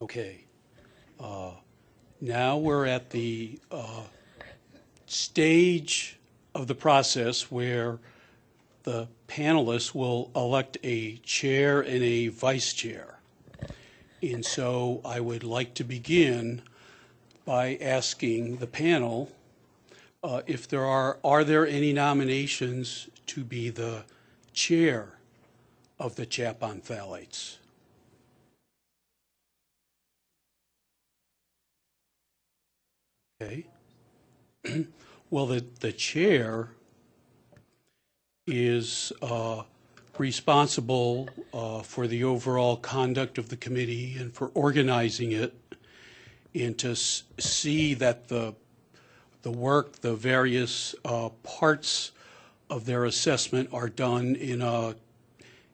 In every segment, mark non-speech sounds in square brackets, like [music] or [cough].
Okay. Uh, Now we're at the uh, stage of the process where the panelists will elect a chair and a vice chair. And so I would like to begin by asking the panel uh, if there are, are there any nominations to be the chair of the CHAP on Phthalates? Okay. [clears throat] Well, the, the chair is uh, responsible uh, for the overall conduct of the committee and for organizing it and to see that the, the work, the various uh, parts of their assessment are done in a,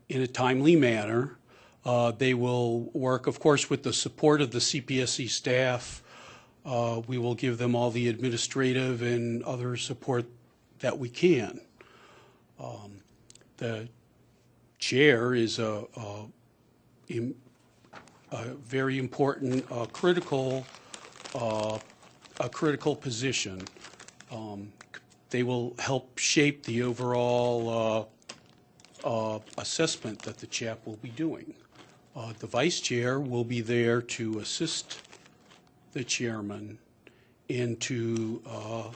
in a timely manner. Uh, They will work, of course, with the support of the CPSC staff. Uh, We will give them all the administrative and other support that we can. Um, The chair is a, a, a very important, uh, critical, uh, a critical position. Um, They will help shape the overall uh, uh, assessment that the CHAP will be doing. The vice chair will be there to assist the chairman and to uh,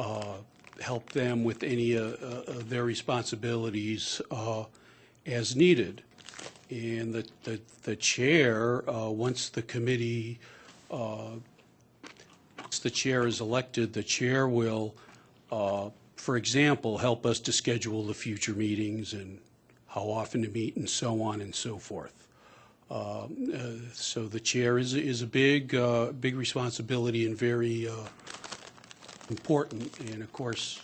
uh, help them with any uh, of their responsibilities as needed. And the, the, the chair, once the committee, once the chair is elected, the chair will, for example, help us to schedule the future meetings and how often to meet and so on and so forth. Uh, So the chair is, is a big, uh, big responsibility and very uh, important. And of course,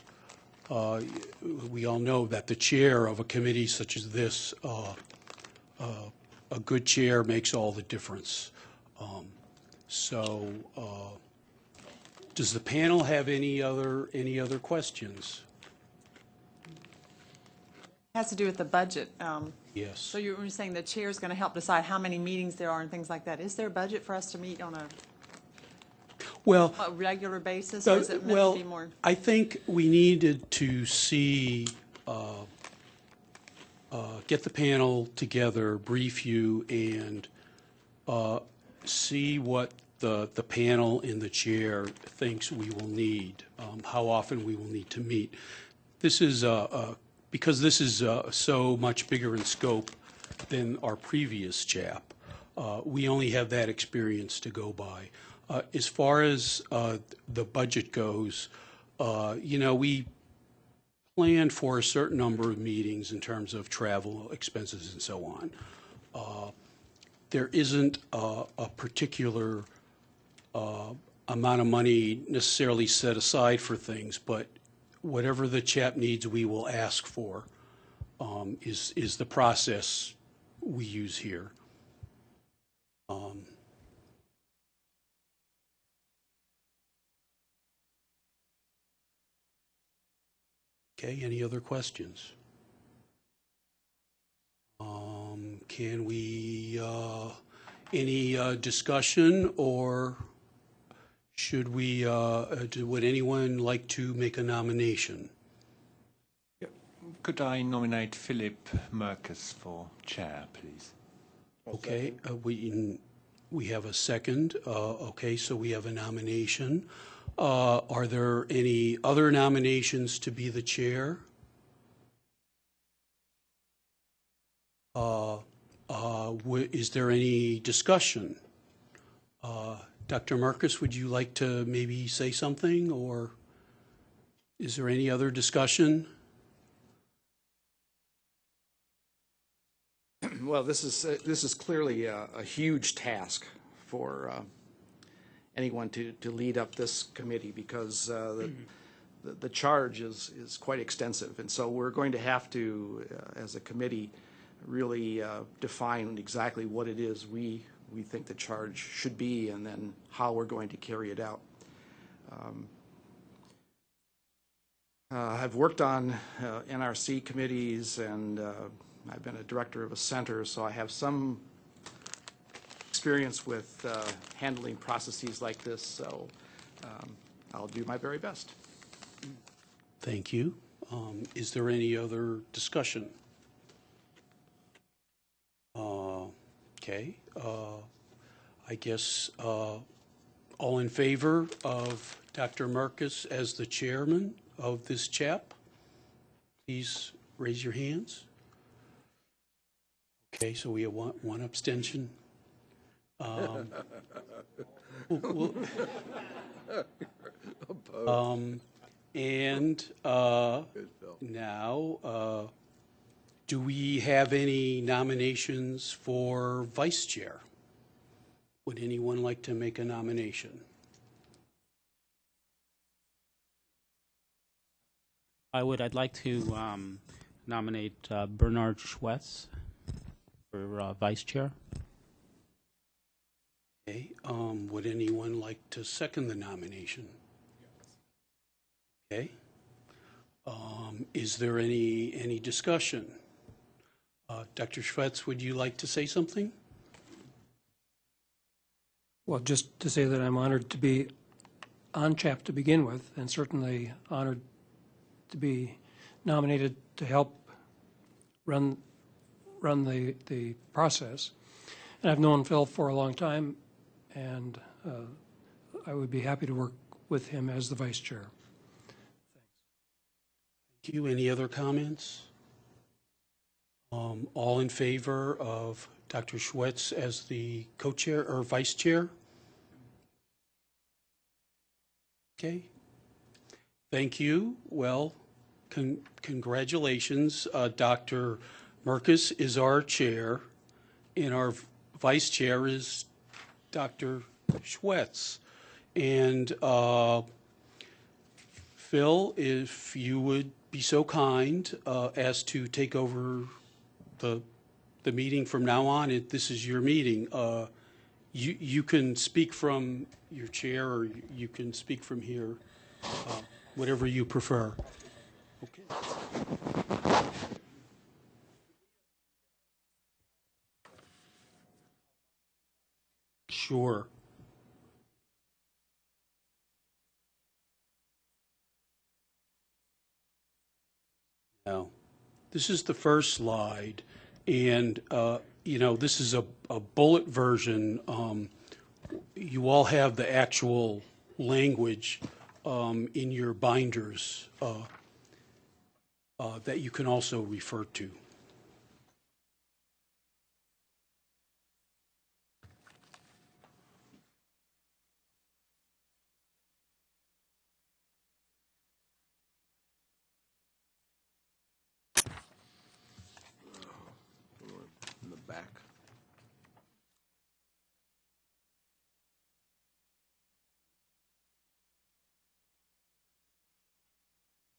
we all know that the chair of a committee such as this, a good chair makes all the difference. Um, So does the panel have any other, any other questions? Has to do with the budget. Um, Yes. So you were saying the chair's going to help decide how many meetings there are and things like that. Is there a budget for us to meet on a Well, a regular basis? Or is it meant well, to be more? I think we needed to see, uh, uh, get the panel together, brief you, and uh, see what the, the panel and the chair thinks we will need, um, how often we will need to meet. This is, a, uh, because this is uh, so much bigger in scope than our previous chap, uh, we only have that experience to go by. Uh, As far as uh, the budget goes, uh, you know, we planned for a certain number of meetings in terms of travel expenses and so on. Uh, There isn't a a particular amount of money necessarily set aside for things, but whatever the chap needs, we will ask for, um, is, is the process we use here. Um, Okay, any other questions? Um, Can we, uh, any uh, discussion, or should we, uh, do- would anyone like to make a nomination? Could I nominate Philip Mirkes for chair, please? Okay, uh, we, we have a second. Uh, Okay, so we have a nomination. Uh, Are there any other nominations to be the chair? Uh, uh, wi- Is there any discussion? Uh, Dr. Mirkes, would you like to maybe say something, or is there any other discussion? [clears throat] Well, this is, uh, this is clearly a, a huge task for uh, anyone to, to lead up this committee because uh, the, the- the charge is, is quite extensive. And so we're going to have to, uh, as a committee, really uh, define exactly what it is we, we think the charge should be and then how we're going to carry it out. Um, uh, I've worked on uh, NRC committees and uh, I've been a director of a center, so I have some experience with uh, handling processes like this, so um, I'll do my very best. Thank you. Um, Is there any other discussion? Okay, uh, I guess, uh, all in favor of Dr. Mirkes as the chairman of this chap? Please raise your hands. Okay, so we have one one abstention. Um, [laughs] we'll- we'll- [laughs] um, And uh, now, uh, do we have any nominations for vice chair? Would anyone like to make a nomination? I would, I'd like to um, nominate uh, Bernard Schwetz for uh, vice chair. Okay, um, would anyone like to second the nomination? Okay. Um, Is there any, any discussion? Uh, Dr. Schwetz, would you like to say something? Well, just to say that I'm honored to be on CHAP to begin with, and certainly honored to be nominated to help run, run the, the process. And I've known Phil for a long time, and uh, I would be happy to work with him as the vice chair. Thanks. Thank you. Any other comments? Um, All in favor of Dr. Schwetz as the co-chair or vice chair? Okay. Thank you. Well, con- congratulations. Uh, Dr. Mirkes is our chair, and our vice chair is Dr. Schwetz. And uh, Phil, if you would be so kind uh, as to take over the, the meeting from now on, it- this is your meeting. Uh, You, you can speak from your chair, or you can speak from here, uh, whatever you prefer. Okay. Sure. No. This is the first slide, and, uh, you know, this is a, a bullet version. Um, You all have the actual language um, in your binders uh, uh, that you can also refer to. in the back.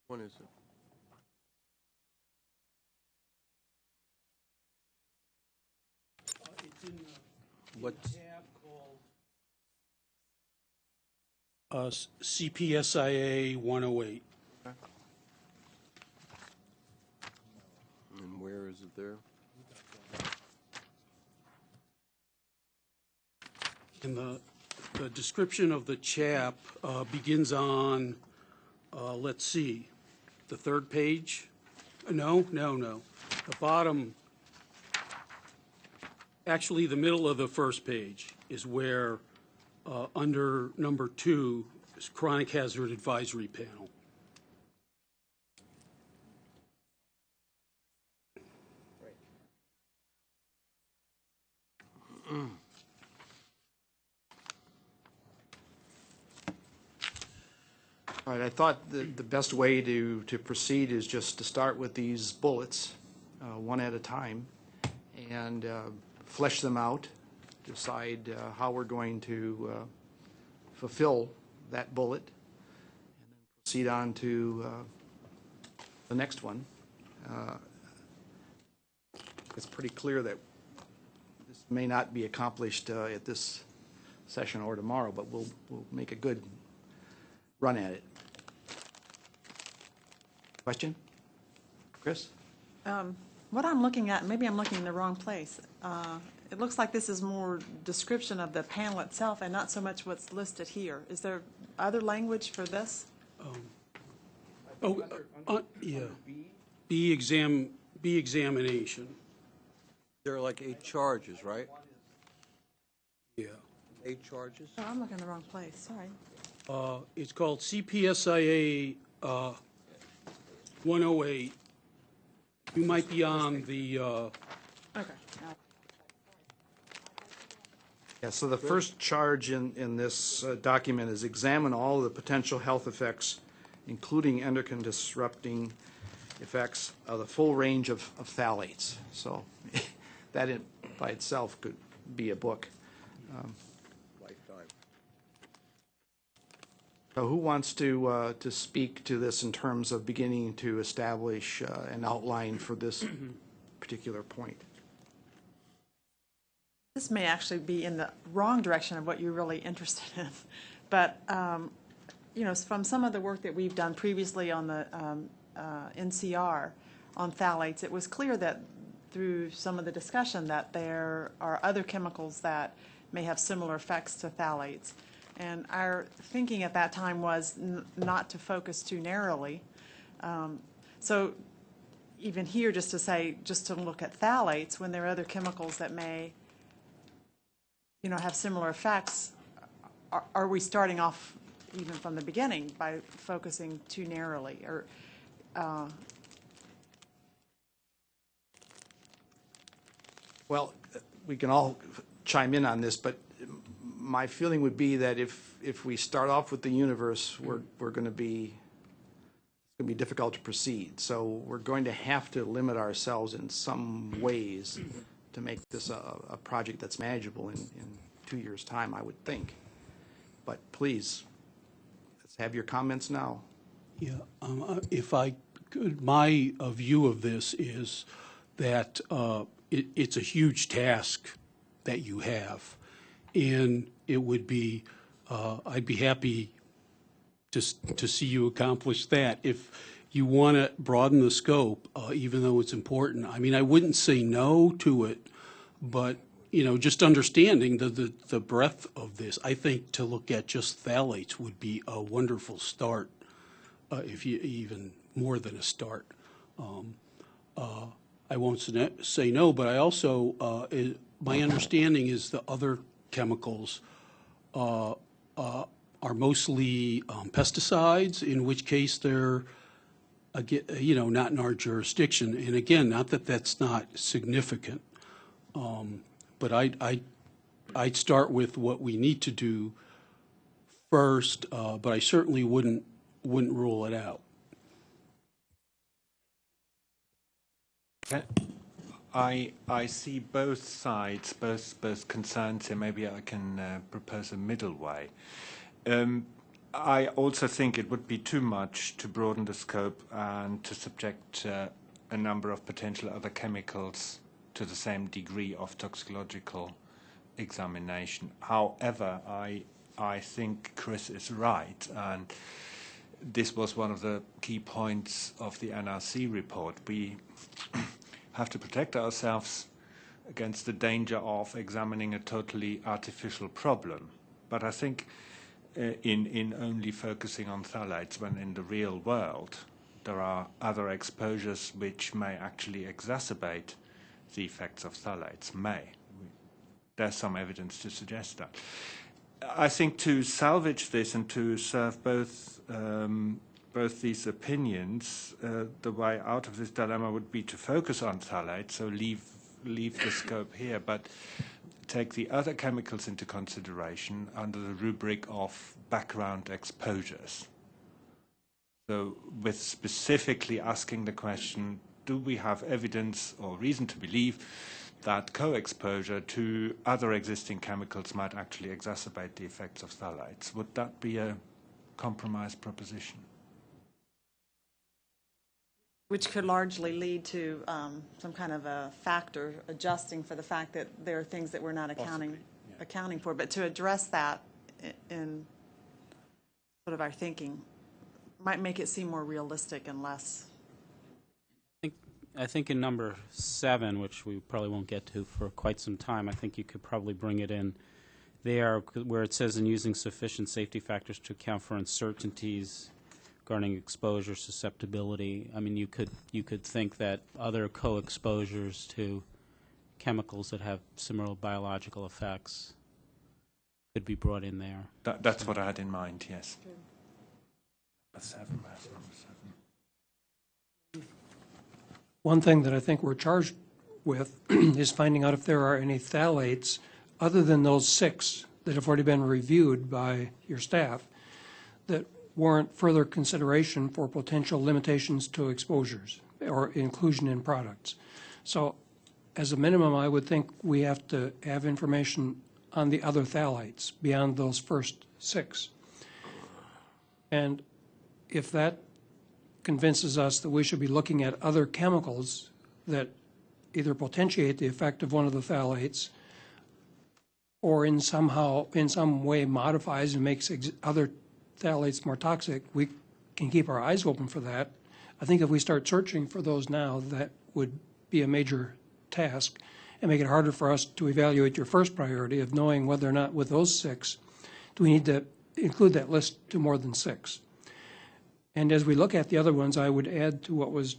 One is it? What, Uh, CPSIA 108. and where is it there? And the, the description of the chap uh, begins on, uh, let's see, the third page? No, no, no. The bottom, actually, the middle of the first page is where, uh, under number two, is chronic hazard advisory panel. All right, I thought the, the best way to, to proceed is just to start with these bullets, uh, one at a time, and uh, flesh them out, decide uh, how we're going to uh, fulfill that bullet, and then proceed on to uh, the next one. Uh, It's pretty clear that this may not be accomplished uh, at this session or tomorrow, but we'll, we'll make a good run at it. Question? Chris? What I'm looking at, maybe I'm looking in the wrong place. Uh, It looks like this is more description of the panel itself and not so much what's listed here. Is there other language for this? Oh, uh, yeah. B exam, B examination, There are like eight charges, right? yeah. Eight charges? Oh, I'm looking in the wrong place, sorry. Uh, It's called CPSIA uh, 108. You might be on the, uh, Okay. Yeah, so the first charge in, in this uh, document is examine all the potential health effects, including endocrine disrupting effects of the full range of, of phthalates. So [laughs] that in, by itself could be a book. Lifetime. So who wants to, uh, to speak to this in terms of beginning to establish uh, an outline for this particular point? This may actually be in the wrong direction of what you're really interested in. [laughs] But, um, you know, from some of the work that we've done previously on the um, uh, NRC on phthalates, it was clear that through some of the discussion that there are other chemicals that may have similar effects to phthalates. And our thinking at that time was not to focus too narrowly. Um, So even here, just to say, just to look at phthalates, when there are other chemicals that may you know, have similar effects, are, are we starting off even from the beginning by focusing too narrowly? Or, uh, Well, we can all chime in on this, but my feeling would be that if, if we start off with the universe, we're, we're going to be, it's going to be difficult to proceed. So we're going to have to limit ourselves in some ways to make this a, a project that's manageable in, in two years' time, I would think. But please, let's have your comments now. Yeah, um, uh, if I could, my uh, view of this is that uh, it, it's a huge task that you have. And it would be, uh, I'd be happy to, to see you accomplish that. If you want to broaden the scope, uh, even though it's important, I mean, I wouldn't say no to it, but, you know, just understanding the, the, the breadth of this, I think to look at just phthalates would be a wonderful start uh, if you, even more than a start. Um, uh, I won't say no, but I also, uh, my understanding is the other chemicals uh, uh, are mostly um, pesticides, in which case they're, aga- you know, not in our jurisdiction. And again, not that that's not significant, um, but I, I, I'd start with what we need to do first, uh, but I certainly wouldn't, wouldn't rule it out. Uh, I I see both sides, both both concerns here. Maybe I can uh, propose a middle way. Um, I also think it would be too much to broaden the scope and to subject uh, a number of potential other chemicals to the same degree of toxicological examination. However, I I think Chris is right, and this was one of the key points of the NRC report. We have to protect ourselves against the danger of examining a totally artificial problem. But I think uh, in, in only focusing on phthalates, when in the real world there are other exposures which may actually exacerbate the effects of phthalates, may. There's some evidence to suggest that. I think to salvage this and to serve both um, both these opinions, uh, the way out of this dilemma would be to focus on phthalates, so leave leave the scope here, but take the other chemicals into consideration under the rubric of background exposures. So, with specifically asking the question, do we have evidence or reason to believe that co-exposure to other existing chemicals might actually exacerbate the effects of phthalates? Would that be a compromise proposition? Which could largely lead to um, some kind of a factor adjusting for the fact that there are things that we're not accounting, accounting for. But to address that in sort of our thinking might make it seem more realistic and less, I think in number seven, which we probably won't get to for quite some time, I think you could probably bring it in there where it says in using sufficient safety factors to account for uncertainties regarding exposure susceptibility. I mean, you could you could think that other co-exposures to chemicals that have similar biological effects could be brought in there. That, that's what I had in mind, yes. Seven, number seven? One thing that I think we're charged with [clears throat] is finding out if there are any phthalates other than those six that have already been reviewed by your staff that warrant further consideration for potential limitations to exposures or inclusion in products. So as a minimum, I would think we have to have information on the other phthalates beyond those first six. And if that convinces us that we should be looking at other chemicals that either potentiate the effect of one of the phthalates or in somehow, in some way modifies and makes other phthalates more toxic, we can keep our eyes open for that. I think if we start searching for those now, that would be a major task and make it harder for us to evaluate your first priority of knowing whether or not with those six, do we need to include that list to more than six? And as we look at the other ones, I would add to what was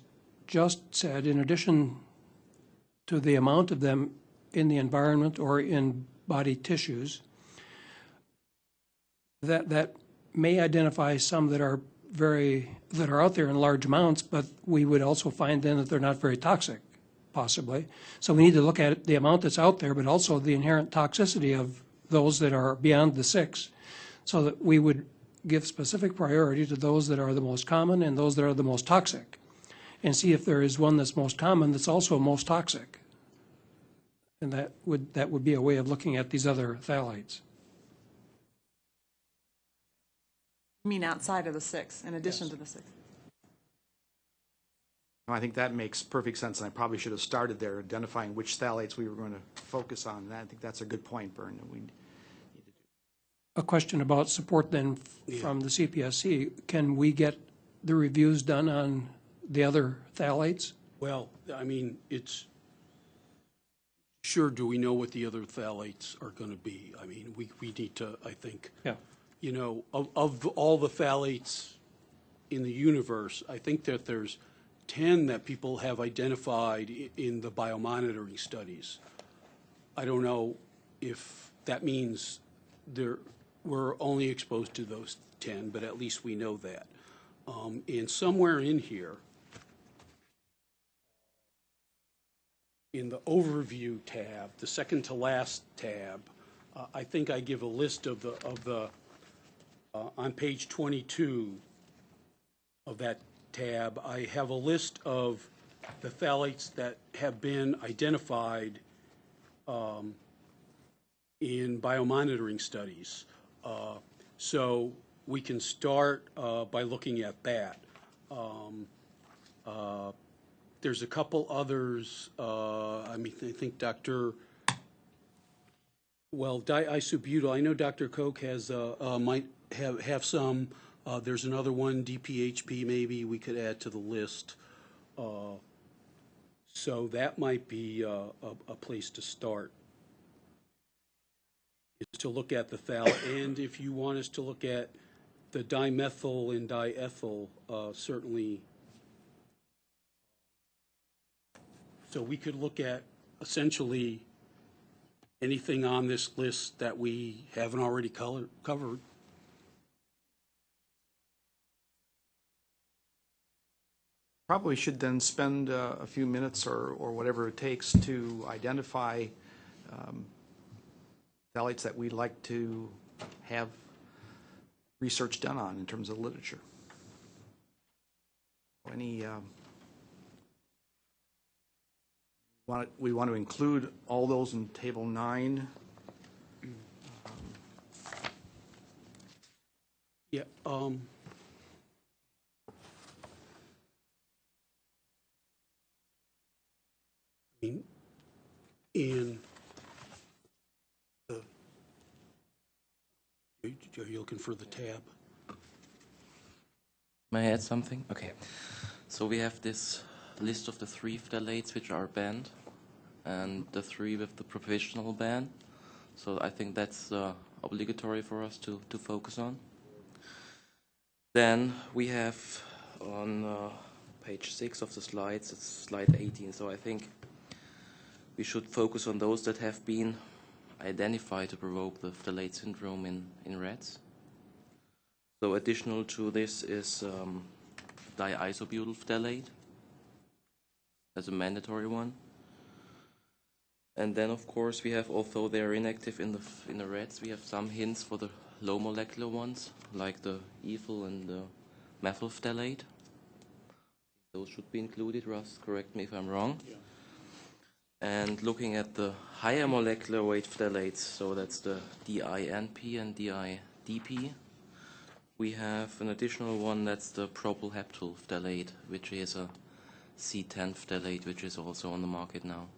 just said, in addition to the amount of them in the environment or in body tissues, that, that may identify some that are very, that are out there in large amounts, but we would also find then that they're not very toxic, possibly. So we need to look at the amount that's out there, but also the inherent toxicity of those that are beyond the six, so that we would give specific priority to those that are the most common and those that are the most toxic, and see if there is one that's most common that's also most toxic. And that would, that would be a way of looking at these other phthalates. You mean outside of the six, in addition to the six? I think that makes perfect sense, and I probably should have started there, identifying which phthalates we were going to focus on. And I think that's a good point, Bern, that we, A question about support then f- from the CPSC. Can we get the reviews done on the other phthalates? Well, I mean, it's, sure, do we know what the other phthalates are going to be? I mean, we, we need to, I think, Yeah. You know, of, of all the phthalates in the universe, I think that there's 10 that people have identified in the biomonitoring studies. I don't know if that means there, we're only exposed to those 10, but at least we know that. Um, And somewhere in here, in the overview tab, the second to last tab, uh, I think I give a list of the, of the, uh, on page 22 of that tab, I have a list of the phthalates that have been identified um, in biomonitoring studies. Uh, So we can start uh, by looking at that. Um, uh, There's a couple others, uh, I mean, I think Dr., well, diisobutyl, I know Dr. Koch has, uh, uh, might have, have some. Uh, There's another one, DPHP maybe, we could add to the list. Uh, So that might be uh, a, a place to start. Is to look at the phthal, and if you want us to look at the dimethyl and diethyl, uh, certainly. So we could look at essentially anything on this list that we haven't already color, covered. Probably should then spend uh, a few minutes or, or whatever it takes to identify um, phthalates that we'd like to have research done on in terms of literature. Any, um, want, we want to include all those in table nine. Yeah, um. I in the, are you looking for the tab? May I add something? Okay. So we have this list of the three phthalates which are banned and the three with the provisional ban. So I think that's uh, obligatory for us to, to focus on. Then we have on uh, page 6 of the slides, it's slide 18, so I think we should focus on those that have been identified to provoke the phthalate syndrome in, in rats. So additional to this is um, diisobutyl phthalate as a mandatory one. And then, of course, we have, although they are inactive in the in the rats, we have some hints for the low molecular ones, like the ethyl and the methyl phthalate. Those should be included. Russ, correct me if I'm wrong. And looking at the higher molecular weight phthalates, so that's the DINP and DIDP, we have an additional one that's the propylheptyl phthalate, which is a C10 phthalate, which is also on the market now.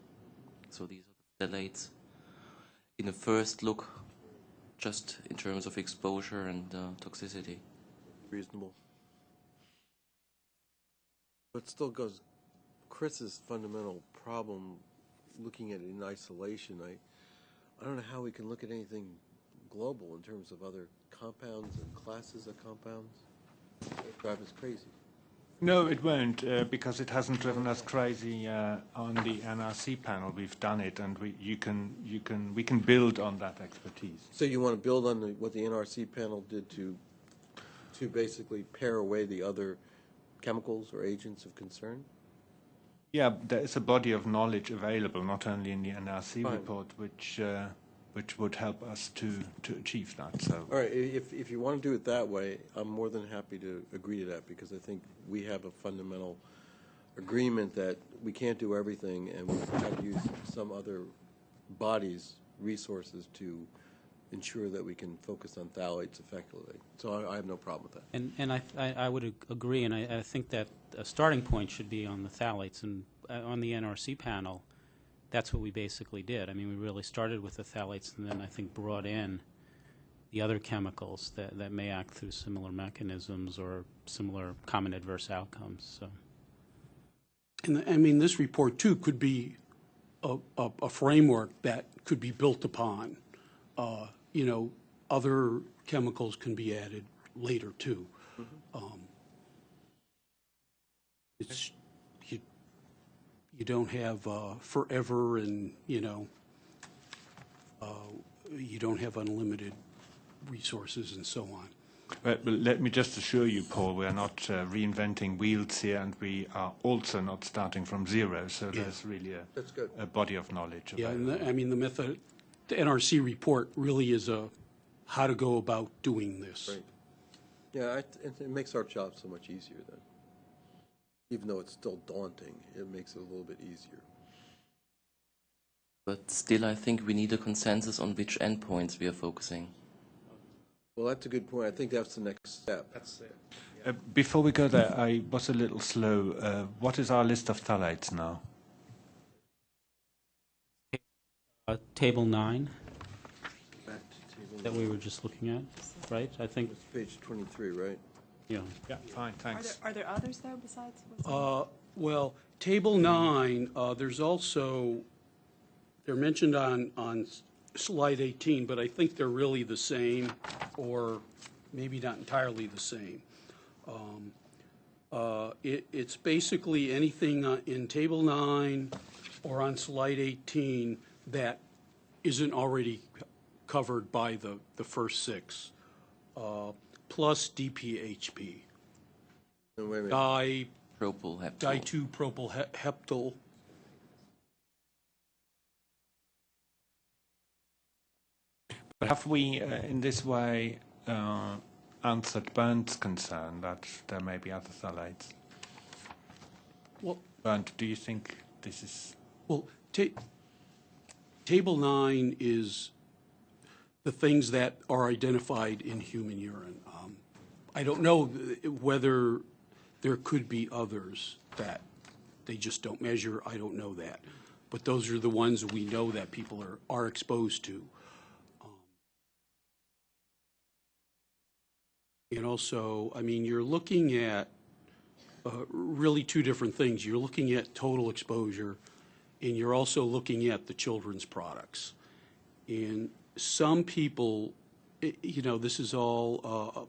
So these are the phthalates in the first look, just in terms of exposure and uh, toxicity. Reasonable. But still goes, Chris's fundamental problem, looking at it in isolation, I, I don't know how we can look at anything global in terms of other compounds and classes of compounds. It drives us crazy. No, it won't, uh, because it hasn't driven us crazy uh, on the NRC panel. We've done it, and we, you can, you can, we can build on that expertise. So you want to build on the, what the NRC panel did to, to basically pare away the other chemicals or agents of concern? Yeah, there is a body of knowledge available, not only in the NRC Fine. report, which, uh, which would help us to, to achieve that. So. All right, if, if you want to do it that way, I'm more than happy to agree to that, because I think we have a fundamental agreement that we can't do everything, and we have to use some other bodies' resources to ensure that we can focus on phthalates effectively. So I, I have no problem with that. And, and I, I I would agree, and I, I think that a starting point should be on the phthalates, and uh, on the NRC panel, that's what we basically did. I mean, we really started with the phthalates, and then I think brought in the other chemicals that, that may act through similar mechanisms or similar common adverse outcomes, so. And, I mean, this report too could be a, a, a framework that could be built upon. Uh, You know, other chemicals can be added later too. Um, It's, you, you don't have uh, forever and, you know, uh, you don't have unlimited resources and so on. But, but let me just assure you, Paul, we are not uh, reinventing wheels here, and we are also not starting from zero. So there's really a, That's good. a body of knowledge. Yeah, and available. the- I mean, the method, the NRC report really is a how to go about doing this. Right. Yeah, I- it, it makes our job so much easier then. Even though it's still daunting, it makes it a little bit easier. But still, I think we need a consensus on which endpoints we are focusing. Well, that's a good point. I think that's the next step. That's it. Uh, before we go there, I was a little slow. Uh, what is our list of phthalates now? Uh, Table nine Back to table that we were just looking at, right? I think, It's page 23, right? yeah. Yeah, fine, Are there, thanks. are there others though besides? what's on- Uh, Well, Table 9, uh, there's also, they're mentioned on, on slide 18, but I think they're really the same, or maybe not entirely the same. Um, uh, It, it's basically anything uh, in Table 9 or on slide 18 that isn't already covered by the, the first six, uh, plus DPHP. No, wait a minute. Di, Propylheptyl. di-2-propyl-heptyl. But have we, uh, in this way, uh, answered Bernd's concern that there may be other phthalates? Well, Bernd, do you think this is well, ta- Table 9 is the things that are identified in human urine. Um, I don't know whether there could be others that they just don't measure, I don't know that. But those are the ones we know that people are, are exposed to. Um, And also, I mean, you're looking at uh, really two different things. You're looking at total exposure, and you're also looking at the children's products. And some people, you know, this is all uh,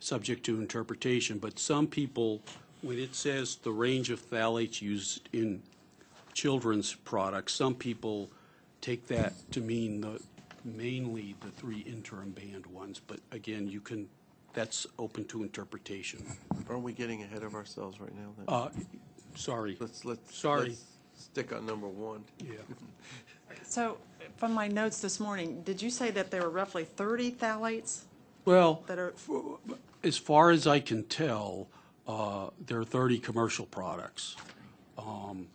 subject to interpretation, but some people, when it says the range of phthalates used in children's products, some people take that to mean the, mainly the three interim banned ones. But again, you can, that's open to interpretation. Aren't we getting ahead of ourselves right now? then? Uh, Sorry. Let's, let's. sorry. let's Stick on number one. Yeah. So from my notes this morning, did you say that there were roughly 30 phthalates Well, that are, as far as I can tell, uh, there are 30 commercial products. Um,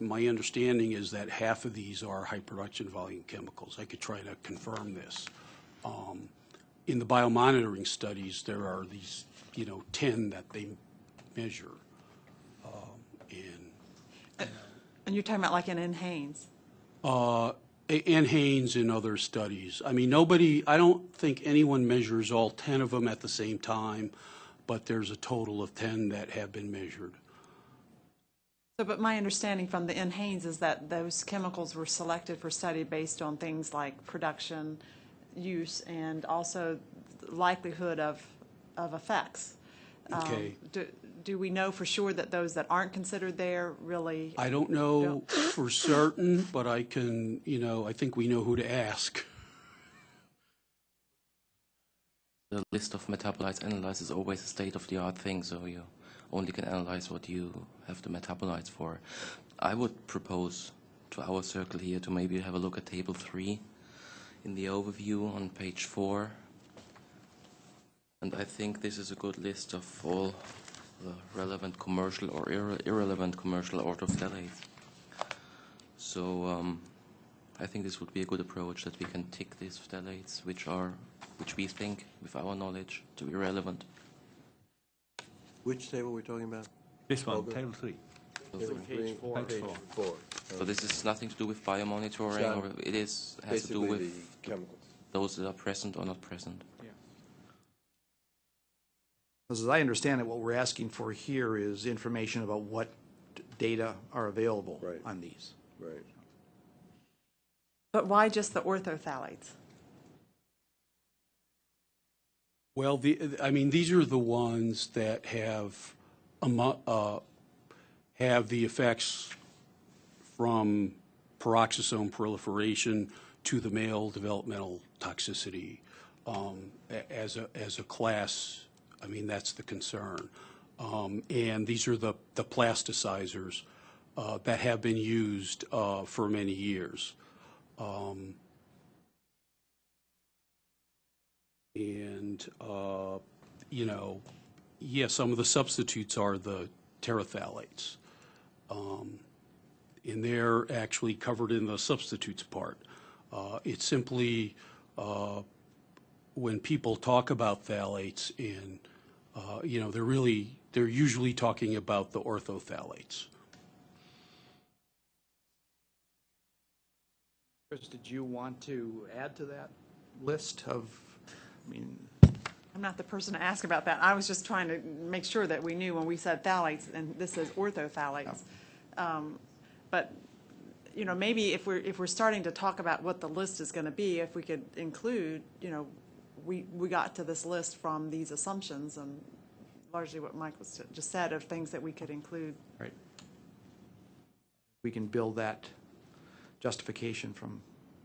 My understanding is that half of these are high production volume chemicals. I could try to confirm this. Um, In the biomonitoring studies, there are these, you know, 10 that they measure. Um, And and you're talking about like NHANES? uh, NHANES in other studies. I mean, nobody, I don't think anyone measures all 10 of them at the same time, but there's a total of 10 that have been measured. So, but my understanding from the NHANES is that those chemicals were selected for study based on things like production, use, and also likelihood of, of effects. Um, Okay. Do, do we know for sure that those that aren't considered there really? I don't know for certain, but I can, you know, I think we know who to ask. The list of metabolites analyzed is always a state-of-the-art thing, so you only can analyze what you have the metabolites for. I would propose to our circle here to maybe have a look at table three in the overview on page four. And I think this is a good list of all the relevant commercial or irre- irrelevant commercial orthophthalates. So um, I think this would be a good approach that we can tick these phthalates, which are, which we think, with our knowledge, to be relevant. Which table are we talking about? This one, Holger? table three. Table three? Page four. Page four. Four. So this is nothing to do with biomonitoring, John, or it is has to do with the chemicals. those that are present or not present. As I understand it, what we're asking for here is information about what data are available Right. on these. Right. But why just the orthophthalates? Well, the, I mean, these are the ones that have, amo- uh, have the effects from peroxisome proliferation to the male developmental toxicity. Um, a- As a, as a class, I mean, that's the concern. Um, And these are the, the plasticizers uh, that have been used uh, for many years. Um, And, uh, you know, yeah, some of the substitutes are the terephthalates. Um, And they're actually covered in the substitutes part. Uh, It's simply, uh, when people talk about phthalates and, uh, you know, they're really, they're usually talking about the orthophthalates. Chris, did you want to add to that list of, I mean, I'm not the person to ask about that. I was just trying to make sure that we knew when we said phthalates, and this is orthophthalates. Um, But, you know, maybe if we're, if we're starting to talk about what the list is going to be, if we could include, you know, we, we got to this list from these assumptions and largely what Mike was just said of things that we could include. right? We can build that justification from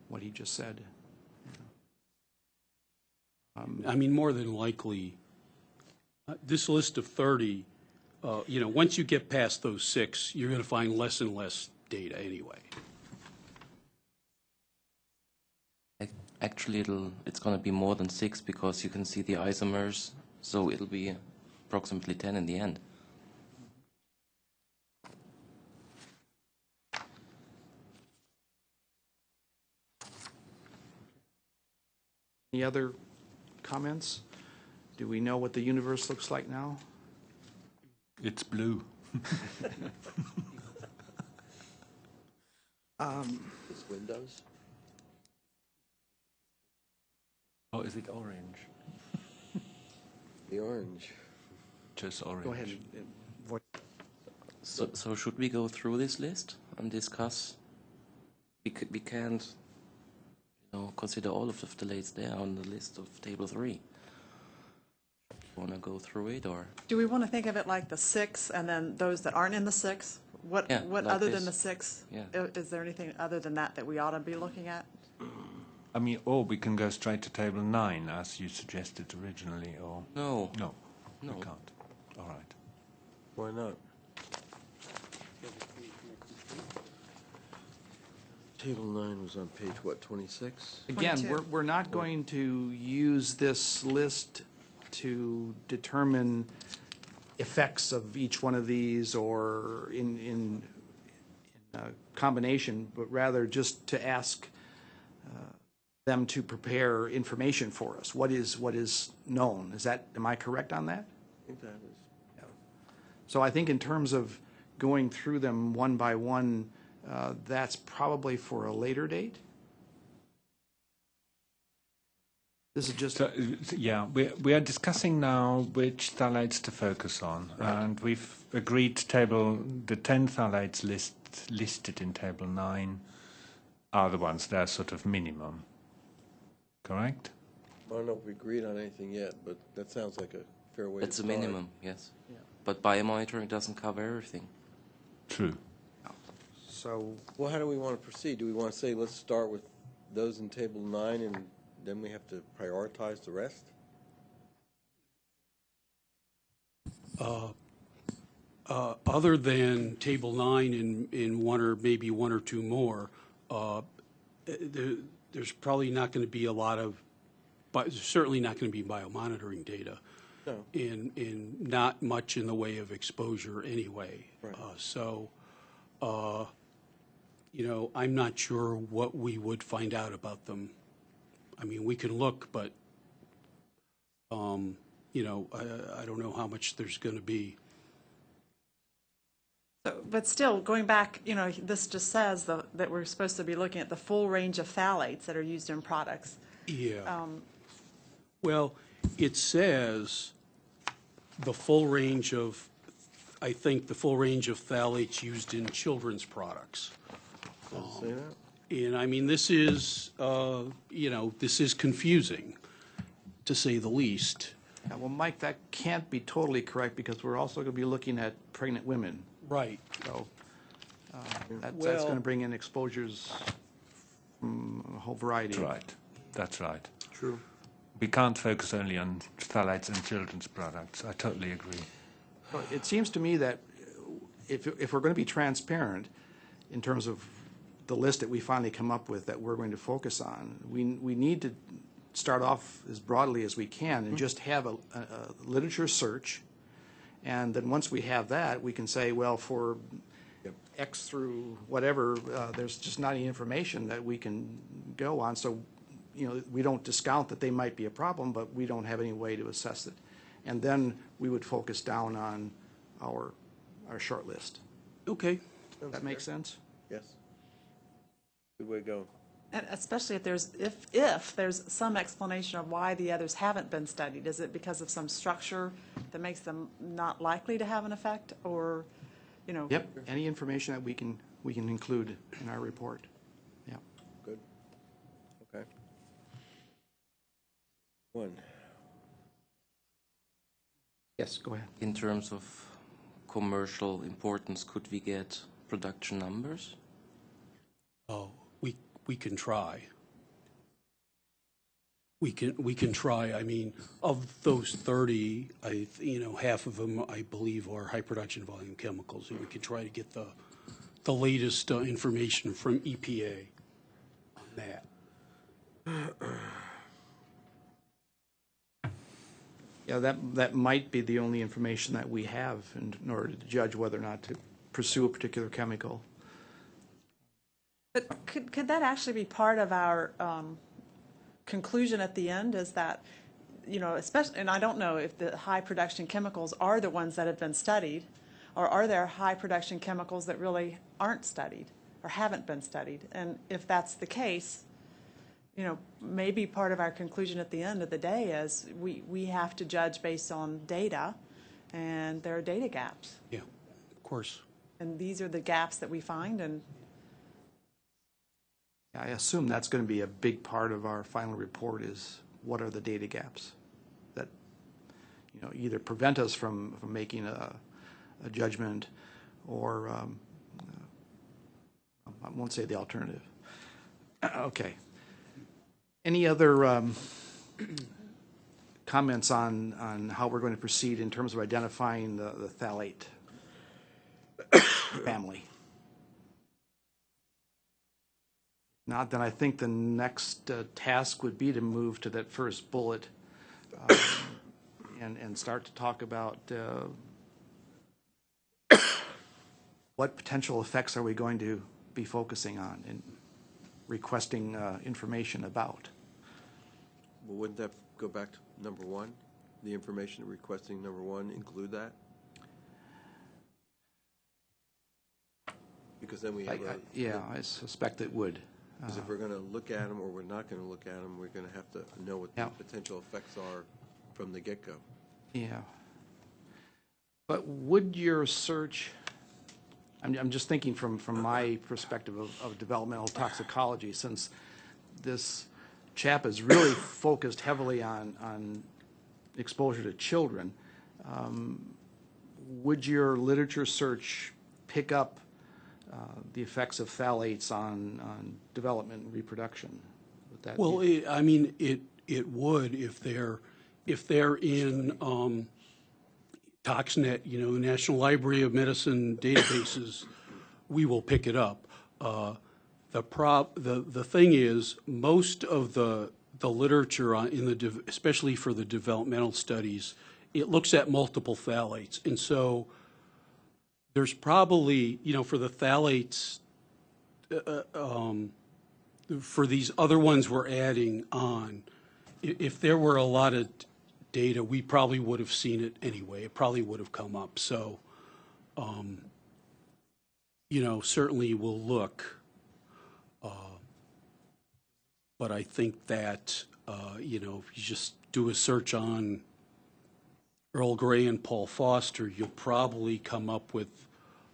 what he just said. I mean, more than likely, uh, this list of 30, uh, you know, once you get past those six, you're going to find less and less data anyway. Actually, it'll it's going to be more than six because you can see the isomers, so it'll be approximately ten in the end. Any other comments? Do we know what the universe looks like now? It's blue. [laughs] It's Windows? Oh, is it orange? [laughs] The orange. Just orange. Go ahead and So, so should we go through this list and discuss? We, c- we can't, you know, consider all of the phthalates there on the list of table three. Want to go through it or? Do we want to think of it like the six and then those that aren't in the six? What, Yeah, what like other than the this. six? Yeah. i- Is there anything other than that that we ought to be looking at? I mean, or we can go straight to table nine, as you suggested originally, or No, no, no. we can't. All right. Why not? Table nine was on page, what, 26? Again, 22. we're, we're not going to use this list to determine effects of each one of these or in, in, in a combination, but rather just to ask uh, them to prepare information for us. What is, what is known? Is that, am I correct on that? I think that is. Yeah. So I think in terms of going through them one by one, uh, that's probably for a later date? This is just, So, yeah, we, we are discussing now which phthalates to focus on, and we've agreed to table the 10 phthalates list, listed in table 9 are the ones that are sort of minimum. Correct? I don't know if we agreed on anything yet, but that sounds like a fair way to That's a start. minimum, yes. Yeah. But biomonitoring doesn't cover everything. True. so, Well, how do we want to proceed? Do we want to say, let's start with those in table nine, and then we have to prioritize the rest? Uh, Other than Table 9 and, and one or maybe one or two more, uh, there, there's probably not going to be a lot of, but certainly not going to be biomonitoring data. No. And, and not much in the way of exposure anyway. Right. Uh, So, uh, you know, I'm not sure what we would find out about them. I mean, we can look, but, um, you know, I, I don't know how much there's going to be. So, But still, going back, you know, this just says the- that we're supposed to be looking at the full range of phthalates that are used in products. Yeah. Well, it says the full range of, I think, the full range of phthalates used in children's products. Does it say that? And I mean, this is, uh, you know, this is confusing, to say the least. yeah, well, Mike, that can't be totally correct because we're also going to be looking at pregnant women. Right. So uh, that- that's going to bring in exposures from a whole variety. That's right. That's right. True. We can't focus only on phthalates and children's products. I totally agree. Well, It seems to me that if, if we're going to be transparent in terms of the list that we finally come up with that we're going to focus on, we, we need to start off as broadly as we can and just have a, a a literature search. And then once we have that, we can say, well, for X through whatever, uh, there's just not any information that we can go on. So, you know, we don't discount that they might be a problem, but we don't have any way to assess it. And then we would focus down on our, our short list. Okay. Does that make sense? Yes. Good way to go. And especially if there's, if, if there's some explanation of why the others haven't been studied. Is it because of some structure that makes them not likely to have an effect, or, you know? Yep, any information that we can, we can include in our report. Yeah. Good. Okay. One. Yes, go ahead. In terms of commercial importance, could we get production numbers? Oh, we, can try. We can, we can try. I mean, of those 30, I, you know, half of them, I believe, are high production volume chemicals, and we can try to get the, the latest uh, information from EPA on that. [clears throat] Yeah, that, that might be the only information that we have in in order to judge whether or not to pursue a particular chemical. But could, could that actually be part of our um, conclusion at the end, is that, you know, especially, and I don't know if the high production chemicals are the ones that have been studied, or are there high production chemicals that really aren't studied, or haven't been studied? And if that's the case, you know, maybe part of our conclusion at the end of the day is we, we have to judge based on data, and there are data gaps. Yeah, of course. and these are the gaps that we find, and I assume that's going to be a big part of our final report is what are the data gaps that, you know, either prevent us from, from making a, a judgment or, um, uh, I won't say the alternative. [clears throat] Okay. Any other um, comments on, on how we're going to proceed in terms of identifying the, the phthalate [coughs] family? Not, then I think the next uh, task would be to move to that first bullet um, and, and start to talk about uh, what potential effects are we going to be focusing on and requesting uh, information about. Well, wouldn't that go back to number one? The information requesting number one include that? Because then we have I- a. Yeah, I suspect it would. Because if we're going to look at them or we're not going to look at them, we're going to have to know what the Yeah. potential effects are from the get-go. Yeah. But would your search, I'm, I'm just thinking from, from my perspective of, of developmental toxicology, since this CHAP is really [coughs] focused heavily on, on exposure to children, um, would your literature search pick up the effects of phthalates on, on development and reproduction? Would that Well, it- I mean, it, it would if they're, if they're in um, ToxNet, you know, National Library of Medicine databases, we will pick it up. Uh, The prop, the, the thing is, most of the, the literature on, in the, especially for the developmental studies, it looks at multiple phthalates. And so there's probably, you know, for the phthalates, for these other ones we're adding on, if there were a lot of data, we probably would have seen it anyway. It probably would have come up. So, um, you know, certainly we'll look. Uh, But I think that, uh, you know, if you just do a search on Earl Gray and Paul Foster, you'll probably come up with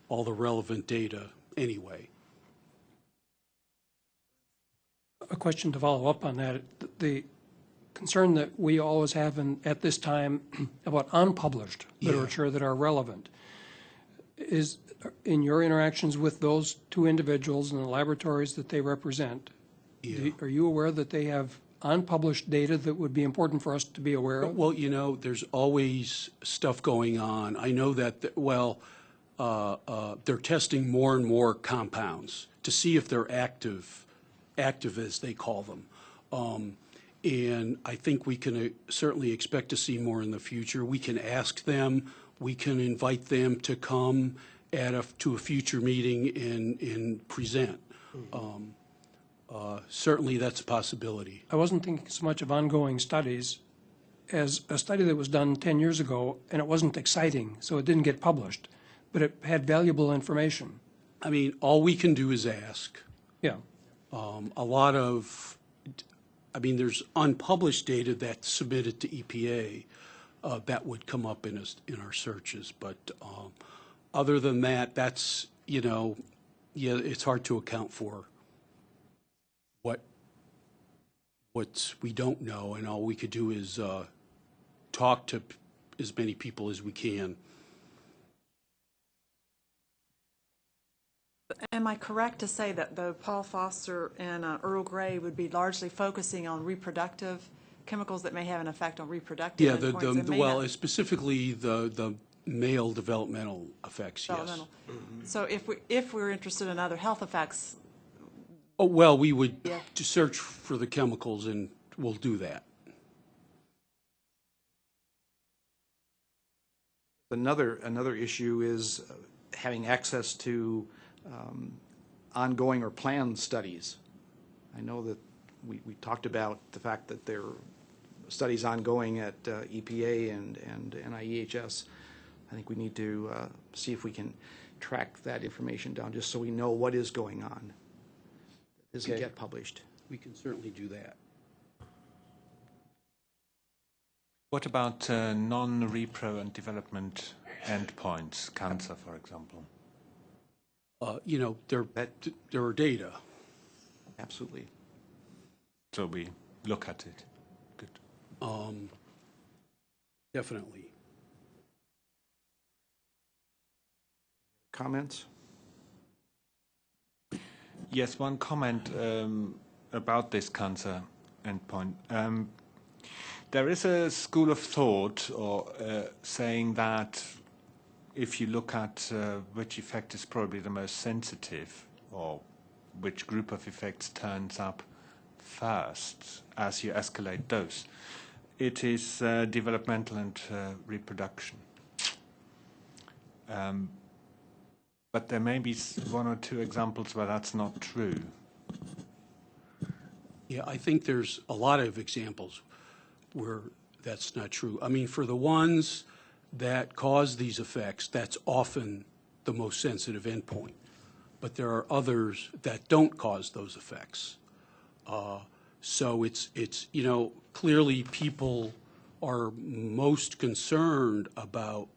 all the relevant data anyway. A question to follow up on that. The concern that we always have in, at this time [clears throat] about unpublished Yeah. literature that are relevant is, in your interactions with those two individuals and the laboratories that they represent, do- are you aware that they have unpublished data that would be important for us to be aware of? Well, you know, there's always stuff going on. I know that, th- well, uh, uh, they're testing more and more compounds to see if they're active, active as they call them. Um, And I think we can uh, certainly expect to see more in the future. We can ask them, we can invite them to come at a, to a future meeting and, and present. Um, uh, Certainly, that's a possibility. I wasn't thinking so much of ongoing studies as a study that was done 10 years ago, and it wasn't exciting, so it didn't get published, but it had valuable information. I mean, all we can do is ask. Yeah. Um, A lot of, I mean, there's unpublished data that's submitted to EPA uh, that would come up in us, in our searches, but um, other than that, that's, you know, yeah, it's hard to account for what, what we don't know, and all we could do is uh, talk to p- as many people as we can. Am I correct to say that though Paul Foster and uh, Earl Gray would be largely focusing on reproductive chemicals that may have an effect on reproductive Yeah, the, the, and well, not- specifically the, the male developmental effects, yes. developmental. So if we, if we're interested in other health effects, Oh, well, we would Yeah. to search for the chemicals and we'll do that. Another, another issue is uh, having access to um, ongoing or planned studies. I know that we, we talked about the fact that there are studies ongoing at uh, EPA and, and NIEHS. I think we need to uh, see if we can track that information down, just so we know what is going on. Doesn't Okay. get published. We can certainly do that. What about uh, non-repro and development endpoints, cancer, for example? uh, you know, there, there are data. Absolutely. So we look at it. Good. Um, Definitely. Comments? Yes, one comment um, about this cancer endpoint. Um, there is a school of thought or uh, saying that if you look at uh, which effect is probably the most sensitive or which group of effects turns up first as you escalate dose, it is uh, developmental and uh, reproduction. Um, but there may be one or two examples where that's not true. Yeah, I think there's a lot of examples where that's not true. I mean, for the ones that cause these effects, that's often the most sensitive endpoint. But there are others that don't cause those effects. Uh, So it's, it's, you know, clearly people are most concerned about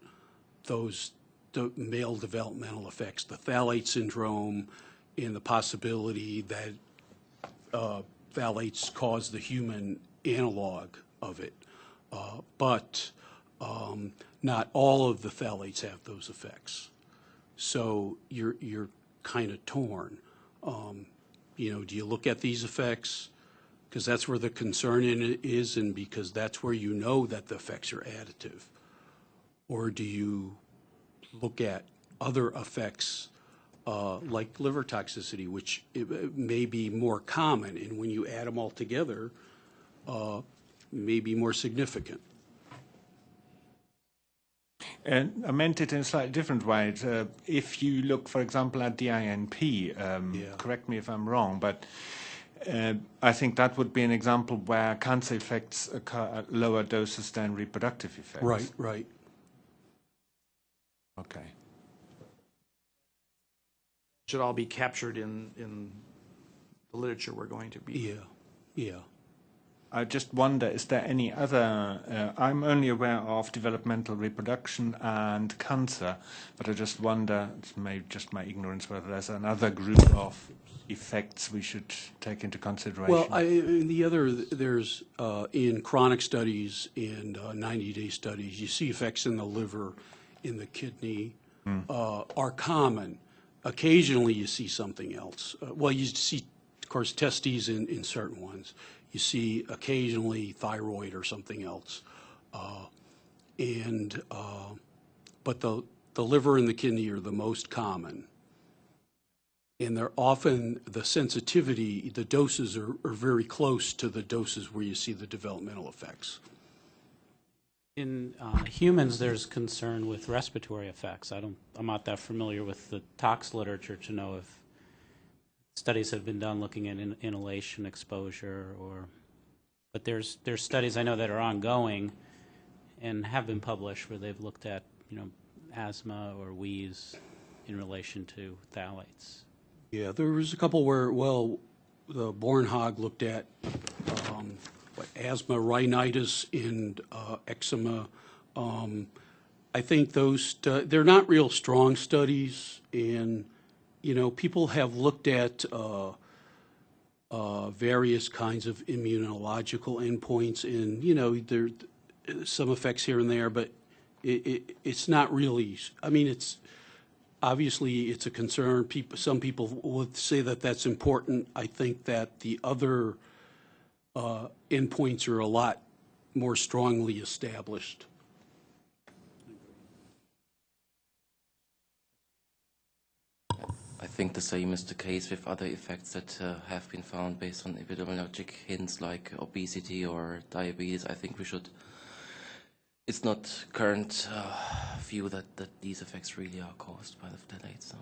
those the male developmental effects, the phthalate syndrome, and the possibility that uh, phthalates cause the human analog of it. Uh, But um, not all of the phthalates have those effects. So you're, you're kind of torn. Um, You know, do you look at these effects? Because that's where the concern is, and because that's where you know that the effects are additive. Or do you look at other effects uh, like liver toxicity, which it may be more common, and when you add them all together, uh, may be more significant. And I meant it in a slightly different way. Uh, if you look, for example, at DINP, um, Yeah. correct me if I'm wrong, but uh, I think that would be an example where cancer effects occur at lower doses than reproductive effects. Right, right. Okay. Should all be captured in, in the literature we're going to be. Yeah, yeah. I just wonder, is there any other? Uh, I'm only aware of developmental reproduction and cancer, but I just wonder, it's may, just my ignorance, whether there's another group of effects we should take into consideration. Well, I, and the other, there's, uh, in chronic studies and uh, 90-day studies, you see effects in the liver, in the kidney, uh, are common. Occasionally, you see something else. Uh, Well, you see, of course, testes in, in certain ones. You see occasionally thyroid or something else. Uh, And, uh, but the, the liver and the kidney are the most common. And they're often, the sensitivity, the doses are, are very close to the doses where you see the developmental effects. In uh, humans, there's concern with respiratory effects. I don't, I'm not that familiar with the tox literature to know if studies have been done looking at in- inhalation exposure or, but there's, there's studies I know that are ongoing and have been published where they've looked at, you know, asthma or wheeze in relation to phthalates. Yeah, there was a couple where, well, the Bornehag looked at um, asthma, rhinitis, and uh, eczema. Um, I think those, they're not real strong studies, and, you know, people have looked at uh, uh, various kinds of immunological endpoints, and, you know, there, some effects here and there, but it, it, it's not really, I mean, it's, obviously, it's a concern. People, some people would say that that's important. I think that the other uh, endpoints are a lot more strongly established. I think the same is the case with other effects that uh, have been found based on epidemiologic hints like obesity or diabetes. I think we should. It's not current uh, view that, that these effects really are caused by the phthalates. So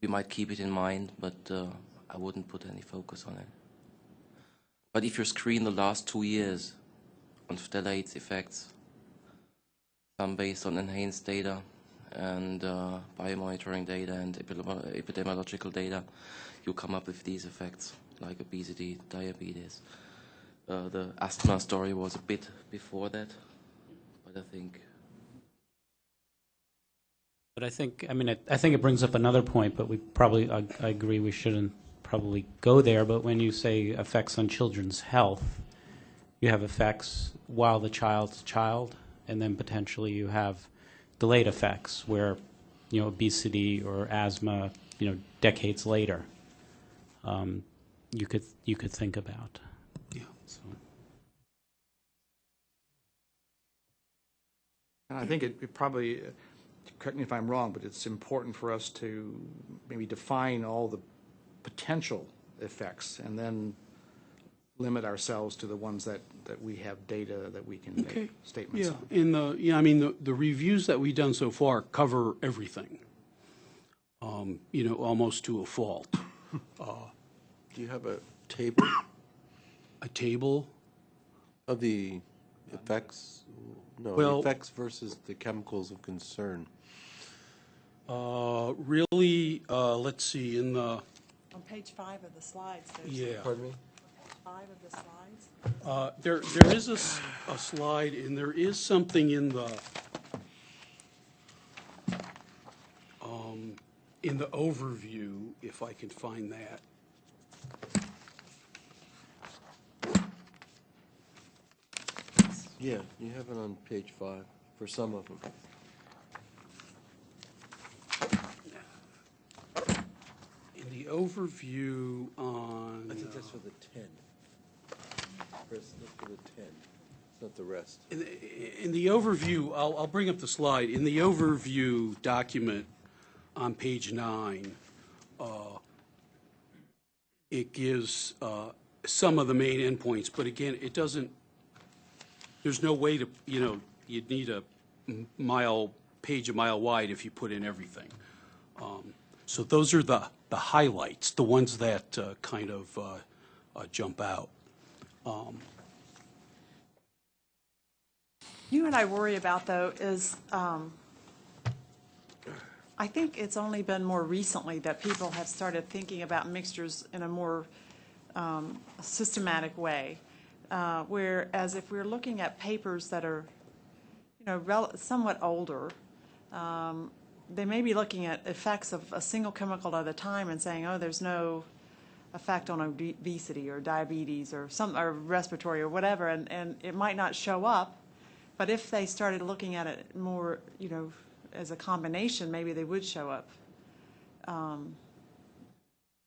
we might keep it in mind, but uh, I wouldn't put any focus on it. But if you screen the last two years on phthalates effects, some based on NHANES data and uh, biomonitoring data and epidemiological data, you come up with these effects like obesity, diabetes. Uh, the asthma story was a bit before that, but I think But But I think, I mean, I, I think it brings up another point, but we probably, I, I agree we shouldn't probably go there, but when you say effects on children's health, you have effects while the child's a child, and then potentially you have delayed effects where, you know, obesity or asthma, you know, decades later, um, you could, you could think about. Yeah. So, And I think it it probably, uh, correct me if I'm wrong, but it's important for us to maybe define all the potential effects and then limit ourselves to the ones that, that we have data that we can Okay. make statements Yeah, on. in the, yeah, I mean, the, the reviews that we've done so far cover everything, um, you know, almost to a fault. [laughs] Do you have a table A table, of the effects? No, the Well- effects versus the chemicals of concern. uh, really, uh, let's see, in the, On page five of the slides, there's yeah. Pardon me? five of the slides. Uh, There, there is a, s- a slide, and there is something in the, um, in the overview, if I can find that. Yeah, you have it on page five for some of them. The overview on. I think that's for the ten. Chris, that's for the ten. It's not the rest. In the- In the overview, I'll, I'll bring up the slide. In the overview document on page nine, uh, it gives uh, some of the main endpoints, but again, it doesn't, there's no way to, you know, you'd need a mile, page a mile wide if you put in everything. Um, So those are the, the highlights, the ones that uh, kind of uh, uh, jump out. You and I worry about, though, is um, I think it's only been more recently that people have started thinking about mixtures in a more um, systematic way. Uh, Whereas if we're looking at papers that are, you know, somewhat older, um, they may be looking at effects of a single chemical at a time and saying, oh, there's no effect on obesity or diabetes or some, or respiratory or whatever, and, and it might not show up. But if they started looking at it more, you know, as a combination, maybe they would show up. Um,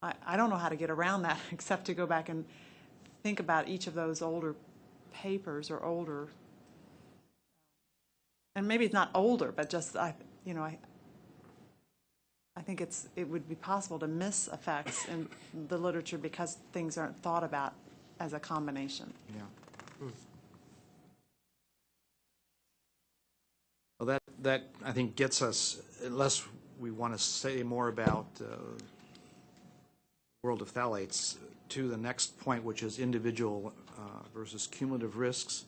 I, I don't know how to get around that, [laughs] except to go back and think about each of those older papers or older, and maybe it's not older, but just, I, you know, I, I think it's, it would be possible to miss effects in the literature because things aren't thought about as a combination. Yeah. Well, that, that, I think, gets us, unless we want to say more about uh, world of phthalates, to the next point, which is individual uh, versus cumulative risks.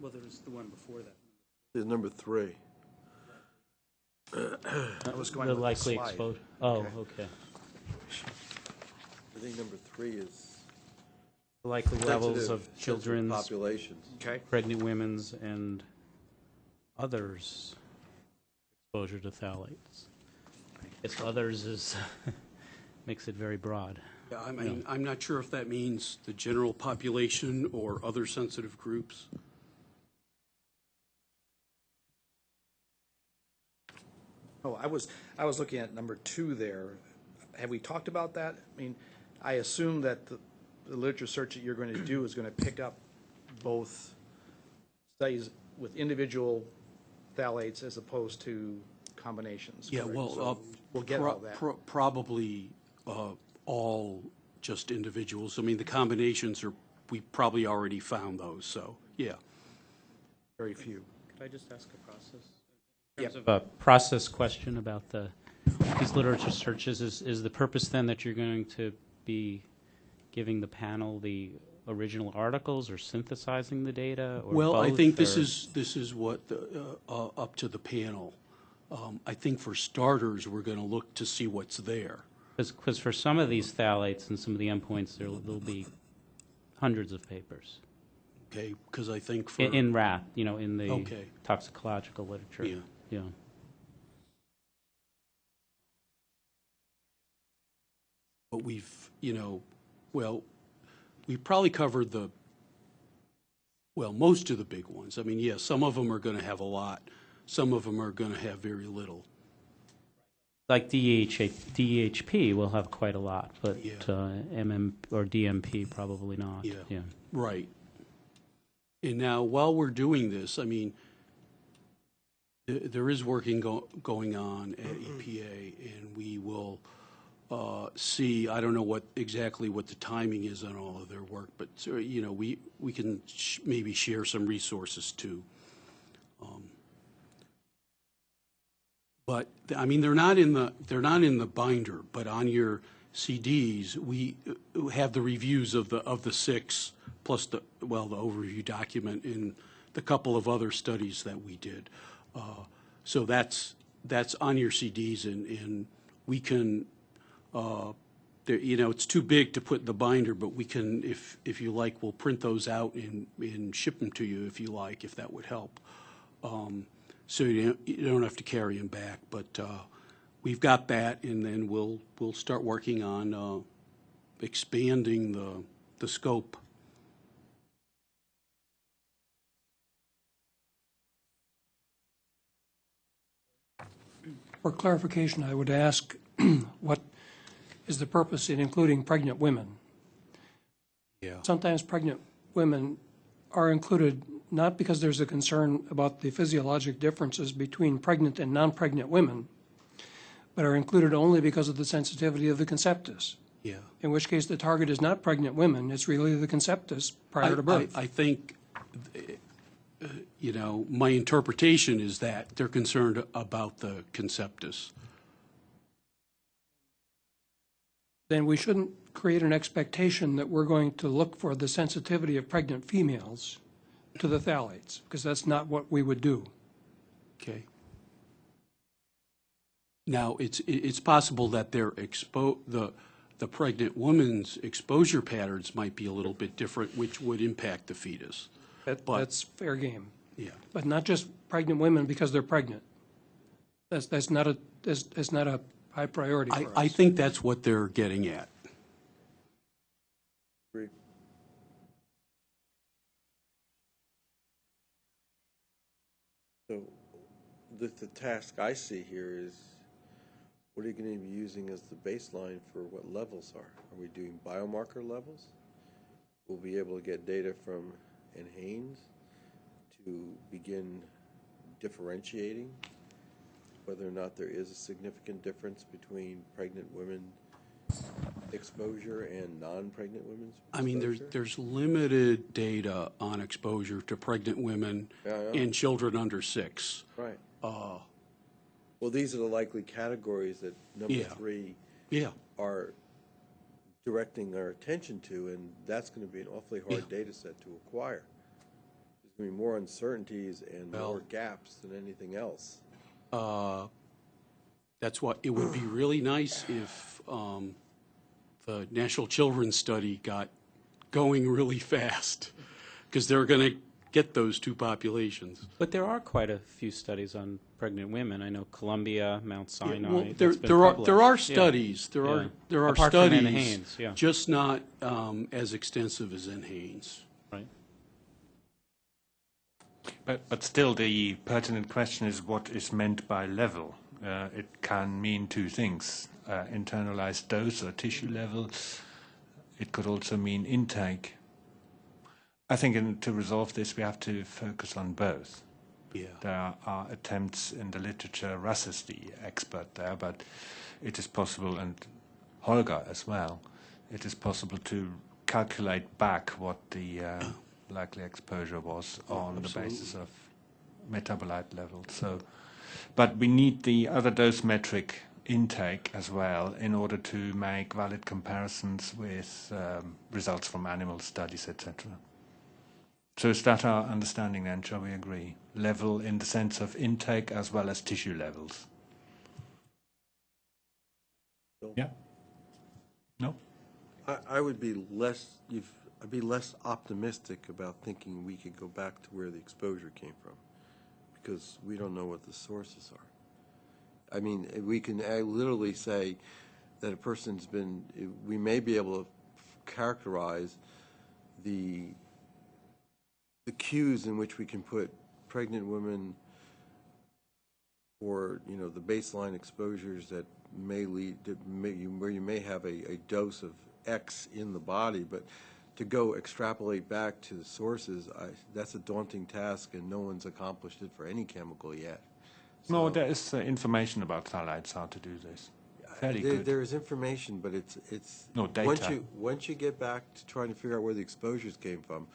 Well, there was the one before that. There's number three. That was going The with the likely slide. exposure. Oh, Okay. okay. I think number three is. The likely levels sensitive- of sensitive children's, Populations. Okay, pregnant women's, and others' exposure to phthalates. It's others is, [laughs] makes it very broad. Yeah, I mean, I'm not sure if that means the general population or other sensitive groups. Oh, I was, I was looking at number two there. Have we talked about that? I mean, I assume that the the literature search that you're going to do is going to pick up both studies with individual phthalates as opposed to combinations. Yeah, correct? well, So uh, We'll get pro- all that. pro- Probably uh, all just individuals. I mean, the combinations are, we probably already found those, so, yeah. Very few. Could I just ask a process? Yep. of a process question about the, these literature searches, is, is the purpose then that you're going to be giving the panel the original articles or synthesizing the data or Well, I both, think this or- is, this is what, the, uh, uh, up to the panel. Um, I think for starters, we're going to look to see what's there. Because for some of these phthalates and some of the endpoints, there, there'll be hundreds of papers. Okay, because I think for. In, in rat, you know, in the Okay. toxicological literature. Yeah. Yeah. But we've, you know, well, we've probably covered the, well, most of the big ones. I mean, yeah, some of them are going to have a lot. Some of them are going to have very little. Like DHP will have quite a lot, but Yeah. uh, MM or DMP probably not. Yeah. Yeah. Right. And now, while we're doing this, I mean, there is working go- going on at EPA, and we will uh, see, I don't know what, exactly what the timing is on all of their work, but, so, you know, we, we can sh- maybe share some resources too. Um, But, I mean, they're not in the, they're not in the binder, but on your CDs, we uh, have the reviews of the, of the six, plus the, well, the overview document and the couple of other studies that we did. Uh, So that's, that's on your CDs, and, and we can, uh, you know, it's too big to put in the binder, but we can, if, if you like, we'll print those out and, and ship them to you if you like, if that would help. Um, So you don't, you don't have to carry them back, but, uh, we've got that, and then we'll, we'll start working on, uh, expanding the, the scope. For clarification, I would ask, [clears throat] what is the purpose in including pregnant women? Yeah. Sometimes pregnant women are included not because there's a concern about the physiologic differences between pregnant and non-pregnant women, but are included only because of the sensitivity of the conceptus, Yeah. in which case the target is not pregnant women, it's really the conceptus prior to birth. I, I think, you know, my interpretation is that they're concerned about the conceptus. then we shouldn't create an expectation that we're going to look for the sensitivity of pregnant females to the phthalates, because that's not what we would do. Okay. Now, it's, it's possible that their expo, the, the pregnant woman's exposure patterns might be a little bit different, which would impact the fetus. That, But- that's fair game. Yeah. But not just pregnant women because they're pregnant. That's, that's not a, that's, that's not a high priority I, for us. I think that's what they're getting at. Agree. So the, the task I see here is, what are you going to be using as the baseline for what levels are? Are we doing biomarker levels? We'll be able to get data from NHANES to begin differentiating whether or not there is a significant difference between pregnant women exposure and non-pregnant women's I mean, there's, exposure? there's limited data on exposure to pregnant women Yeah, yeah. and children under six. Right. Uh, Well, these are the likely categories that number Yeah. three Yeah, are directing our attention to, and that's going to be an awfully hard data set to acquire. There's going to be more uncertainties and Well- more gaps than anything else. uh, that's what, it would be really nice if um, the National Children's Study got going really fast, because they're going to get those two populations. But there are quite a few studies on pregnant women. I know Columbia, Mount Yeah, Sinai. well, there, there are, there are published. Yeah. studies, there Yeah. are, there are Apart from studies. NHANES, yeah. Just not um, as extensive as NHANES. Right. But, but still, the pertinent question is what is meant by level. Uh, it can mean two things uh, internalized dose or tissue level. It could also mean intake. I think in, to resolve this, we have to focus on both. Yeah. There are, attempts in the literature, Russ is the expert there, but it is possible, and Holger as well, it is possible to calculate back what the uh, [coughs] likely exposure was on the basis of metabolite levels. So, but we need the other dose metric intake as well in order to make valid comparisons with um, results from animal studies, etc. So is that our understanding then? Shall we agree? Level in the sense of intake as well as tissue levels. Yeah. No. I, I would be less, you've I'd be less optimistic about thinking we could go back to where the exposure came from, because we don't know what the sources are. I mean, we can literally say that a person's been, we may be able to characterize the, the cues in which we can put pregnant women or, you know, the baseline exposures that may lead, that may, you- where you may have a, a dose of X in the body, but to go extrapolate back to the sources, I, that's a daunting task, and no one's accomplished it for any chemical yet. No, there is uh, information about phthalates, how to do this. Fairly There- good. There is information, but it's, it's. No, Once data. you, once you get back to trying to figure out where the exposures came from,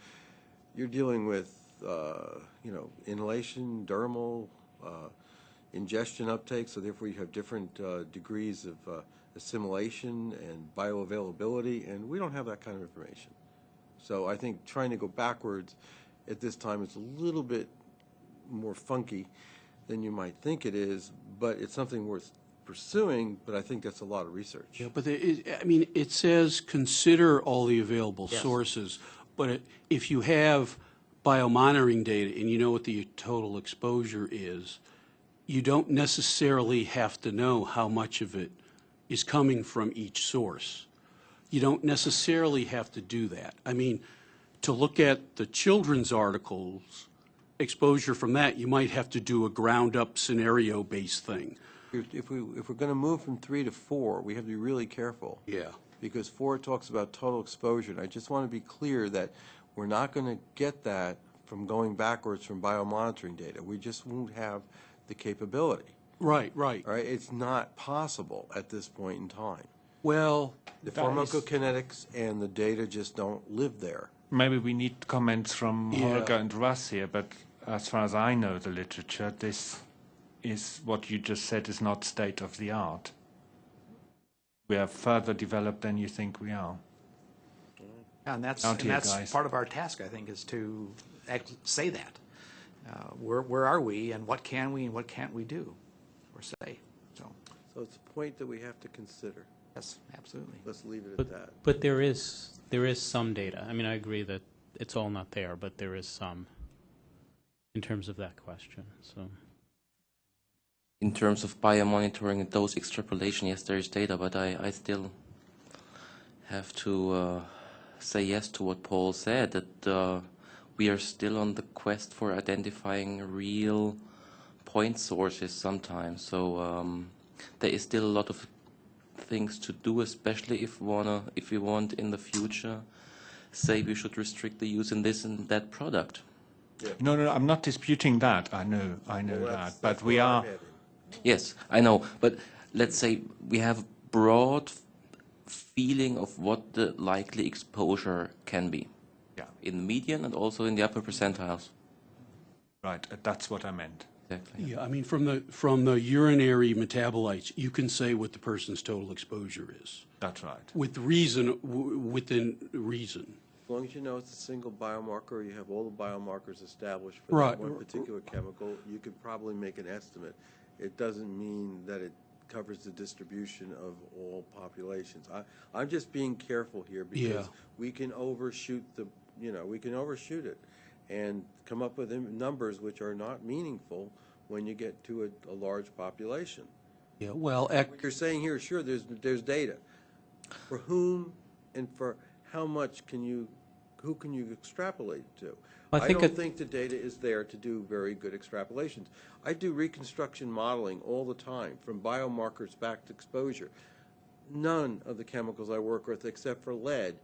you're dealing with, uh, you know, inhalation, dermal, uh, ingestion uptake, so therefore you have different uh, degrees of uh, assimilation and bioavailability, and we don't have that kind of information. So I think trying to go backwards at this time is a little bit more funky than you might think it is, but it's something worth pursuing, but I think that's a lot of research. Yeah, but it, I mean, it says consider all the available Yes. sources, but if you have biomonitoring data and you know what the total exposure is, you don't necessarily have to know how much of it is coming from each source. You don't necessarily have to do that. I mean, to look at the children's articles, exposure from that, you might have to do a ground-up scenario-based thing. If if we, if we're going to move from three to four, we have to be really careful. Yeah. Because four talks about total exposure, and I just want to be clear that we're not going to get that from going backwards from biomonitoring data. We just won't have the capability, Right, right. Right? It's not possible at this point in time. Well, The pharmacokinetics and the data just don't live there. Maybe we need comments from Yeah. Holger and Russ here, but as far as I know the literature, this is what you just said is not state of the art. We are further developed than you think we are. And that's, and that's part of our task, I think, is to say that. Uh, Where, where are we and what can we and what can't we do or say? So, So it's a point that we have to consider. yes, absolutely. Let's leave it at But, that. but there is, there is some data. I mean, I agree that it's all not there, but there is some in terms of that question, so. In terms of biomonitoring and dose extrapolation, yes, there is data, but I, I still have to uh, say yes to what Paul said, that uh, we are still on the quest for identifying real point sources sometimes. So um, there is still a lot of things to do, especially if wanna, if we want in the future, say we should restrict the use in this and that product. No, no, I'm not disputing that. I know, I know Well, that. But we are, heading. Yes, I know, but let's say we have broad feeling of what the likely exposure can be yeah, in the median and also in the upper percentiles. right, uh, that's what I meant. Exactly. Yeah, I mean, from the, from the urinary metabolites, you can say what the person's total exposure is, That's right. with reason, w- within reason. As long as you know it's a single biomarker, you have all the biomarkers established for Right. that one particular chemical, you could probably make an estimate. It doesn't mean that it covers the distribution of all populations. I, I'm just being careful here because Yeah. we can overshoot the, you know, we can overshoot it and come up with im- numbers which are not meaningful when you get to a, a large population. Yeah, well, ec- What you're saying here, sure, there's, there's data. For whom and for how much can you, who can you extrapolate to? I I think don't think the data is there to do very good extrapolations. I do reconstruction modeling all the time, from biomarkers back to exposure. None of the chemicals I work with, except for lead,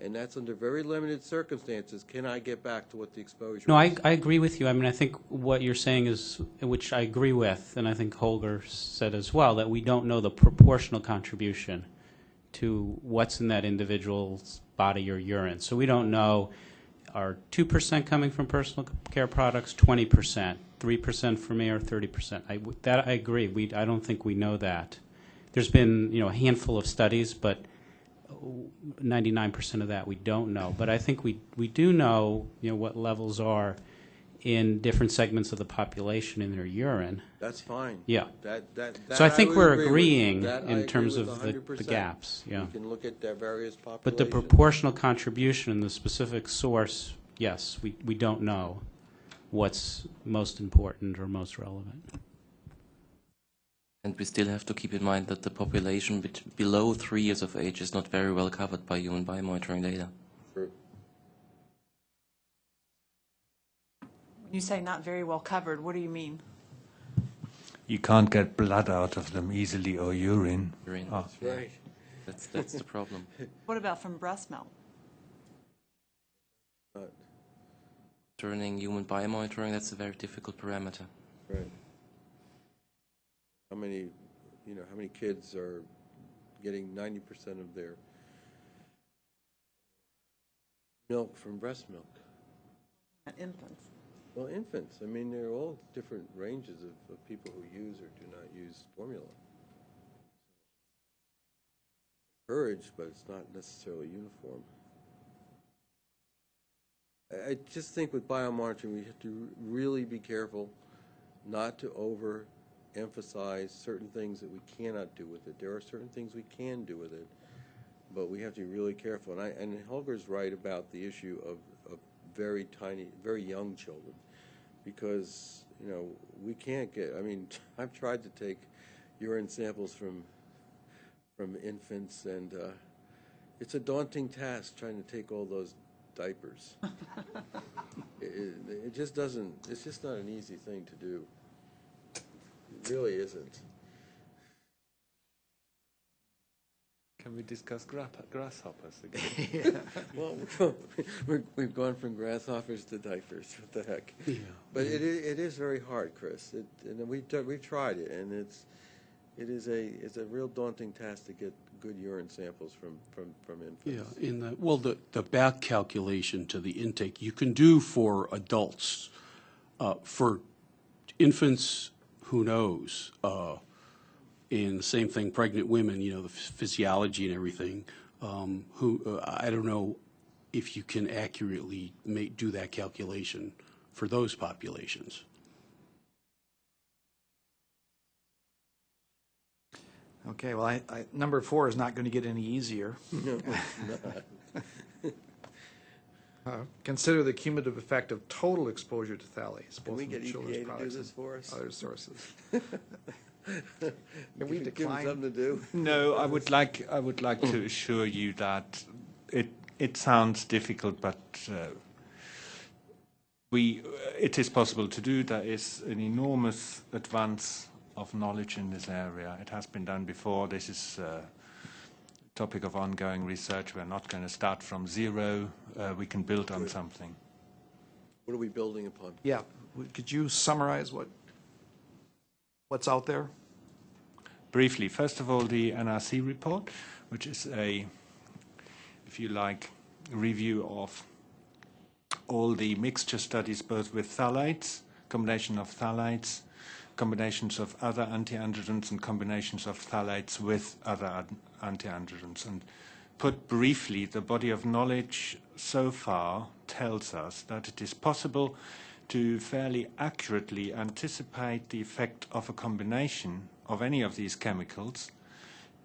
and that's under very limited circumstances, can I get back to what the exposure is. No, I, I agree with you. I mean, I think what you're saying is, which I agree with, and I think Holger said as well, that we don't know the proportional contribution to what's in that individual's body or urine. So we don't know, are 2% coming from personal care products, 20%, 3% from air, 30%? I, that I agree. We, I don't think we know that. There's been, you know, a handful of studies, but 99% of that we don't know. But I think we, we do know, you know, what levels are in different segments of the population in their urine. That's fine. Yeah. That, that, that So I think would we're agree agreeing That in agree terms with of the, the gaps, yeah. We can look at their various populations. But the proportional contribution and the specific source, yes, we, we don't know what's most important or most relevant. And we still have to keep in mind that the population below three years of age is not very well covered by human biomonitoring data. True. You say not very well covered, what do you mean? You can't get blood out of them easily or urine. Urine. Ah. Right. That's, that's the problem. [laughs] What about from breast milk? But- Turning human biomonitoring, that's a very difficult parameter. Right. How many, you know, how many kids are getting ninety percent of their milk from breast milk? Infants. Well, infants, I mean, there are all different ranges of, of people who use or do not use formula. Encouraged, but it's not necessarily uniform. I, I just think with biomonitoring, we have to really be careful not to overemphasize certain things that we cannot do with it. There are certain things we can do with it, but we have to be really careful. And I, and Holger's right about the issue of, of very tiny, very young children, because, you know, we can't get, I mean, [laughs] I've tried to take urine samples from, from infants, and, uh, it's a daunting task trying to take all those diapers. [laughs] It, it, it just doesn't, it's just not an easy thing to do. It really isn't. Can we discuss gra- grasshoppers again? [laughs] Well, [laughs] we're, we've gone from grasshoppers to diapers. What the heck? Yeah. But it is, it is very hard, Chris. It, and we we tried it, and it's it is a it's a real daunting task to get good urine samples from from from Yeah, infants. in the, well, the, the back calculation to the intake, you can do for adults. Uh, For infants, who knows? Uh, And same thing, pregnant women, you know, the physiology and everything. Um, Who, uh, I don't know if you can accurately make, do that calculation for those populations. Okay, well, I, I, number four is not going to get any easier. [laughs] [laughs] Uh, Consider the cumulative effect of total exposure to phthalates, Can both we from get children's EPA to do products this and for us? other sources. [laughs] Can we Give them decline? something to do. No, I would like I would like to assure you that it it sounds difficult, but uh, we it is possible to do. There is an enormous advance of knowledge in this area. It has been done before. This is a topic of ongoing research. We're not going to start from zero. Uh, we can build on something. What are we building upon? Yeah, could you summarize what, what's out there? briefly, first of all, the NRC report, which is a, if you like, review of all the mixture studies, both with phthalates, combination of phthalates, combinations of other anti-androgens, and combinations of phthalates with other anti-androgens. And put briefly, the body of knowledge so far tells us that it is possible to fairly accurately anticipate the effect of a combination of any of these chemicals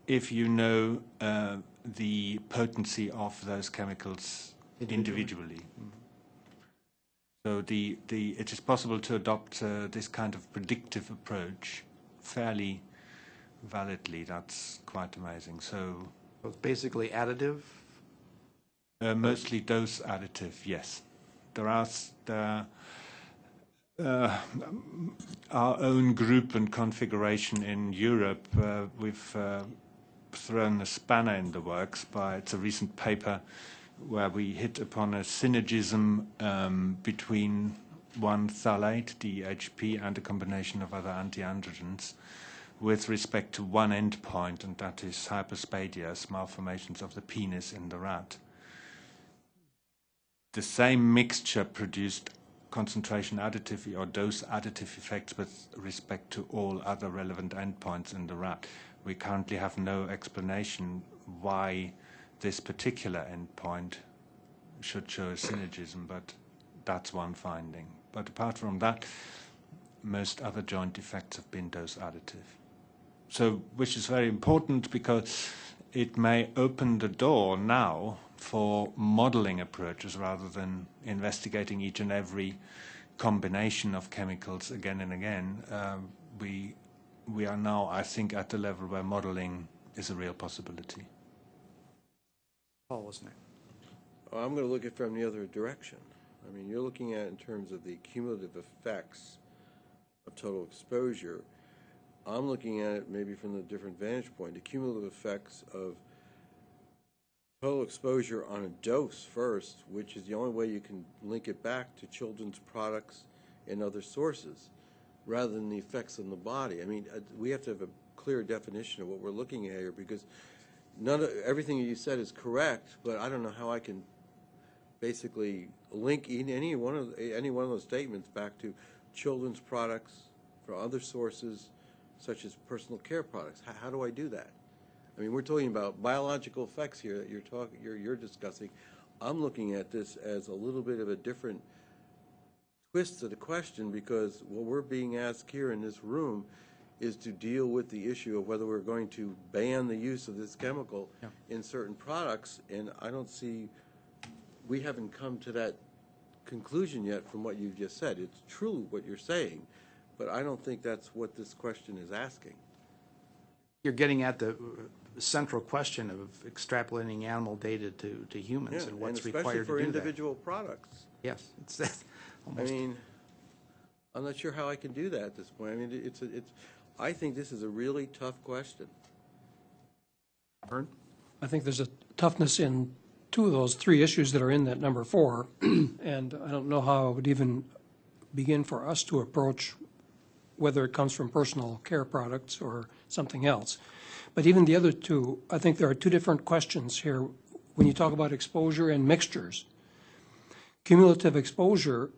if you know uh, the potency of those chemicals individually. So the, the, it is possible to adopt uh, this kind of predictive approach fairly validly. That's quite amazing. So So It's basically additive? uh, mostly dose additive, yes. There are there, uh, our own group and configuration in Europe. Uh, we've uh, thrown a spanner in the works by it's a recent paper where we hit upon a synergism um, between one phthalate, DHP, and a combination of other anti-androgens with respect to one endpoint, and that is hyperspadias, malformations of the penis in the rat the same mixture produced concentration additive or dose additive effects with respect to all other relevant endpoints in the rat. We currently have no explanation why this particular endpoint should show a synergism, but that's one finding. but apart from that, most other joint effects have been dose additive. So, which is very important because it may open the door now for modeling approaches rather than investigating each and every combination of chemicals again and again. Um, we we are now, I think, at the level where modeling is a real possibility. Paul, wasn't it? Oh, I'm going to look at it from the other direction. I mean, you're looking at it in terms of the cumulative effects of total exposure. I'm looking at it maybe from a different vantage point, the cumulative effects of total exposure on a dose first, which is the only way you can link it back to children's products and other sources, rather than the effects on the body. I mean, uh, we have to have a clear definition of what we're looking at here, because none of, everything you said is correct, but I don't know how I can basically link any one of, any one of those statements back to children's products from other sources, such as personal care products. How, how do I do that? I mean, we're talking about biological effects here that you're talking, you're, you're discussing. I'm looking at this as a little bit of a different twist to the question because what we're being asked here in this room is to deal with the issue of whether we're going to ban the use of this chemical in certain products, and I don't see, we haven't come to that conclusion yet from what you've just said. It's true what you're saying, but I don't think that's what this question is asking. You're getting at the central question of extrapolating animal data to, to humans Yeah, and what's especially required for to do that. individual products. Yes, it's that, [laughs] I almost, mean, I'm not sure how I can do that at this point. I mean, it's, a- it's, I think this is a really tough question. Vern? I think there's a toughness in two of those three issues that are in that number four, [clears throat] and I don't know how it would even begin for us to approach whether it comes from personal care products or something else. But even the other two, I think there are two different questions here when you talk about exposure and mixtures. Cumulative exposure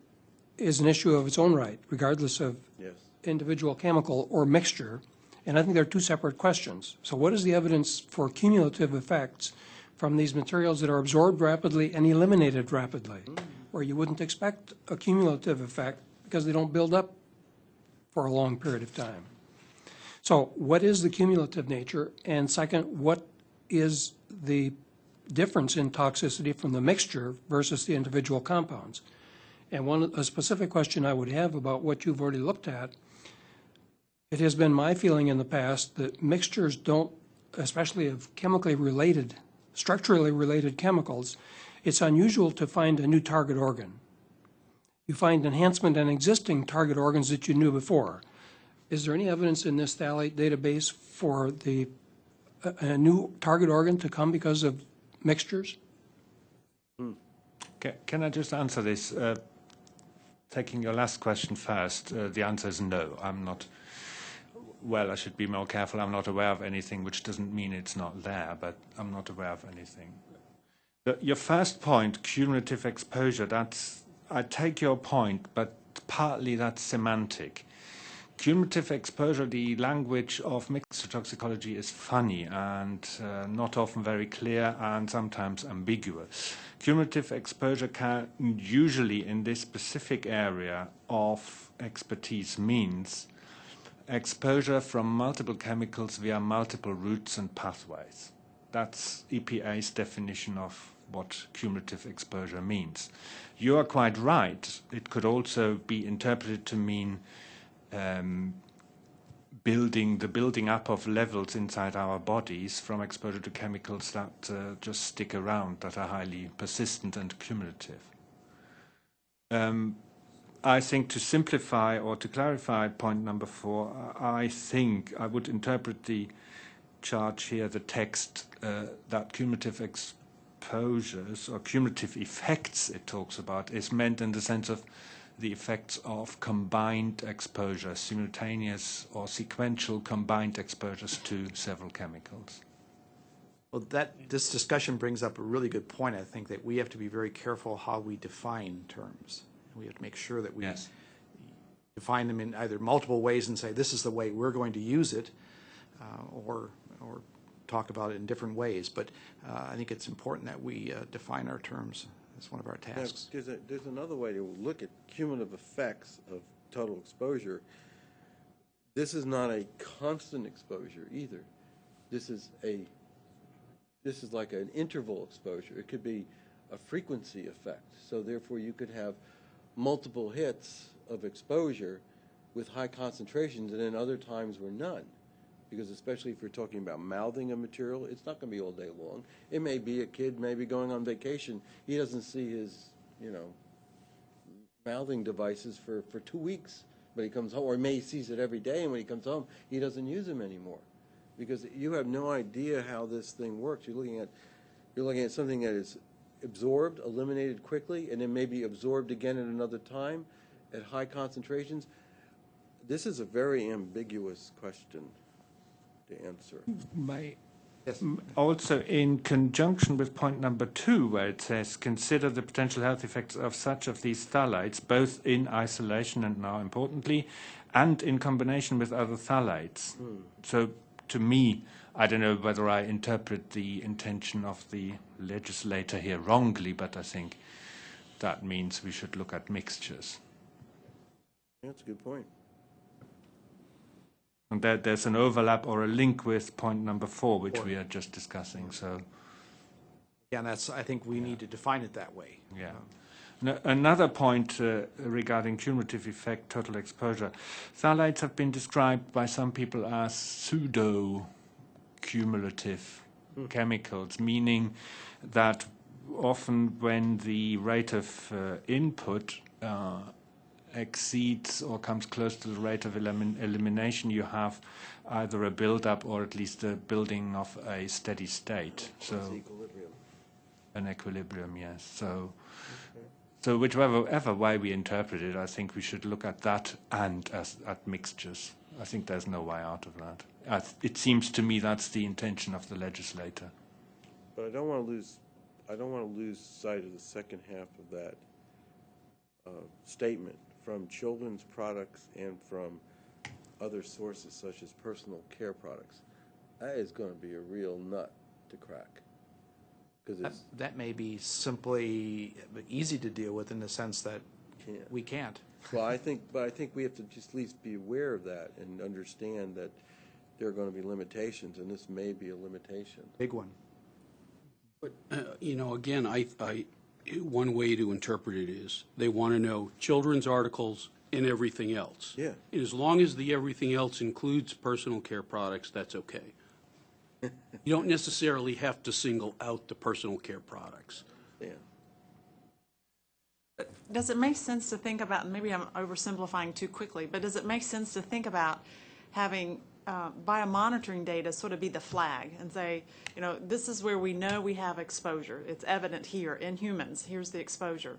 is an issue of its own right, regardless of Yes. individual chemical or mixture, and I think they're two separate questions. So what is the evidence for cumulative effects from these materials that are absorbed rapidly and eliminated rapidly, mm. where you wouldn't expect a cumulative effect because they don't build up for a long period of time? So what is the cumulative nature? And second, what is the difference in toxicity from the mixture versus the individual compounds? And one, a specific question I would have about what you've already looked at, it has been my feeling in the past that mixtures don't, especially of chemically related, structurally related chemicals, it's unusual to find a new target organ. You find enhancement in existing target organs that you knew before. Is there any evidence in this phthalate database for the, a, a new target organ to come because of mixtures? Ca- Can I just answer this? Uh, Taking your last question first, uh, the answer is no. I'm not, well, I should be more careful. I'm not aware of anything, which doesn't mean it's not there, but I'm not aware of anything. The- Your first point, cumulative exposure, that's, I take your point, but partly that's semantic. Cumulative exposure, the language of mixed toxicology is funny and uh, not often very clear and sometimes ambiguous. Cumulative exposure can usually in this specific area of expertise means exposure from multiple chemicals via multiple routes and pathways. That's EPA's definition of what cumulative exposure means. You are quite right. It could also be interpreted to mean um, building the building up of levels inside our bodies from exposure to chemicals that uh, just stick around, that are highly persistent and cumulative. Um, I think to simplify or to clarify point number four, I think I would interpret the charge here, the text, uh, that cumulative exposures or cumulative effects it talks about is meant in the sense of the effects of combined exposure, simultaneous or sequential combined exposures to several chemicals. Well, that, this discussion brings up a really good point, I think, that we have to be very careful how we define terms. We have to make sure that we Yes. define them in either multiple ways and say, this is the way we're going to use it, uh, or, or talk about it in different ways. But uh, I think it's important that we uh, define our terms It's one of our Now, tasks. There's a, there's another way to look at cumulative effects of total exposure. This is not a constant exposure either. This is a, this is like an interval exposure. It could be a frequency effect. So therefore, you could have multiple hits of exposure with high concentrations, and then other times were none. Because especially if you're talking about mouthing a material, it's not going to be all day long. It may be a kid maybe going on vacation. He doesn't see his, you know, mouthing devices for, for two weeks, but he comes home, or may sees it every day, and when he comes home, he doesn't use them anymore. Because you have no idea how this thing works. You're looking at, you're looking at something that is absorbed, eliminated quickly, and then maybe absorbed again at another time at high concentrations. This is a very ambiguous question to answer. My, Yes. also in conjunction with point number two, where it says consider the potential health effects of such of these phthalates, both in isolation and now importantly, and in combination with other phthalates. Hmm. So to me, I don't know whether I interpret the intention of the legislator here wrongly, but I think that means we should look at mixtures. That's a good point. And there, there's an overlap or a link with point number four, which we are just discussing. So, And that's, I think we need to define it that way. yeah. No, another point uh, regarding cumulative effect, total exposure. Phthalates have been described by some people as pseudo cumulative chemicals, meaning that often when the rate of uh, input uh, exceeds or comes close to the rate of elimin- elimination, you have either a build-up or at least a building of a steady state. So equilibrium. an equilibrium, yes. So, so whichever ever way we interpret it, I think we should look at that and as at mixtures. I think there's no way out of that. Th- it seems to me that's the intention of the legislator. But I don't want to lose, I don't want to lose sight of the second half of that uh, statement from children's products and from other sources such as personal care products. That is going to be a real nut to crack. Because That, it's, that may be simply easy to deal with in the sense that Can't. we can't. well, I think, but I think we have to just at least be aware of that and understand that there are going to be limitations, and this may be a limitation. Big one. Uh, You know, again, I, I, one way to interpret it is, they want to know children's articles and everything else. Yeah. And as long as the everything else includes personal care products, that's okay. [laughs] You don't necessarily have to single out the personal care products. Yeah. Does it make sense to think about, maybe I'm oversimplifying too quickly, but does it make sense to think about having uh, biomonitoring data sort of be the flag and say, you know, this is where we know we have exposure. It's evident here in humans. Here's the exposure.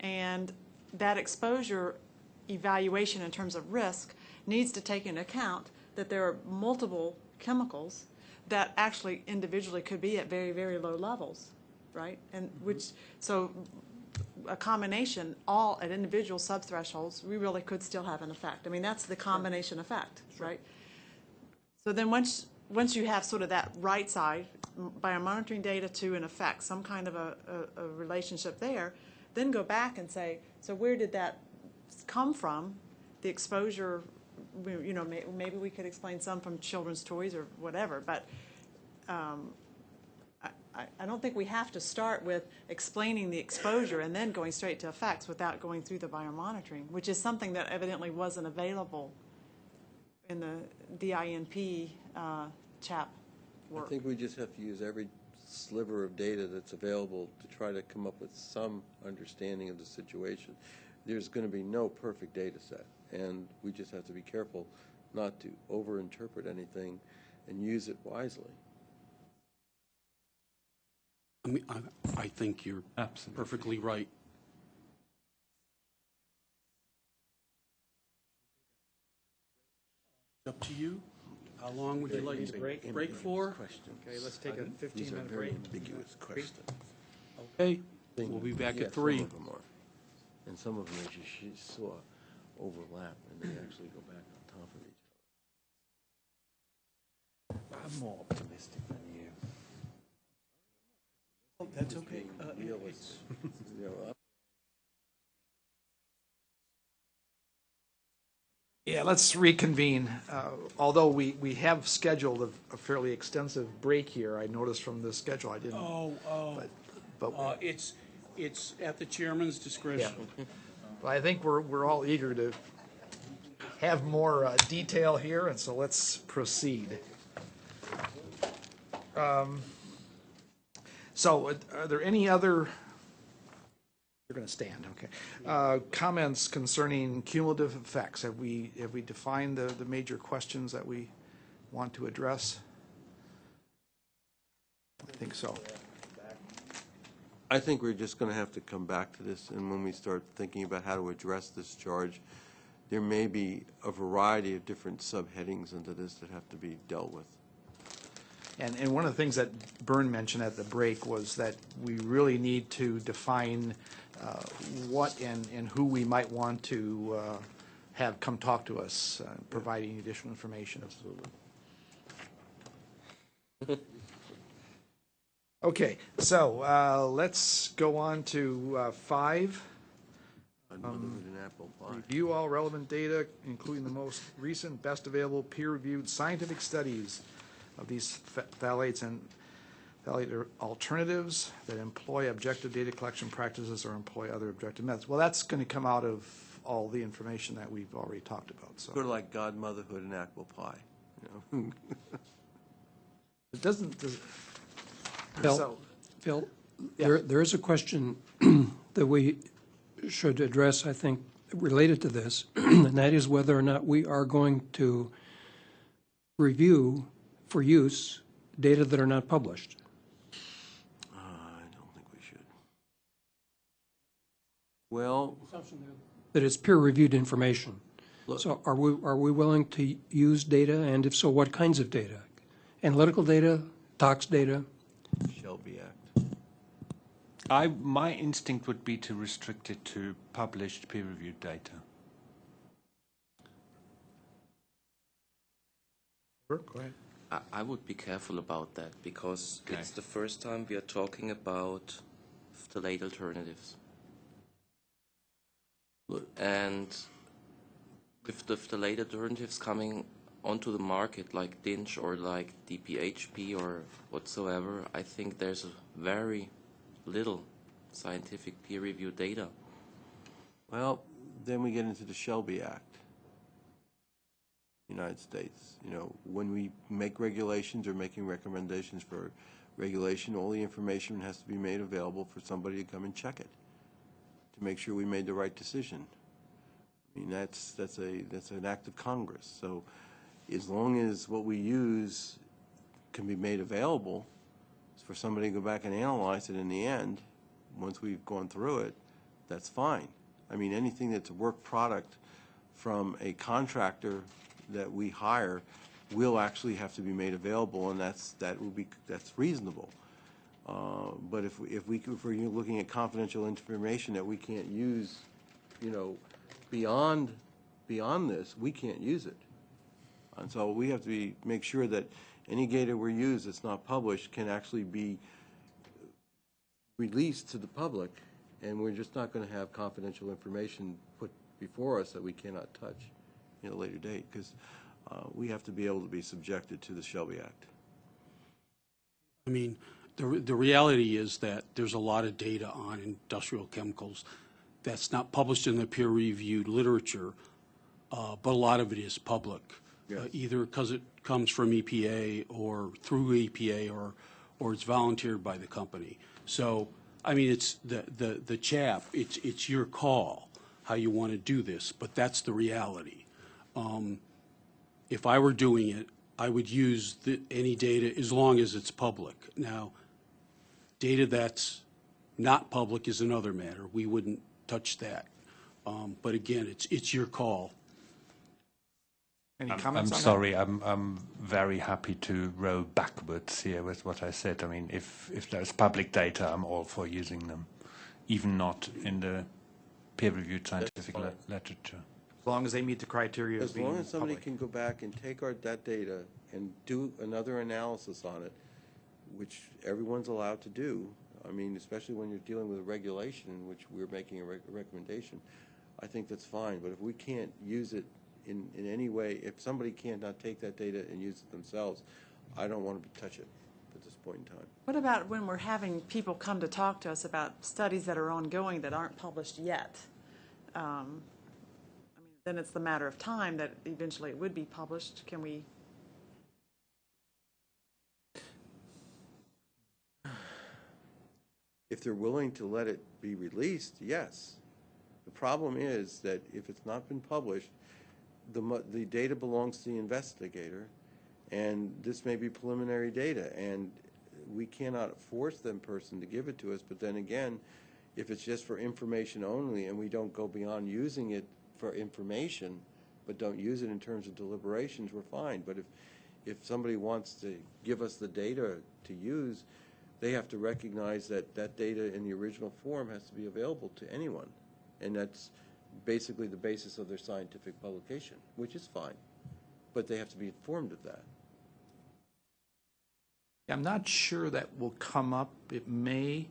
And that exposure evaluation in terms of risk needs to take into account that there are multiple chemicals that actually individually could be at very, very low levels, right? And which, so a combination, all at individual subthresholds, we really could still have an effect. I mean, that's the combination effect, right? So then once, once you have sort of that right side, biomonitoring data to an effect, some kind of a, a, a relationship there, then go back and say, so where did that come from? The exposure, you know, may, maybe we could explain some from children's toys or whatever, but, um, I, I don't think we have to start with explaining the exposure and then going straight to effects without going through the biomonitoring, which is something that evidently wasn't available in the DINP uh, CHAP I work. think we just have to use every sliver of data that's available to try to come up with some understanding of the situation. There's going to be no perfect data set, and we just have to be careful not to overinterpret anything and use it wisely. I mean, I, I think you're Absolutely. perfectly right. Up to you. How long would you like to break, break for? Okay, let's take a 15-minute break. ambiguous questions. Okay, we'll be back Yeah, at three. Some of them are. And some of them, as you sh- saw, overlap, and they actually go back on top of each other. I'm more optimistic than you. That's okay. Uh, Realistic. you know, Yeah, let's reconvene. Uh, Although we, we have scheduled a- a fairly extensive break here, I noticed from the schedule, I didn't, Oh, oh, but, but uh, it's, it's at the chairman's discretion. but I think we're, we're all eager to have more uh, detail here, and so let's proceed. Um, So uh, are there any other, you're going to stand, okay. Uh, Comments concerning cumulative effects? Have we, have we defined the, the major questions that we want to address? I think so. I think we're just going to have to come back to this, and when we start thinking about how to address this charge, there may be a variety of different subheadings into this that have to be dealt with. And, and one of the things that Byrne mentioned at the break was that we really need to define uh, what and, and who we might want to uh, have come talk to us, uh, providing additional information. Absolutely. [laughs] Okay, so uh, let's go on to uh, five. Motherhood and apple pie. Review all relevant data, including the most recent, best available, peer-reviewed scientific studies of these ph- phthalates and phthalate alternatives that employ objective data collection practices or employ other objective methods. Well, that's going to come out of all the information that we've already talked about, so. Sort of like godmotherhood and apple pie, you know? [laughs] It doesn't, does- Phil, so, Phil, Yeah. there, there is a question [clears throat] that we should address, I think, related to this, [clears throat] and that is whether or not we are going to review for use data that are not published. Uh, I don't think we should. Well, That it's peer-reviewed information. Look- So are we, are we willing to use data, and if so, what kinds of data? Analytical data, tox data? Shelby Act. I, my instinct would be to restrict it to published peer-reviewed data. go ahead. I, I would be careful about that because Okay. it's the first time we are talking about phthalate alternatives. And with the phthalate alternatives coming onto the market like DINCH or like DPHP or whatsoever, I think there's a very little scientific peer-reviewed data. Well, then we get into the Shelby Act. United States, you know, when we make regulations or making recommendations for regulation, all the information has to be made available for somebody to come and check it, to make sure we made the right decision. I mean, that's, that's a, that's an act of Congress. So as long as what we use can be made available for somebody to go back and analyze it in the end, once we've gone through it, that's fine. I mean, anything that's a work product from a contractor that we hire will actually have to be made available, and that's, that will be, that's reasonable. Uh, But if, we- if we, if we're looking at confidential information that we can't use, you know, beyond, beyond this, we can't use it. And so we have to be, make sure that any data we use that's not published can actually be released to the public, and we're just not going to have confidential information put before us that we cannot touch at a later date, because we have to be able to be subjected to the Shelby Act. I mean, the, the reality is that there's a lot of data on industrial chemicals that's not published in the peer-reviewed literature, uh, but a lot of it is public. uh, Either because it comes from EPA or through EPA or, or it's volunteered by the company. So, I mean, it's the, the, the chap, it's, it's your call how you want to do this, but that's the reality. Um, If I were doing it, I would use the, any data as long as it's public. Now, data that's not public is another matter. We wouldn't touch that. Um, But again, it's, it's your call. Any I'm, I'm comments on that? sorry, I'm, I'm very happy to row backwards here with what I said. I mean, if, if there's public data, I'm all for using them, even not in the peer-reviewed scientific fine. literature. As long as they meet the criteria of As being long as somebody public. can go back and take our, that data and do another analysis on it, which everyone's allowed to do, I mean, especially when you're dealing with a regulation in which we're making a rec- recommendation, I think that's fine. But if we can't use it in, in any way, if somebody cannot take that data and use it themselves, I don't want to touch it at this point in time. What about when we're having people come to talk to us about studies that are ongoing that aren't published yet? Um, I mean, Then it's the matter of time that eventually it would be published. Can we, If they're willing to let it be released, yes. The problem is that if it's not been published, the, the data belongs to the investigator, and this may be preliminary data, and we cannot force them person to give it to us, but then again, if it's just for information only and we don't go beyond using it for information, but don't use it in terms of deliberations, we're fine. But if, if somebody wants to give us the data to use, they have to recognize that that data in the original form has to be available to anyone. And that's basically the basis of their scientific publication, which is fine. But they have to be informed of that. I'm not sure that will come up. It may,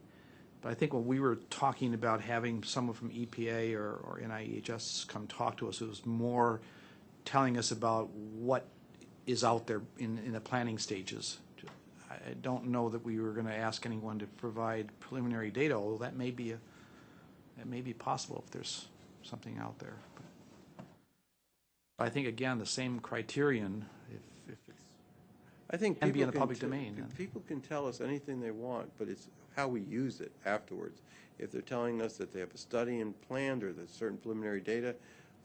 but I think when we were talking about having someone from EPA or, or NIEHS come talk to us, it was more telling us about what is out there in, in the planning stages. I don't know that we were going to ask anyone to provide preliminary data, although that may be a, that may be possible if there's something out there. But I think, again, the same criterion, if, if it's I think And be people in the can public t- domain, then. People can tell us anything they want, but it's how we use it afterwards. If they're telling us that they have a study in planned or that certain preliminary data,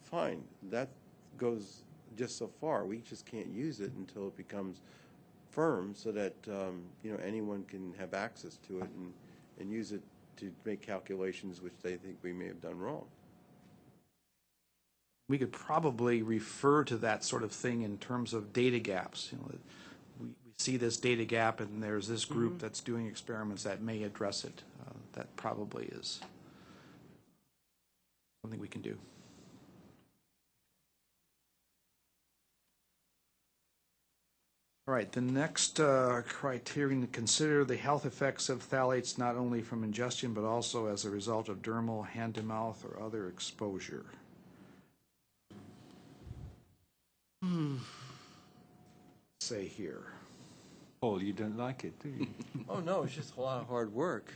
fine, that goes just so far. We just can't use it until it becomes firm so that, um, you know, anyone can have access to it and, and use it to make calculations which they think we may have done wrong. we could probably refer to that sort of thing in terms of data gaps. You know, see this data gap and there's this group that's doing experiments that may address it. Uh, That probably is something we can do. All right, the next uh, criterion to consider, the health effects of phthalates not only from ingestion but also as a result of dermal, hand-to-mouth, or other exposure. Say here. Paul, you don't like it, do you? [laughs] Oh, no, it's just a lot of hard work.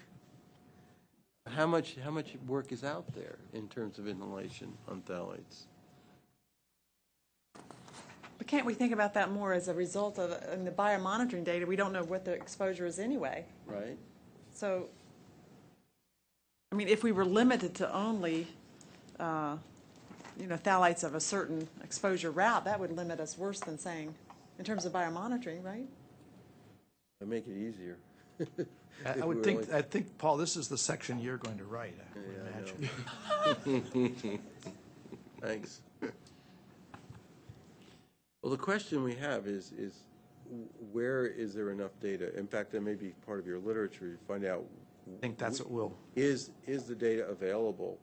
How much, how much work is out there in terms of inhalation on phthalates? but can't we think about that more as a result of, in the biomonitoring data, we don't know what the exposure is anyway. Right? So, I mean, if we were limited to only, uh, you know, phthalates of a certain exposure route, that would limit us worse than saying, in terms of biomonitoring, right? It'd make it easier. [laughs] I- I would think, I think, Paul, this is the section you're going to write, I would Yeah, I imagine. [laughs] Thanks. Well, the question we have is, is where is there enough data? In fact, that may be part of your literature, to find out. I think that's what we'll, Is, is the data available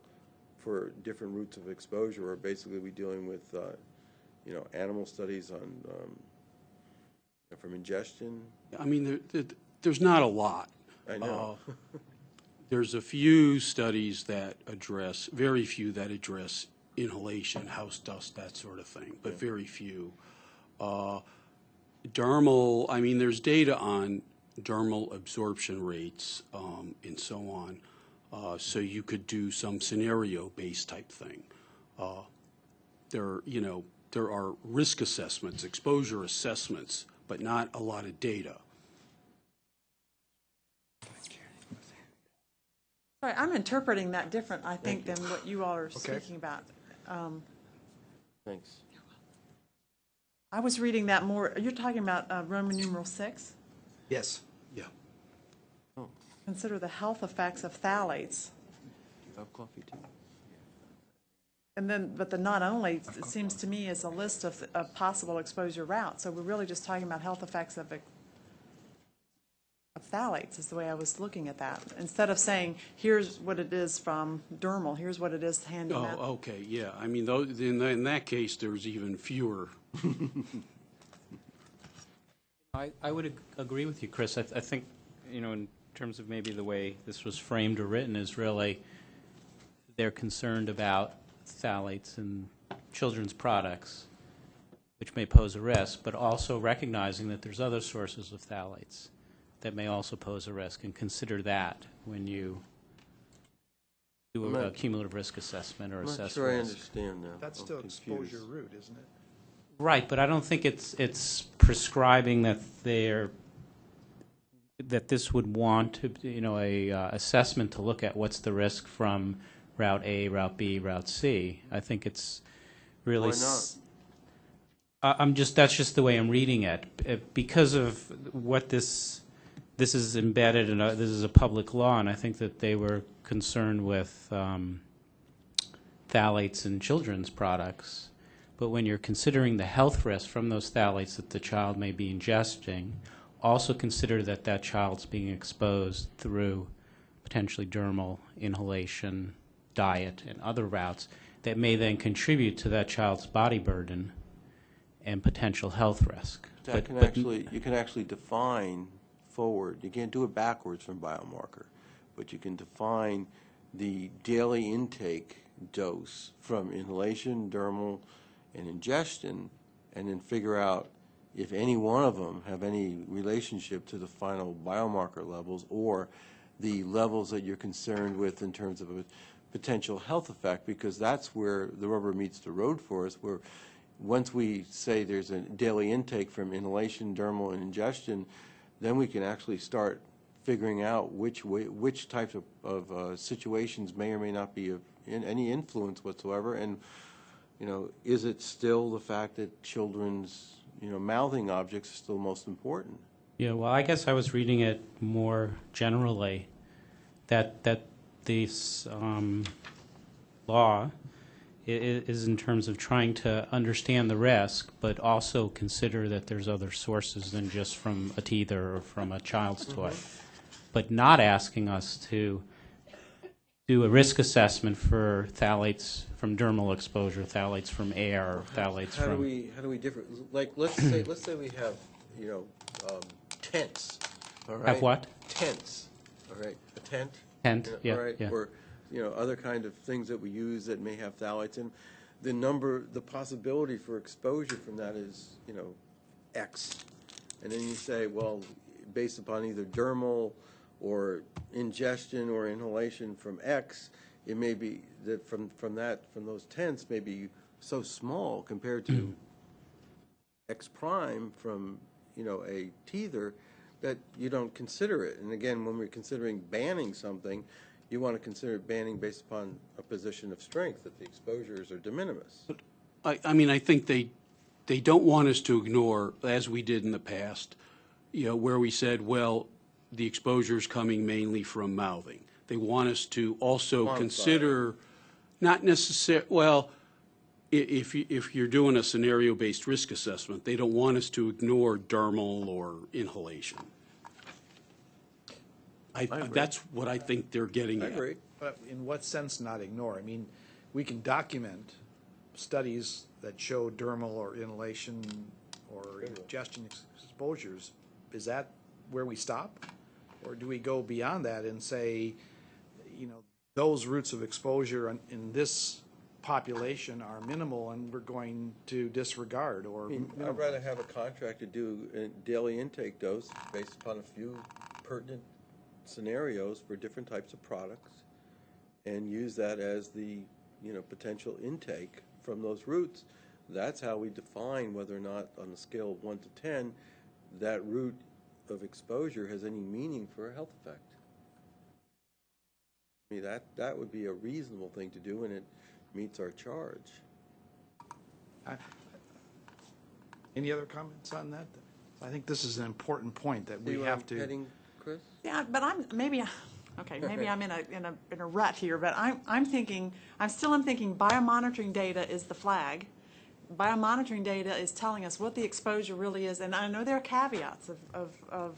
for different routes of exposure, or basically we dealing with, uh, you know, animal studies on, um, from ingestion? I mean, there, there- there's not a lot. I know. Uh, There's a few studies that address, very few that address inhalation, house dust, that sort of thing, but very few. Uh, Dermal, I mean, there's data on dermal absorption rates um, and so on. Uh, So you could do some scenario-based type thing. Uh, There, you know, there are risk assessments, exposure assessments, but not a lot of data. Sorry, I'm interpreting that different, I think, than what you all are speaking about. Um, Thanks. I was reading that more, you're talking about uh, Roman numeral six? yes. Yeah. Consider the health effects of phthalates. You have coffee too? And then, but the not only, it seems to me, is a list of, of possible exposure routes. So we're really just talking about health effects of, of phthalates, is the way I was looking at that. Instead of saying, here's what it is from dermal, here's what it is hand to Oh, mouth. okay, yeah. I mean, though, in, that- in that case, there's even fewer. [laughs] I, I would ag- agree with you, Chris. I, th- I think, you know, in terms of maybe the way this was framed or written, is really they're concerned about phthalates in children's products, which may pose a risk, but also recognizing that there's other sources of phthalates that may also pose a risk, and consider that when you do I'm a- a cumulative risk assessment or I'm assess not sure I risk. understand now. That's I'm still confused. exposure route, isn't it? Right, but I don't think it's, it's prescribing that they're, that this would want to, you know, a uh, assessment to look at what's the risk from Route A, Route B, Route C. I think it's really. Why I- I'm just, that's just the way I'm reading it. Uh, Because of what this, this is embedded in, a- this is a public law, and I think that they were concerned with um, phthalates in children's products. But when you're considering the health risk from those phthalates that the child may be ingesting, also consider that that child's being exposed through potentially dermal inhalation, diet, and other routes that may then contribute to that child's body burden and potential health risk. That But- can but- actually, you can actually define forward, you can't do it backwards from biomarker, but you can define the daily intake dose from inhalation, dermal, and ingestion, and then figure out if any one of them have any relationship to the final biomarker levels or the levels that you're concerned with in terms of a potential health effect, because that's where the rubber meets the road for us, where once we say there's a daily intake from inhalation, dermal, and ingestion, then we can actually start figuring out which way, which types of, of uh, situations may or may not be of in, any influence whatsoever, and you know, is it still the fact that children's you know mouthing objects are still most important? Yeah, well, I guess I was reading it more generally, that, that this um, law i- i- is in terms of trying to understand the risk, but also consider that there's other sources than just from a teether or from a child's toy. But not asking us to do a risk assessment for phthalates from dermal exposure, phthalates from air, phthalates How do from... we, how do we differ, like, let's say, let's say we have, you know, um, tents, all right? Have what? Tents, all right, a tent? Yeah, right, yeah. or, you know, other kind of things that we use that may have phthalates in. The number, the possibility for exposure from that is, you know, X. And then you say, well, based upon either dermal or ingestion or inhalation from X, it may be that from, from that, from those tents may be so small compared to mm. X prime from, you know, a teether, that you don't consider it. And again, when we're considering banning something, you want to consider banning based upon a position of strength, that the exposures are de minimis. I, I mean, I think they, they don't want us to ignore, as we did in the past, you know, where we said, well, the exposure's coming mainly from mouthing. They want us to also Quantify consider, not necessar, well, i- if, you- if you're doing a scenario-based risk assessment, they don't want us to ignore dermal or inhalation. I, agree. that's what I think they're getting I at. agree. But in what sense not ignore? I mean, we can document studies that show dermal or inhalation or ingestion ex- exposures. Is that where we stop? Or do we go beyond that and say, you know, those routes of exposure in, in this population are minimal and we're going to disregard or I mean, I'd rather have a contractor do a daily intake dose based upon a few pertinent scenarios for different types of products and use that as the, you know, potential intake from those routes. That's how we define whether or not, on a scale of one to ten, that route of exposure has any meaning for a health effect. I mean, that, that would be a reasonable thing to do and it meets our charge. Any other comments on that? I think this is an important point that See we have I'm to. Yeah, but I'm, maybe, okay, maybe I'm in a, in a, in a rut here, but I'm, I'm thinking, I'm still I'm thinking biomonitoring data is the flag. Biomonitoring data is telling us what the exposure really is, and I know there are caveats of, of, of,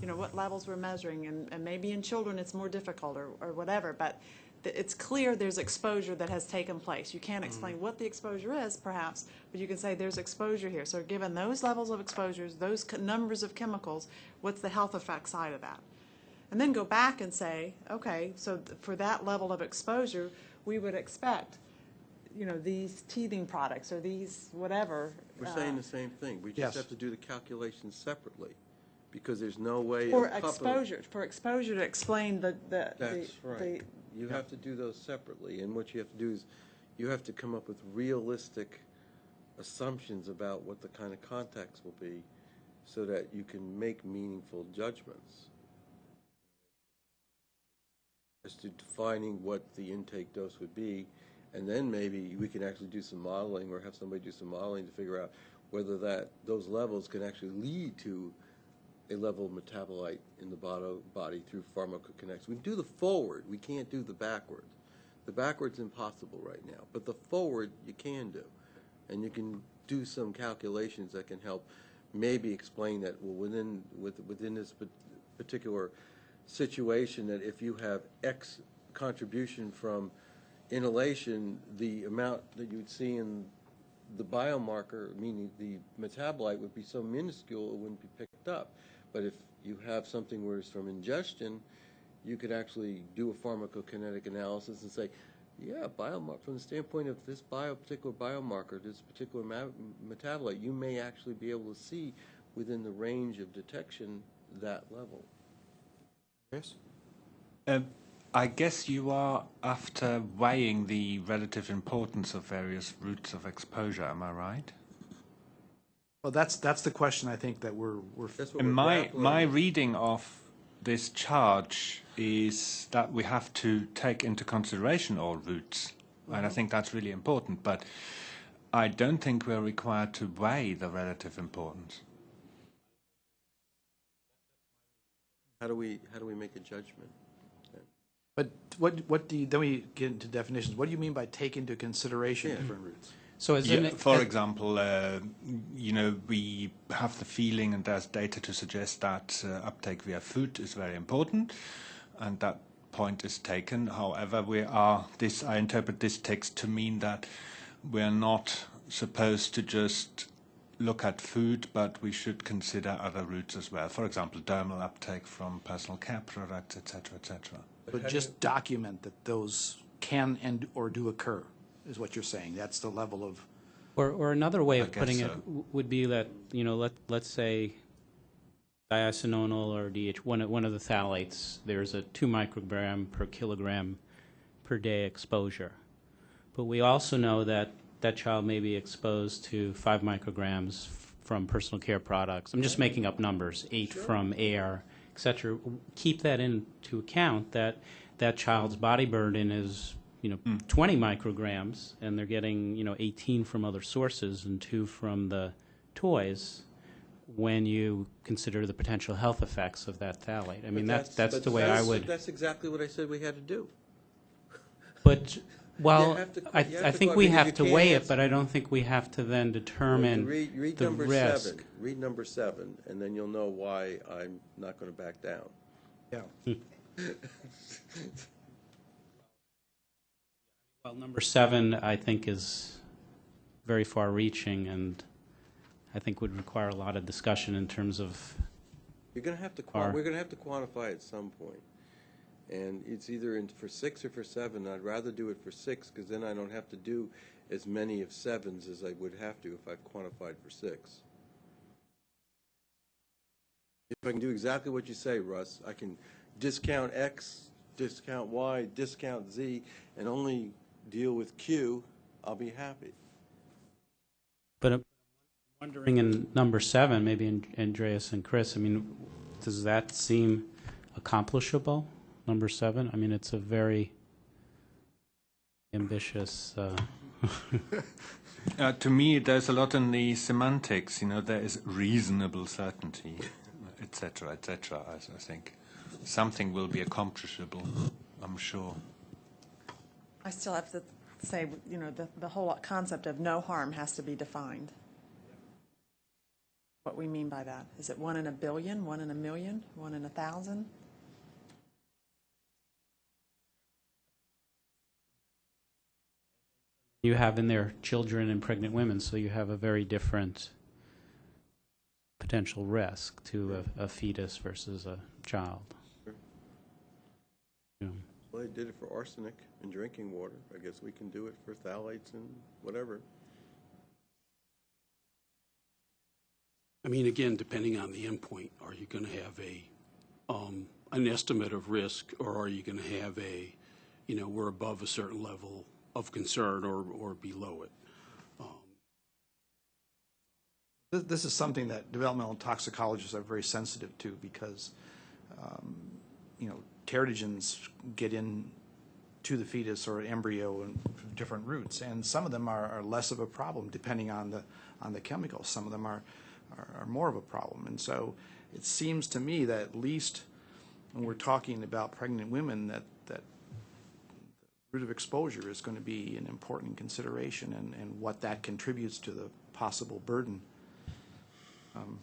you know, what levels we're measuring, and, and maybe in children it's more difficult or, or whatever, but it's clear there's exposure that has taken place. You can't mm-hmm. explain what the exposure is, perhaps, but you can say there's exposure here. So given those levels of exposures, those numbers of chemicals, what's the health effect side of that? And then go back and say, okay, so th- for that level of exposure, we would expect, you know, these teething products or these whatever. We're uh, saying the same thing. We Yes. just have to do the calculations separately, because there's no way. For coupling- exposure, for exposure to explain the, the. the- That's the- right. You have to do those separately, and what you have to do is, you have to come up with realistic assumptions about what the kind of contacts will be, so that you can make meaningful judgments. As to defining what the intake dose would be, and then maybe we can actually do some modeling, or have somebody do some modeling to figure out whether that, those levels can actually lead to a level of metabolite in the body, through pharmacokinetics. We do the forward, we can't do the backward. The backward's impossible right now, but the forward you can do. And you can do some calculations that can help maybe explain that, well, within, with, within this particular situation, that if you have X contribution from inhalation, the amount that you'd see in the biomarker, meaning the metabolite, would be so minuscule it wouldn't be picked up. But if you have something where it's from ingestion, you could actually do a pharmacokinetic analysis and say, yeah, biomar- from the standpoint of this bio, particular biomarker, this particular metabolite, you may actually be able to see within the range of detection that level. Chris? Um, I guess you are after weighing the relative importance of various routes of exposure, am I right? Well, that's, that's the question I think that we're, we're, That's what And we're my, grappling my reading of this charge is that we have to take into consideration all routes, and I think that's really important. But I don't think we're required to weigh the relative importance. How do we, how do we make a judgment? but what, what do you, then we get into definitions. What do you mean by take into consideration Yeah. different routes? So as Yeah, an, for example, uh, you know, we have the feeling, and there's data to suggest that uh, uptake via food is very important, and that point is taken. However, we are this. I interpret this text to mean that we are not supposed to just look at food, but we should consider other routes as well. For example, dermal uptake from personal care products, etc., etc. But just document that those can and or do occur, is what you're saying. That's the level of, Or, or another way I of putting guess it would be that, you know, let, let's say diacetyl or DH, one one of the phthalates, there's a two microgram per kilogram per day exposure. But we also know that that child may be exposed to five micrograms from personal care products. I'm just making up numbers, eight from air, et cetera. Keep that into account, that that child's body burden is, you know, mm. 20 micrograms, and they're getting, you know, 18 from other sources and two from the toys, when you consider the potential health effects of that phthalate. I mean, that's, that's the way I would, That's exactly what I said we had to do. but, well, to- I, I think we have to weigh it, but I don't think we have to then determine Read, read the number risk. seven, read number seven, and then you'll know why I'm not gonna back down. yeah. [laughs] Well, number seven, I think, is very far-reaching, and I think would require a lot of discussion in terms of, You're gonna have to, Are- we're gonna have to quantify at some point. And it's either in, for six or for seven, I'd rather do it for six, because then I don't have to do as many of sevens as I would have to if I quantified for six. If I can do exactly what you say, Russ, I can discount X, discount Y, discount Z, and only deal with Q, I'll be happy. but I'm wondering in number seven, maybe An- Andreas and Chris, I mean, does that seem accomplishable, number seven? I mean, it's a very ambitious, uh, [laughs] Uh, to me, there's a lot in the semantics. You know, there is reasonable certainty, etc., etc. I, I think something will be accomplishable. I'm sure. I still have to say, you know, the, the whole concept of no harm has to be defined. What we mean by that. Is it one in a billion, one in a million, one in a thousand? You have in there children and pregnant women, so you have a very different potential risk to a, a fetus versus a child. Yeah. Well, they did it for arsenic in drinking water. I guess we can do it for phthalates and whatever. I mean, again, depending on the endpoint, are you going to have a, um, an estimate of risk, or are you going to have a, you know, we're above a certain level of concern or, or below it? This, this is something that developmental toxicologists are very sensitive to because, um, you know, teratogens get in to the fetus or embryo and different routes, and some of them are, are less of a problem depending on the on the chemicals. Some of them are, are are more of a problem, and so it seems to me that at least when we're talking about pregnant women, that route of exposure is going to be an important consideration, and and what that contributes to the possible burden. Um,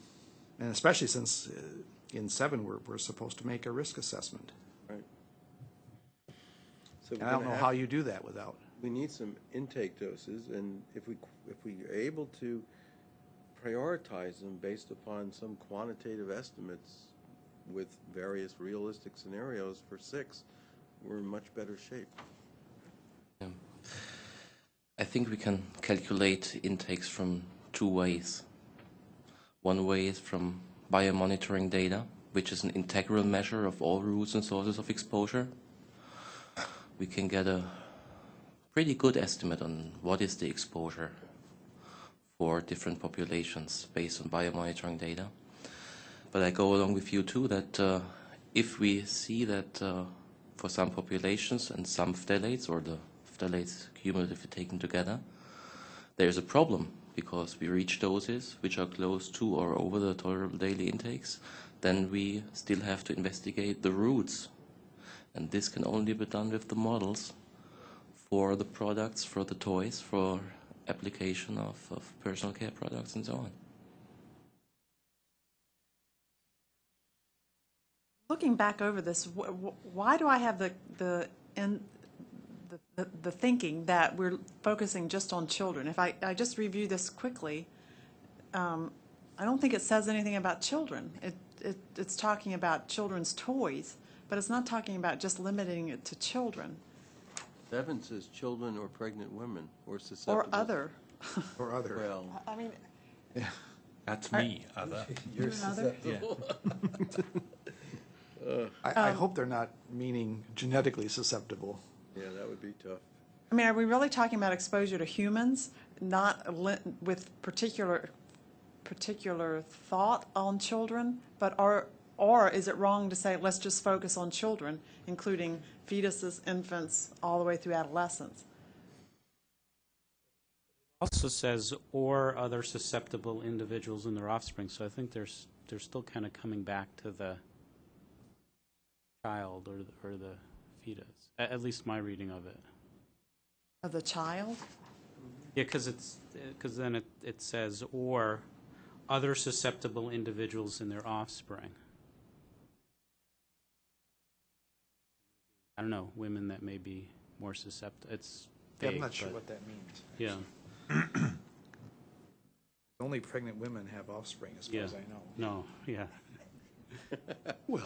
And especially since uh, in seven, we're, we're supposed to make a risk assessment. Right. So And I don't know how you do that without. We need some intake doses, and if we, if we are able to prioritize them based upon some quantitative estimates with various realistic scenarios for six, we're in much better shape. I think we can calculate intakes from two ways. One way is from biomonitoring data, which is an integral measure of all routes and sources of exposure. We can get a pretty good estimate on what is the exposure for different populations based on biomonitoring data. But I go along with you too that uh, if we see that uh, for some populations and some phthalates or the phthalates cumulatively taken together, there's a problem because we reach doses which are close to or over the tolerable daily intakes, then we still have to investigate the routes. And this can only be done with the models for the products, for the toys, for application of, of personal care products and so on. Looking back over this, wh- wh- why do I have the, the, in, the- the, the thinking that we're focusing just on children? If I, I just review this quickly, um, I don't think it says anything about children. It, it, it's talking about children's toys, but it's not talking about just limiting it to children Seven says children or pregnant women or susceptible. or other. Or other. Well, I mean, That's me, other. other. [laughs] I, I hope they're not meaning genetically susceptible. Yeah, that would be tough. I mean, are we really talking about exposure to humans, not li- with particular, particular thought on children? But are, or is it wrong to say, let's just focus on children, including fetuses, infants, all the way through adolescence? Also says, or other susceptible individuals and their offspring, so I think there's, they're still kind of coming back to the child or, the- or the fetus, at, at least my reading of it. Of the child? Yeah, because it's, eh, because then it, it says, or other susceptible individuals and their offspring. I don't know, women that may be more susceptible, it's Yeah, I'm not sure what that means. Yeah, [clears throat] Only pregnant women have offspring, as far yeah. as I know. No, yeah. [laughs] Well,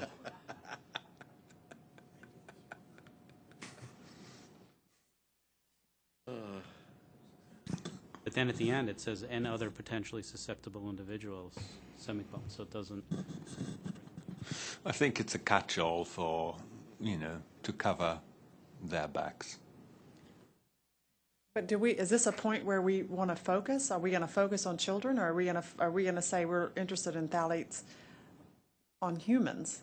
then at the end, it says, and other potentially susceptible individuals, semicolon, so it doesn't, I think it's a catch-all for, you know, to cover their backs. But do we, is this a point where we want to focus? Are we going to focus on children, or are we going to, are we going to say we're interested in phthalates on humans?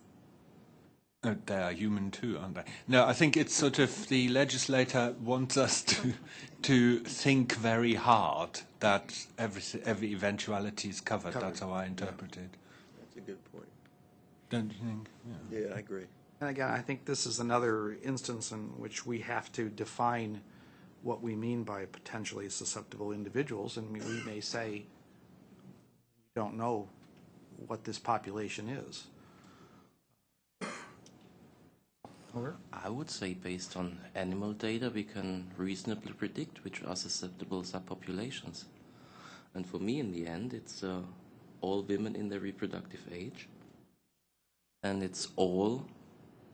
Uh, they are human too, aren't they? No, I think it's sort of the legislator wants us to to think very hard that every every eventuality is covered. That's how I interpret it. That's a good point. Don't you think? Yeah. Yeah, I agree. And again, I think this is another instance in which we have to define what we mean by potentially susceptible individuals, and we we may say, we don't know what this population is. I would say based on animal data, we can reasonably predict which are susceptible subpopulations. And for me, in the end, it's uh, all women in their reproductive age, and it's all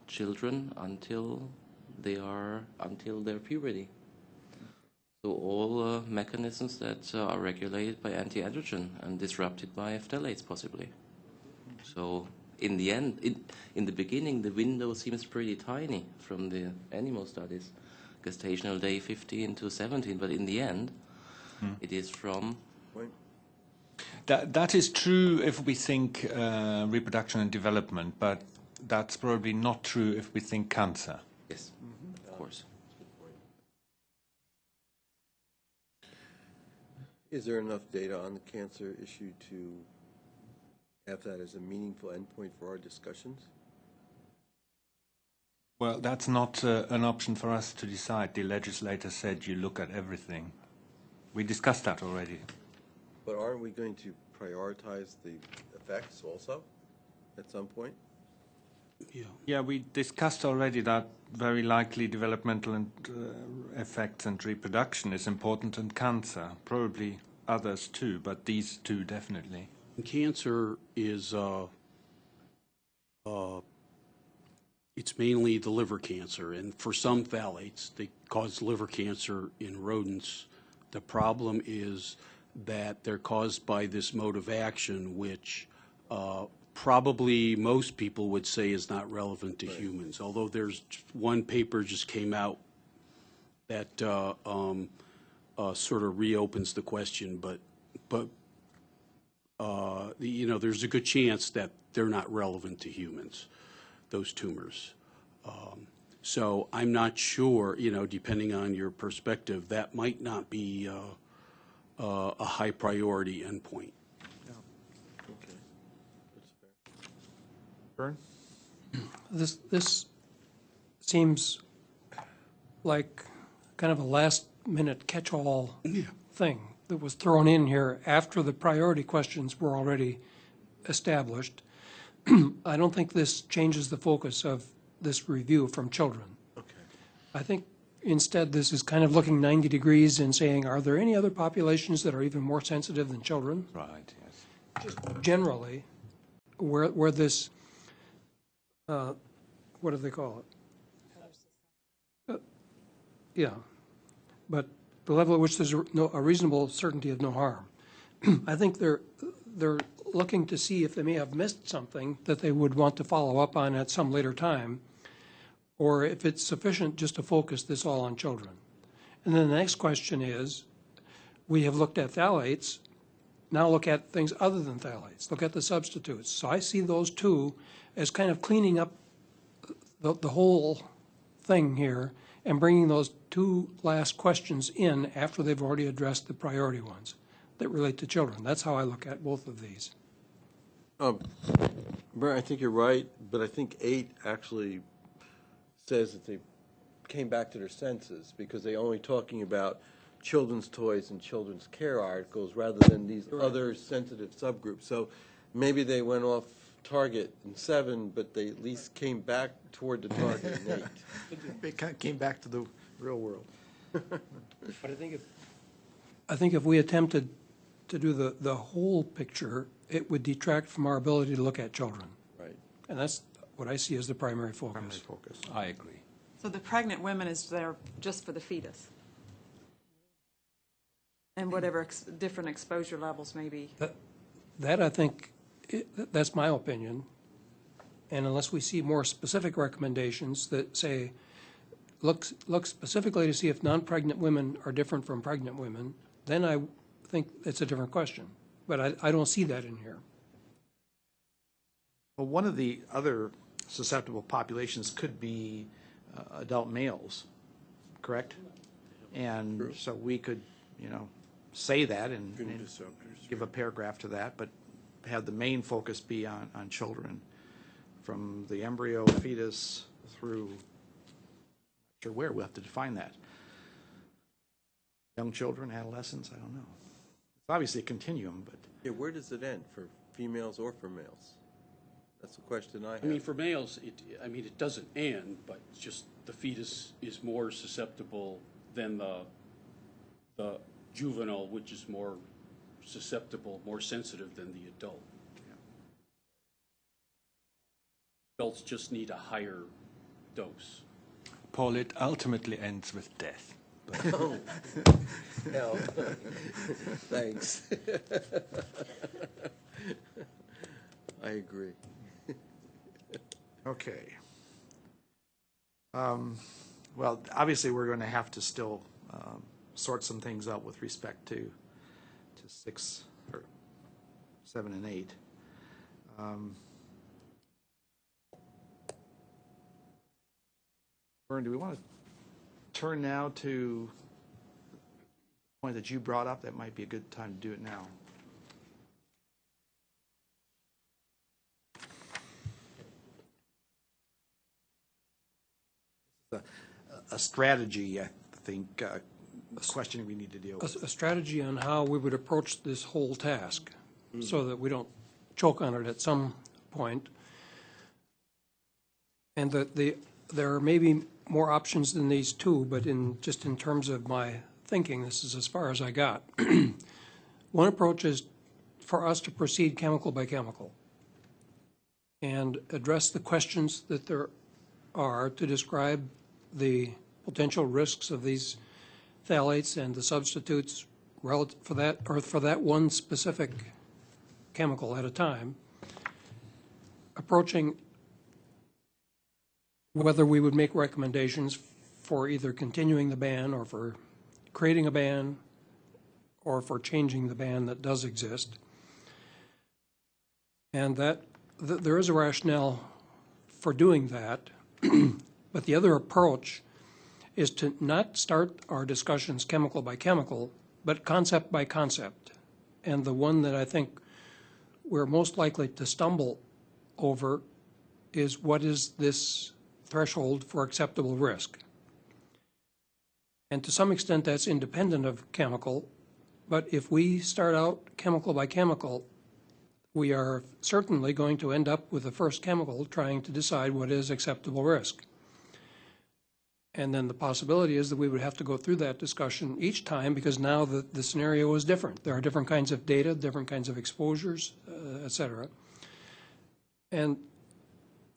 children until they are until their puberty. So all uh, mechanisms that uh, are regulated by anti-androgen and disrupted by phthalates possibly. So in the end, in, in the beginning, the window seems pretty tiny from the animal studies, gestational day 15 to 17, but in the end, it is from Point. That, that is true if we think uh, reproduction and development, but that's probably not true if we think cancer. yes, of course. Is there enough data on the cancer issue to have that as a meaningful endpoint for our discussions? Well, that's not uh, an option for us to decide. The legislator said you look at everything. We discussed that already. But aren't we going to prioritize the effects also at some point? Yeah. Yeah, we discussed already that very likely developmental and, uh, effects and reproduction is important and cancer, probably others too, but these two definitely. Cancer is, uh, uh, it's mainly the liver cancer, and for some phthalates, they cause liver cancer in rodents. The problem is that they're caused by this mode of action, which uh, probably most people would say is not relevant to humans, although there's one paper just came out that uh, um, uh, sort of reopens the question, but, but uh, you know, there's a good chance that they're not relevant to humans, those tumors. Um, So I'm not sure, you know, depending on your perspective, that might not be uh, uh, a high priority endpoint. Okay. That's fair. Vern? This, this seems like kind of a last-minute catch-all thing that was thrown in here after the priority questions were already established. [clears throat] I don't think this changes the focus of this review from children. Okay. I think instead, this is kind of looking 90 degrees and saying, are there any other populations that are even more sensitive than children? Right, yes. generally, where, where this, uh, what do they call it? Uh, Yeah, but the level at which there's a no, a reasonable certainty of no harm. [clears throat] I think they're, they're looking to see if they may have missed something that they would want to follow up on at some later time, or if it's sufficient just to focus this all on children. And then the next question is, we have looked at phthalates, now look at things other than phthalates, look at the substitutes. So I see those two as kind of cleaning up the, the whole thing here and bringing those two last questions in after they've already addressed the priority ones that relate to children. That's how I look at both of these. Um, Brent, I think you're right, but I think eight actually says that they came back to their senses because they're only talking about children's toys and children's care articles rather than these other sensitive subgroups. So maybe they went off target in seven, but they at least came back toward the target in eight. It kind of came back to the real world. [laughs] But I think if. I think if we attempted to do the, the whole picture, it would detract from our ability to look at children. Right. And that's what I see as the primary focus. Primary focus. I agree. So the pregnant women is there just for the fetus? And whatever ex- different exposure levels may be. That, that I think, i- that's my opinion. And unless we see more specific recommendations that say, look, look specifically to see if non-pregnant women are different from pregnant women, then I think it's a different question. But I, I don't see that in here. Well, one of the other susceptible populations could be uh, adult males, correct? And so we could, you know, say that and and give a paragraph to that, but have the main focus be on, on children, from the embryo, fetus, through, not sure where, we'll have to define that. Young children, adolescents, I don't know. It's obviously a continuum, but. Yeah, where does it end, for females or for males? That's the question I have. I mean, for males, it, I mean, it doesn't end, but it's just the fetus is more susceptible than the, the juvenile, which is more susceptible, more sensitive than the adult. Adults just need a higher dose. Paul, it ultimately ends with death. [laughs] Hell, [laughs] thanks. [laughs] I agree. Okay. Um, Well, obviously, we're going to have to still um, sort some things out with respect to, six, or seven and eight. Um, Vern, do we want to turn now to the point that you brought up? That might be a good time to do it now. a- a strategy, I think, uh, question we need to deal a, with. a strategy on how we would approach this whole task, mm. so that we don't choke on it at some point. And that the, there are maybe more options than these two, but in, just in terms of my thinking, this is as far as I got. [clears throat] One approach is for us to proceed chemical by chemical and address the questions that there are to describe the potential risks of these phthalates and the substitutes for that, or for that one specific chemical at a time, approaching whether we would make recommendations for either continuing the ban or for creating a ban or for changing the ban that does exist. And that, th- there is a rationale for doing that. [clears throat] But the other approach is to not start our discussions chemical by chemical, but concept by concept. And the one that I think we're most likely to stumble over is what is this threshold for acceptable risk? And to some extent, that's independent of chemical, but if we start out chemical by chemical, we are certainly going to end up with the first chemical trying to decide what is acceptable risk. And then the possibility is that we would have to go through that discussion each time because now the, the scenario is different. There are different kinds of data, different kinds of exposures, uh, et cetera. And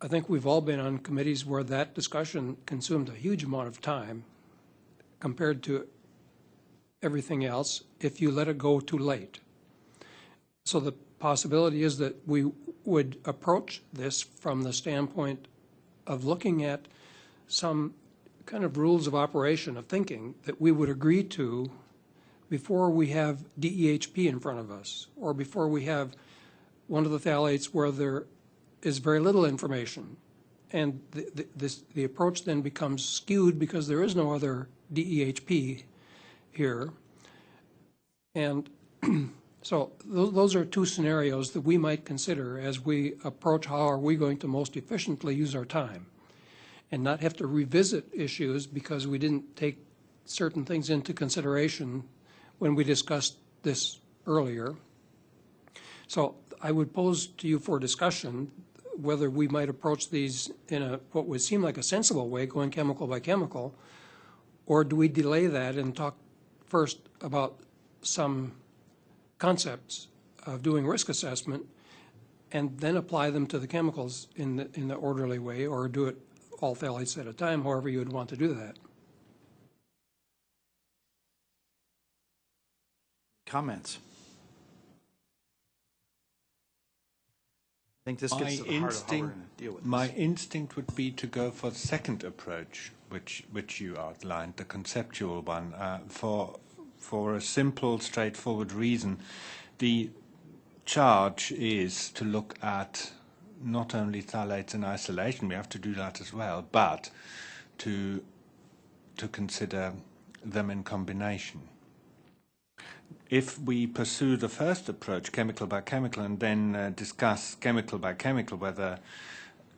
I think we've all been on committees where that discussion consumed a huge amount of time compared to everything else if you let it go too late. So the possibility is that we would approach this from the standpoint of looking at some kind of rules of operation of thinking that we would agree to before we have DEHP in front of us, or before we have one of the phthalates where there is very little information. And the, the, this, the approach then becomes skewed because there is no other DEHP here. And [clears throat] so those, those are two scenarios that we might consider as we approach how are we going to most efficiently use our time and not have to revisit issues because we didn't take certain things into consideration when we discussed this earlier. So I would pose to you for discussion whether we might approach these in a, what would seem like a sensible way, going chemical by chemical, or do we delay that and talk first about some concepts of doing risk assessment and then apply them to the chemicals in the, in the orderly way, or do it all phthalates at a time, however you would want to do that. Comments? I think this My gets to the heart of how we're instinct, deal with my this. instinct would be to go for the second approach, which which you outlined, the conceptual one, uh, for for a simple, straightforward reason. The charge is to look at not only phthalates in isolation, we have to do that as well, but to to consider them in combination. If we pursue the first approach, chemical by chemical, and then uh, discuss chemical by chemical whether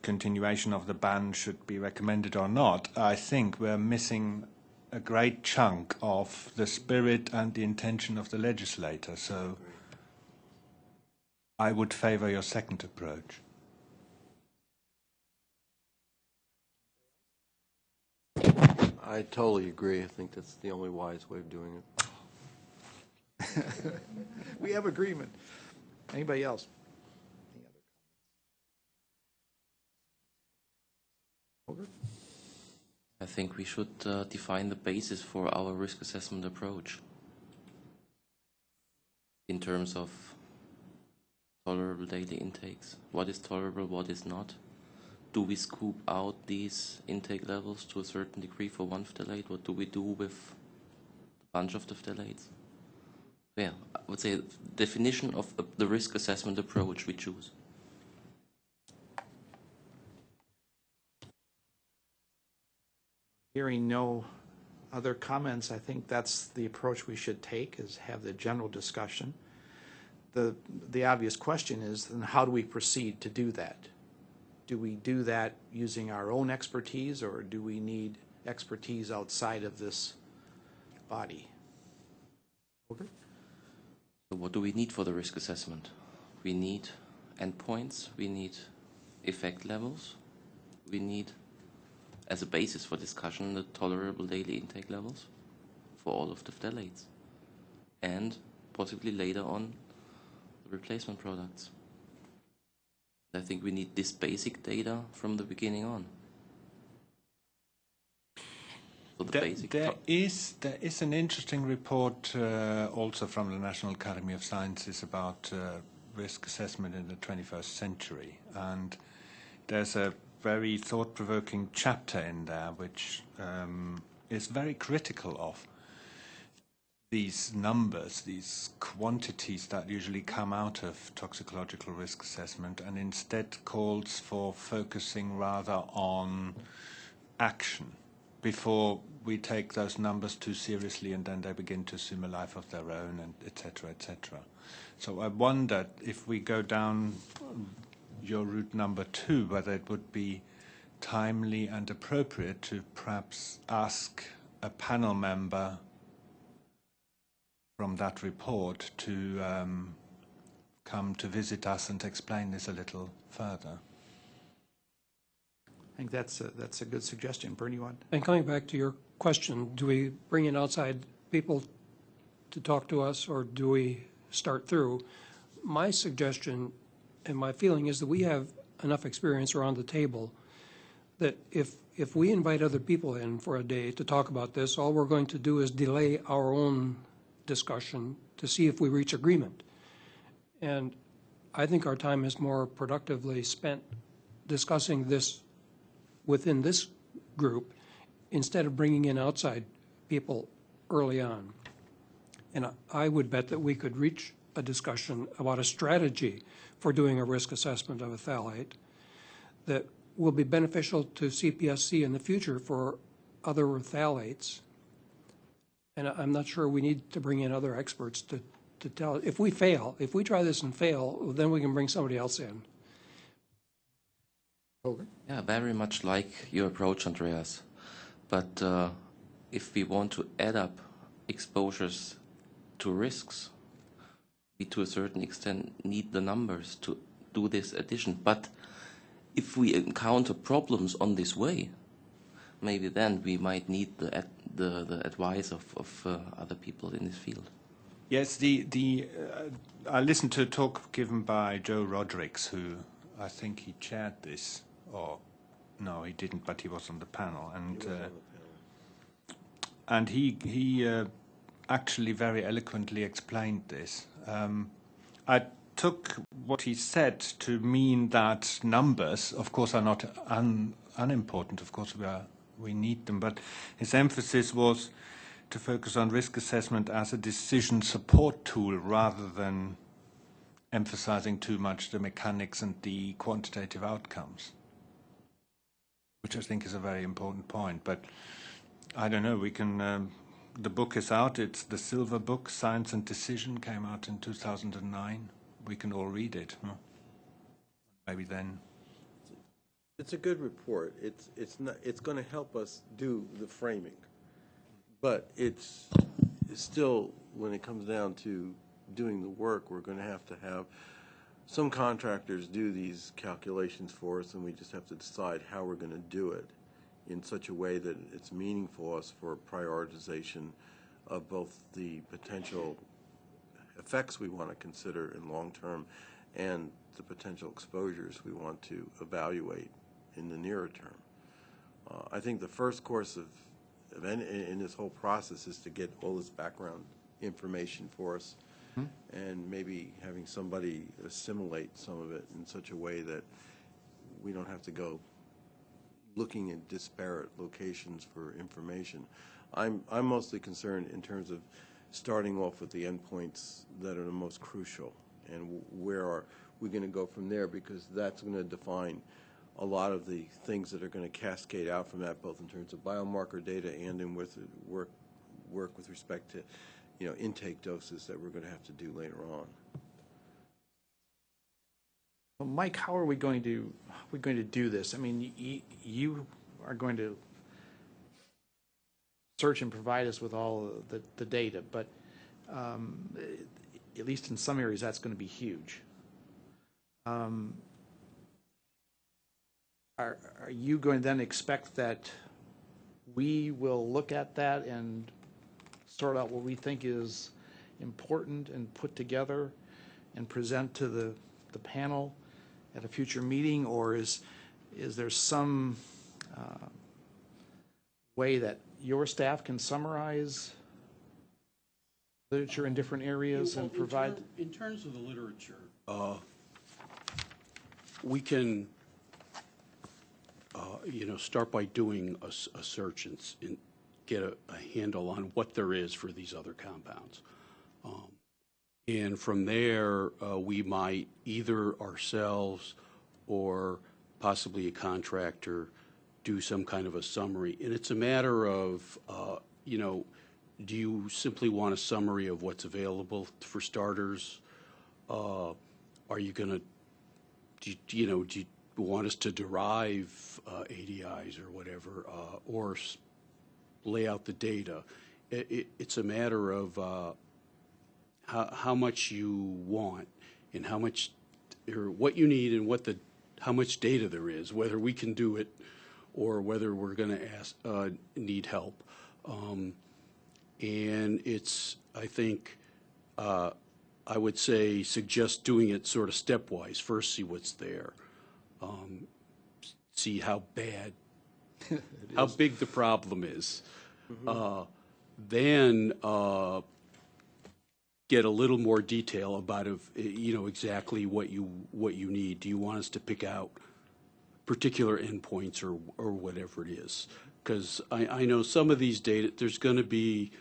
continuation of the ban should be recommended or not, I think we're missing a great chunk of the spirit and the intention of the legislator. So I would favor your second approach. I totally agree. I think that's the only wise way of doing it. [laughs] We have agreement. Anybody else? Any other comments? I think we should uh, define the basis for our risk assessment approach in terms of tolerable daily intakes. What is tolerable, what is not? Do we scoop out these intake levels to a certain degree for one phthalate? What do we do with a bunch of the phthalates? Yeah, I would say definition of the risk assessment approach we choose. Hearing no other comments, I think that's the approach we should take, is have the general discussion. The, the obvious question is, then how do we proceed to do that? Do we do that using our own expertise, or do we need expertise outside of this body? So what do we need for the risk assessment? We need endpoints, we need effect levels, we need, as a basis for discussion, the tolerable daily intake levels for all of the phthalates, and possibly later on the replacement products. I think we need this basic data from the beginning on. So the There, basic there is there is an interesting report uh, also from the National Academy of Sciences about uh, risk assessment in the 21st century, and there's a very thought-provoking chapter in there which um, is very critical of these numbers, these quantities that usually come out of toxicological risk assessment, and instead calls for focusing rather on action before we take those numbers too seriously and then they begin to assume a life of their own and et cetera, et cetera. So I wonder if we go down your route number two, whether it would be timely and appropriate to perhaps ask a panel member from that report to um, come to visit us and explain this a little further. I think that's a, that's a good suggestion. Bernie, you want? And coming back to your question, do we bring in outside people to talk to us, or do we start through? My suggestion and my feeling is that we have enough experience around the table that if, if we invite other people in for a day to talk about this, all we're going to do is delay our own discussion to see if we reach agreement. And I think our time is more productively spent discussing this within this group instead of bringing in outside people early on. And I- would bet that we could reach a discussion about a strategy for doing a risk assessment of a phthalate that will be beneficial to CPSC in the future for other phthalates. And I- I'm not sure we need to bring in other experts to, to tell, if we fail, if we try this and fail, then we can bring somebody else in. Yeah, very much like your approach, Andreas. But uh, if we want to add up exposures to risks, we to a certain extent need the numbers to do this addition. But if we encounter problems on this way, maybe then we might need the ad- the, the advice of, of uh, other people in this field. Yes, the the uh, I listened to a talk given by Joe Rodericks, who I think he chaired this, or no, he didn't, but he was on the panel, and uh, and he he actually very eloquently explained this. Um, I took what he said to mean that numbers, of course, are not un, unimportant. Of course, we are we need them, but his emphasis was to focus on risk assessment as a decision support tool rather than emphasizing too much the mechanics and the quantitative outcomes, which I think is a very important point. But I don't know, we can, um, the book is out, it's the Silver Book, Science and Decision, came out in 2009. We can all read it. huh? Maybe then. It's a good report. It's, it's not, it's going to help us do the framing. But it's, it's still, when it comes down to doing the work, we're going to have to have some contractors do these calculations for us, and we just have to decide how we're going to do it in such a way that it's meaningful us for prioritization of both the potential effects we want to consider in long term and the potential exposures we want to evaluate in the nearer term. Uh, I think the first course of, of any, in, in this whole process is to get all this background information for us, and maybe having somebody assimilate some of it in such a way that we don't have to go looking at disparate locations for information. I'm, I'm mostly concerned in terms of starting off with the endpoints that are the most crucial, and where are we going to go from there, because that's going to define a lot of the things that are going to cascade out from that, both in terms of biomarker data and in with work, work with respect to, you know, intake doses that we're going to have to do later on. Well, Mike, how are we going to, we going to do this? I mean, you, you are going to search and provide us with all the, the data, but um, at least in some areas, that's going to be huge. Um, Are, are you going to then expect that we will look at that and sort out what we think is important and put together and present to the, the panel at a future meeting? Or is, is there some uh, way that your staff can summarize literature in different areas and In provide? ter- In terms of the literature, uh, we can, uh, you know, start by doing a search and and get a a handle on what there is for these other compounds. Um, And from there, uh, we might either ourselves or possibly a contractor do some kind of a summary. And it's a matter of, uh, you know, do you simply want a summary of what's available for starters? Uh, Are you going to, you know, do you want us to derive uh, ADIs or whatever, uh, or lay out the data? It- it- It's a matter of uh, how, how much you want and how much, or what you need and what the, how much data there is, whether we can do it or whether we're going to ask, uh, need help. Um, And it's, I think, uh, I would say, suggest doing it sort of stepwise. First, see what's there. Um, See how bad, [laughs] how big the problem is. Uh, Then, uh, get a little more detail about if, you know, exactly what you, what you need. Do you want us to pick out particular endpoints or, or whatever it is? Because I, I know some of these data, there's going to be,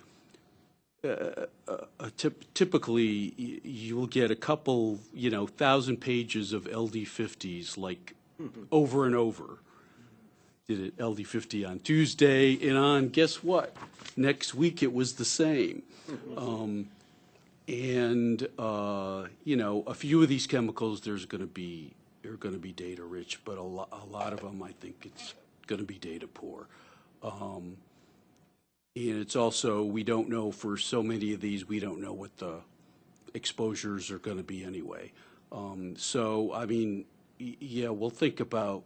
uh, uh, typ- typically, y- you'll get a couple, you know, thousand pages of LD50s, like, over and over. Did it LD50 on Tuesday, and on, guess what? Next week, it was the same. Um, and, uh, you know, a few of these chemicals, there's going to be, are going to be data rich, but a lot, a lot of them, I think it's going to be data poor. Um, and it's also, we don't know, for so many of these, we don't know what the exposures are going to be anyway. Um, so, I mean, yeah, we'll think about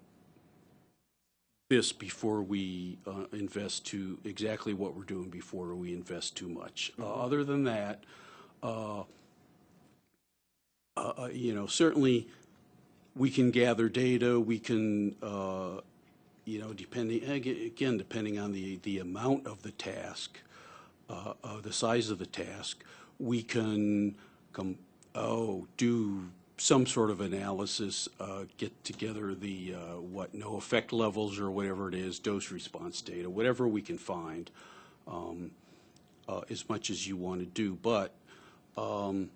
this before we uh, invest too, exactly what we're doing before we invest too much. Uh, Other than that, uh, uh, uh, you know, certainly, we can gather data, we can, uh, you know, depending, again, depending on the, the amount of the task, uh, uh, the size of the task, we can come, oh, do some sort of analysis, uh, get together the, uh, what, no effect levels or whatever it is, dose response data, whatever we can find, um, uh, as much as you want to do. But um,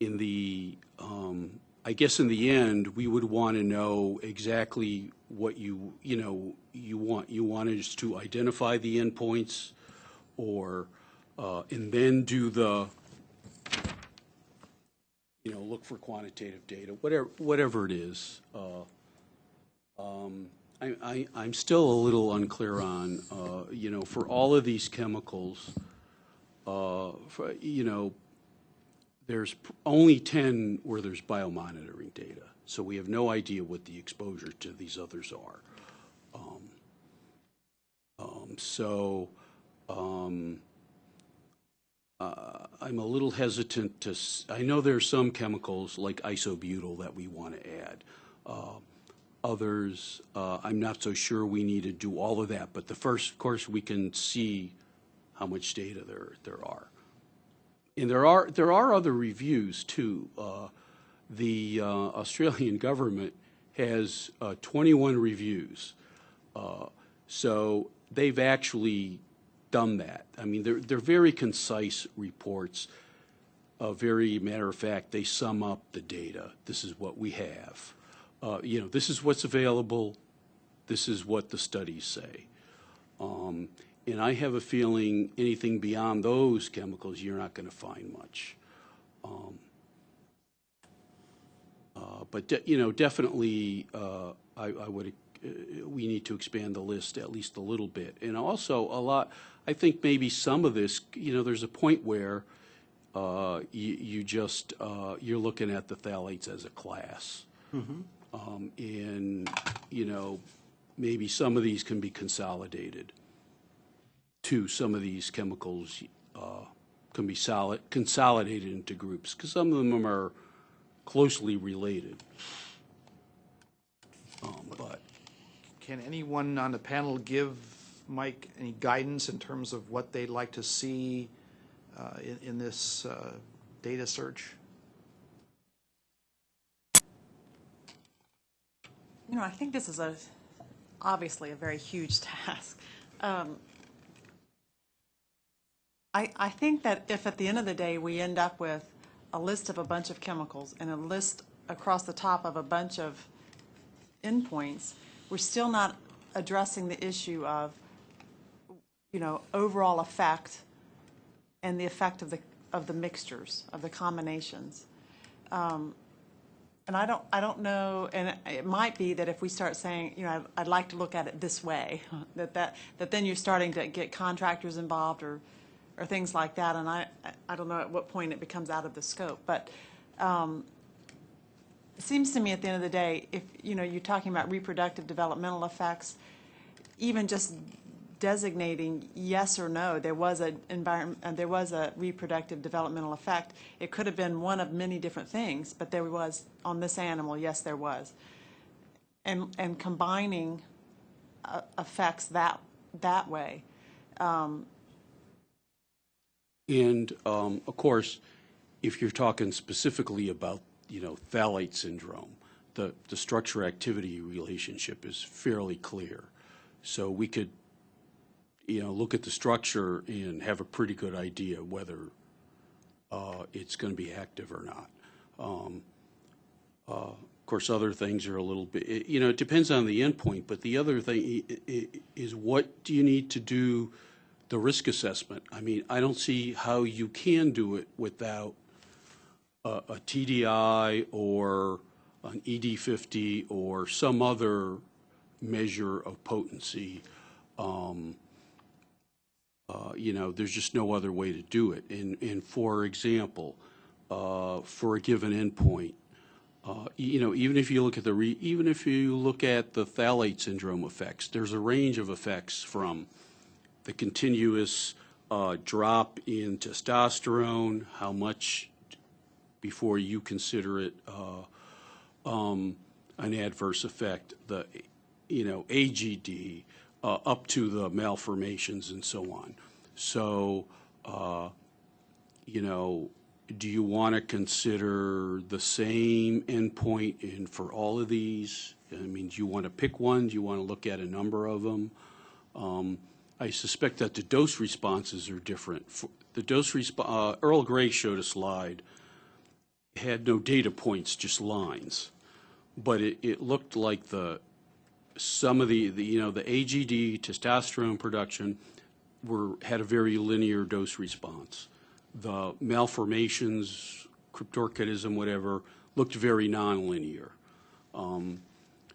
in the, um, I guess in the end, we would want to know exactly what you, you know, you want. You want us to identify the endpoints or, uh, and then do the, you know, look for quantitative data, whatever, whatever it is. Uh, um, I, I'm still a little unclear on, uh, you know, for all of these chemicals, uh, for, you know, there's only 10 where there's biomonitoring data. So we have no idea what the exposure to these others are. Um, um, So um, uh, I'm a little hesitant to, I know there are some chemicals like isobutyl that we want to add. Uh, Others, uh, I'm not so sure we need to do all of that. But the first, of course, we can see how much data there, there are. And there are, there are other reviews too. Uh, The uh, Australian [laughs] government has uh, 21 reviews. Uh, So they've actually done that. I mean, they're, they're very concise reports. A very matter of fact, they sum up the data. This is what we have. Uh, You know, this is what's available. This is what the studies say. Um, And I have a feeling anything beyond those chemicals, you're not going to find much. Um, uh, But, de- you know, definitely, uh, I I would, uh, we need to expand the list at least a little bit. And also, a lot, I think maybe some of this, you know, there's a point where uh, you you just, uh, you're looking at the phthalates as a class. Um, And, you know, maybe some of these can be consolidated to some of these chemicals uh, can be solid, consolidated into groups, because some of them are closely related. Um, But, Can anyone on the panel give Mike any guidance in terms of what they'd like to see uh, in, in this uh, data search? You know, I think this is a, obviously a very huge [laughs] task. Um, I, I think that if at the end of the day, we end up with a list of a bunch of chemicals and a list across the top of a bunch of endpoints, we're still not addressing the issue of, you know, overall effect and the effect of the, of the mixtures, of the combinations. Um, And I don't, I don't know, and it- might be that if we start saying, you know, I'd- I'd like to look at it this way, [laughs] that that, that then you're starting to get contractors involved or, or things like that, and I, I don't know at what point it becomes out of the scope, but um, it seems to me at the end of the day, if, you know, you're talking about reproductive developmental effects, even just designating yes or no, there was a environment, uh, there was a reproductive developmental effect. It could have been one of many different things, but there was, on this animal, yes, there was. And, and combining uh, effects that, that way. And um, of course, if you're talking specifically about, you know, phthalate syndrome, the, the structure-activity relationship is fairly clear. So we could, you know, look at the structure and have a pretty good idea whether uh, it's going to be active or not. Um, uh, Of course, other things are a little bit, you know, it depends on the endpoint, but the other thing is what do you need to do the risk assessment? I mean, I don't see how you can do it without a a TDI or an ED50 or some other measure of potency. Um, uh, You know, there's just no other way to do it. And, and for example, uh, for a given endpoint, uh, you know, even if you look at the, re- even if you look at the phthalate syndrome effects, there's a range of effects from the continuous uh, drop in testosterone, how much before you consider it uh, um, an adverse effect, the, you know, AGD, uh, up to the malformations and so on. So, uh, you know, do you want to consider the same endpoint in, for all of these? I mean, do you want to pick one? Do you want to look at a number of them? Um, I suspect that the dose responses are different. For- The dose resp, uh, Earl Gray showed a slide, had no data points, just lines. But it, it looked like the, some of the, the, you know, the AGD, testosterone production, were, had a very linear dose response. The malformations, cryptorchidism, whatever, looked very nonlinear. Um,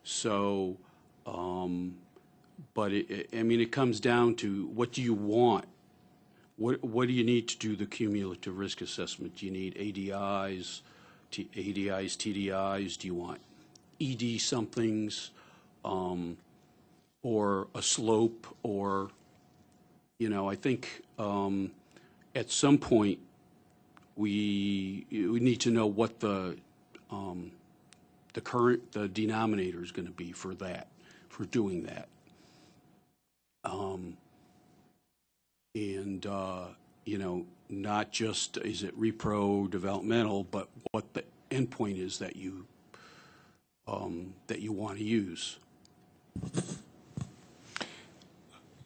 So, um, but it, it- I mean, it comes down to, what do you want? What, what do you need to do the cumulative risk assessment? Do you need ADIs, T- ADIs, TDIs? Do you want ED somethings? um, Or a slope, or, you know, I think um, at some point, we, we need to know what the um, the current, the denominator is going to be for that, for doing that. Um, And, uh, you know, not just is it repro developmental, but what the endpoint is that you, um, that you want to use.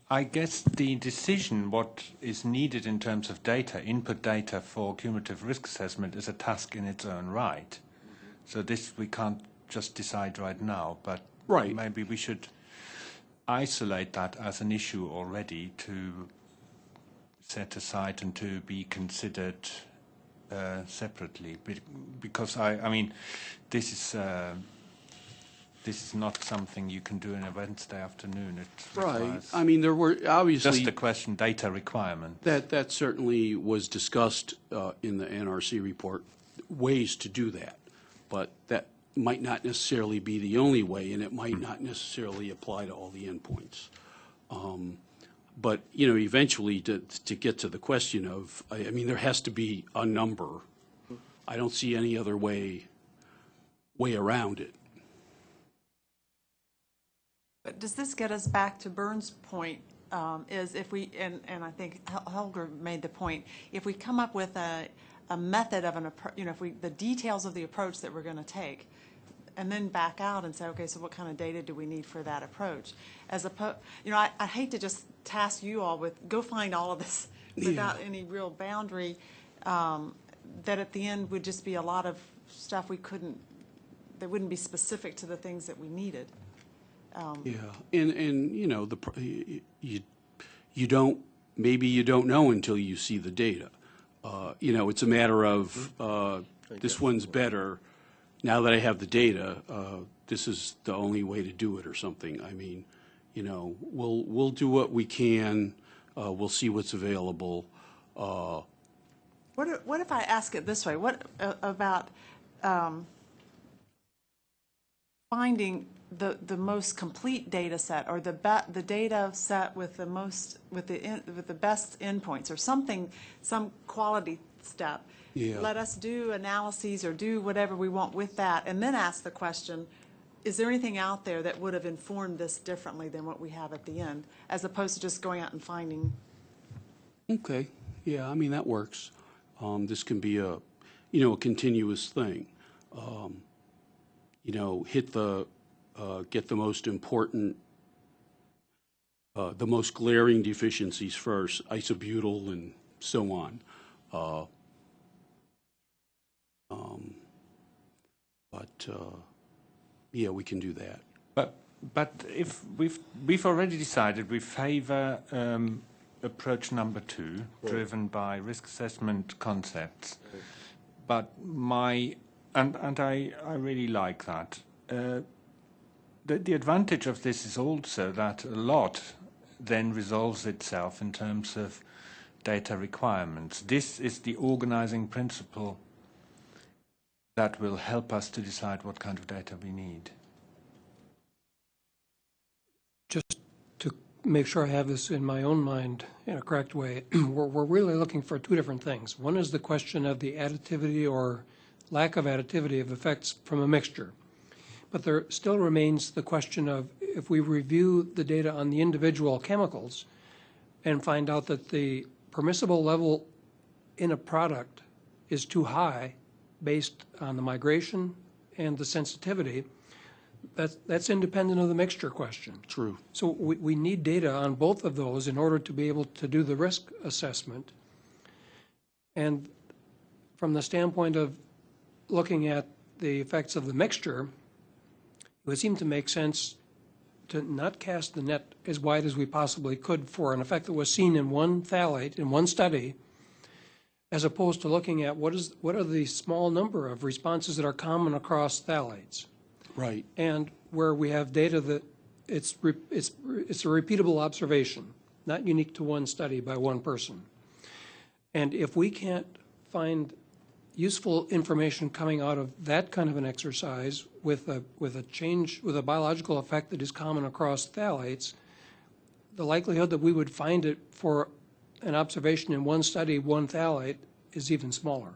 I guess the decision what is needed in terms of data, input data for cumulative risk assessment is a task in its own right. So this we can't just decide right now, but Right. maybe we should isolate that as an issue already to set aside and to be considered uh, separately. Because I, I mean, this is uh, this is not something you can do in a Wednesday afternoon. It Right. I mean, there were obviously. just a question, data requirement. That, that certainly was discussed uh, in the NRC report, ways to do that. But that might not necessarily be the only way, and it might not necessarily apply to all the endpoints. Um, But, you know, eventually, to, to get to the question of, I I mean, there has to be a number. I don't see any other way, way around it. But does this get us back to Burns' point, um, is if we, and, and I think Hel- Holger made the point, if we come up with a, a method of an, appro- you know, if we, the details of the approach that we're going to take, and then back out and say, okay, so what kind of data do we need for that approach? As opposed, you know, I, I hate to just task you all with, go find all of this without any real boundary, um, that at the end would just be a lot of stuff we couldn't, that wouldn't be specific to the things that we needed. Yeah, and, and, you know, the, you, you don't, maybe you don't know until you see the data. Uh, You know, it's a matter of, uh, this one's better, now that I have the data, uh, this is the only way to do it or something. I mean, you know, we'll, we'll do what we can, uh, we'll see what's available. Uh, What if, what if I ask it this way? What uh, about um, finding the, the most complete data set or the the data set with the most, with the, in- with the best endpoints or something, some quality step? Yeah. Let us do analyses or do whatever we want with that and then ask the question, is there anything out there that would have informed this differently than what we have at the end? As opposed to just going out and finding Okay, yeah, I mean, that works. Um, This can be a, you know, a continuous thing. Um, You know, hit the, uh, get the most important, uh, the most glaring deficiencies first, isobutyl and so on. Uh, um, But, uh, yeah, we can do that. But but if we've we've already decided we favour um, approach number two, driven by risk assessment concepts. But my and and I I really like that. Uh, the the advantage of this is also that a lot then resolves itself in terms of data requirements. This is the organising principle that will help us to decide what kind of data we need. just to make sure I have this in my own mind in a correct way, [clears throat] we're, we're really looking for two different things. One is the question of the additivity or lack of additivity of effects from a mixture. But there still remains the question of if we review the data on the individual chemicals and find out that the permissible level in a product is too high based on the migration and the sensitivity, that's, that's independent of the mixture question. True. So we, we need data on both of those in order to be able to do the risk assessment. And from the standpoint of looking at the effects of the mixture, it would seem to make sense to not cast the net as wide as we possibly could for an effect that was seen in one phthalate, in one study, as opposed to looking at what is, what are the small number of responses that are common across phthalates Right. and where we have data that it's, re- it's, it's a repeatable observation, not unique to one study by one person. And if we can't find useful information coming out of that kind of an exercise with a, with a change, with a biological effect that is common across phthalates, the likelihood that we would find it for an observation in one study, one phthalate, is even smaller.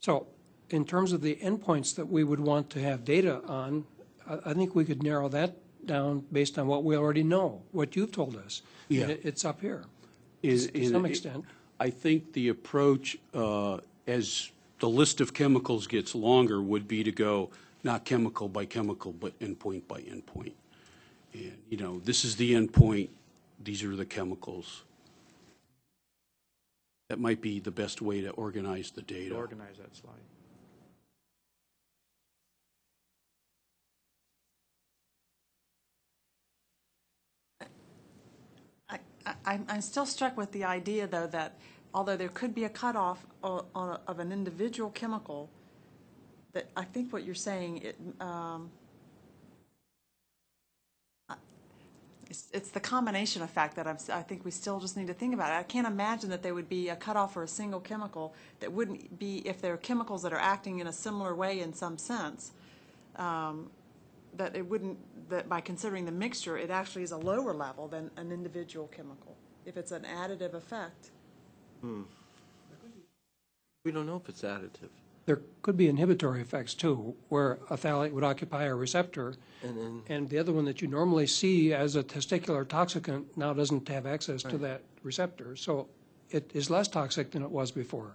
So in terms of the endpoints that we would want to have data on, I, think we could narrow that down based on what we already know, what you've told us. Yeah. it- It's up here, Is- to some extent. I think the approach, uh, as the list of chemicals gets longer, would be to go not chemical by chemical, but endpoint by endpoint. And, you know, this is the endpoint, these are the chemicals. That might be the best way to organize the data. Organize that slide. I, I, I'm- I'm still struck with the idea, though, that although there could be a cutoff o- on, of an individual chemical, that I think what you're saying, it, um, I- it's, it's the combination effect that I'm, I think we still just need to think about. I can't imagine that there would be a cutoff for a single chemical that wouldn't be, if there are chemicals that are acting in a similar way in some sense, um, that it wouldn't, that by considering the mixture, it actually is a lower level than an individual chemical, if it's an additive effect. We don't know if it's additive. There could be inhibitory effects too, where a phthalate would occupy a receptor, And then, and the other one that you normally see as a testicular toxicant now doesn't have access to that receptor. So it is less toxic than it was before.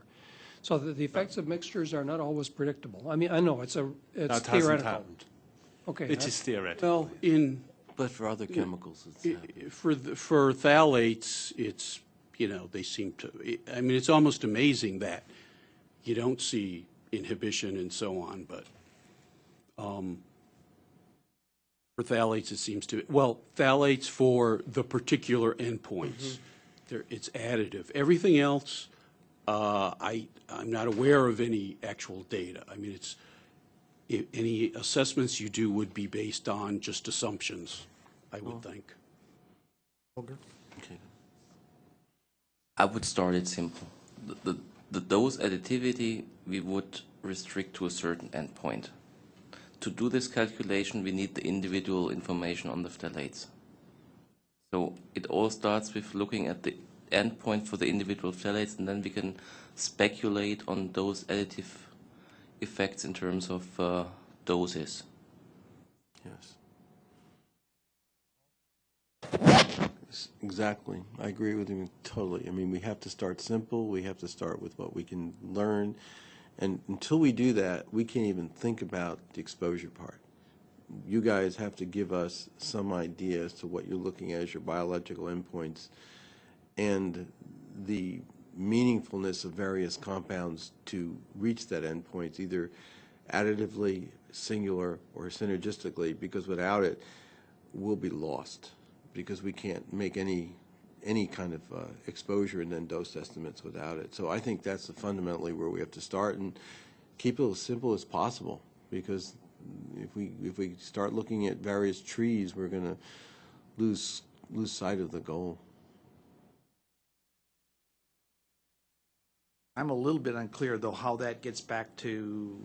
So the, the effects of mixtures are not always predictable. I mean, I know, it's a, No, it's it hasn't theoretical. happened. Okay. it is that's- theoretical. Well, in, but for other chemicals, it's I- happening. For, the- for phthalates, it's, you know, they seem to, I mean, it's almost amazing that you don't see inhibition and so on, but um, for phthalates, it seems to, well, phthalates for the particular endpoints, there, it's additive. Everything else, uh, I, I'm not aware of any actual data. I mean, it's, i- any assessments you do would be based on just assumptions, I would think. Okay. I would start it simple. The, the, the dose additivity we would restrict to a certain endpoint. To do this calculation, we need the individual information on the phthalates. So it all starts with looking at the endpoint for the individual phthalates, and then we can speculate on those additive effects in terms of uh, doses. Yes. Exactly. I agree with you totally. I mean, we have to start simple. We have to start with what we can learn. And until we do that, we can't even think about the exposure part. You guys have to give us some idea as to what you're looking at as your biological endpoints and the meaningfulness of various compounds to reach that endpoint, either additively, singular, or synergistically, because without it, we'll be lost, because we can't make any, any kind of uh, exposure and then dose estimates without it. So I think that's fundamentally where we have to start and keep it as simple as possible, because if we, if we start looking at various trees, we're going to lose, lose sight of the goal. I'm a little bit unclear, though, how that gets back to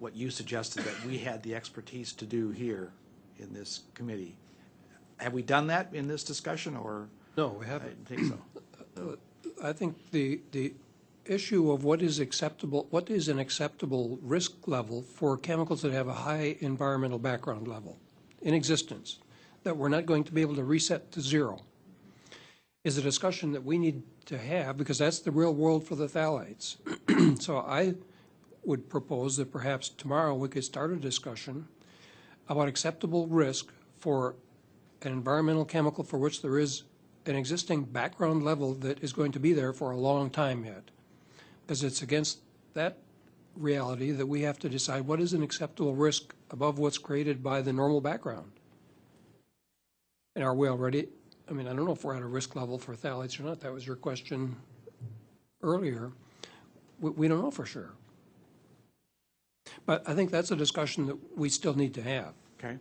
what you suggested that we had the expertise to do here in this committee. Have we done that in this discussion, or? No, we I haven't. didn't think so. [clears throat] I think the, the issue of what is acceptable, what is an acceptable risk level for chemicals that have a high environmental background level in existence, that we're not going to be able to reset to zero, is a discussion that we need to have, because that's the real world for the phthalates. [clears throat] So I would propose that perhaps tomorrow we could start a discussion about acceptable risk for an environmental chemical for which there is an existing background level that is going to be there for a long time yet. Because it's against that reality that we have to decide what is an acceptable risk above what's created by the normal background. And are we already, I mean, I don't know if we're at a risk level for phthalates or not. That was your question earlier. We, we don't know for sure. But I think that's a discussion that we still need to have. Okay.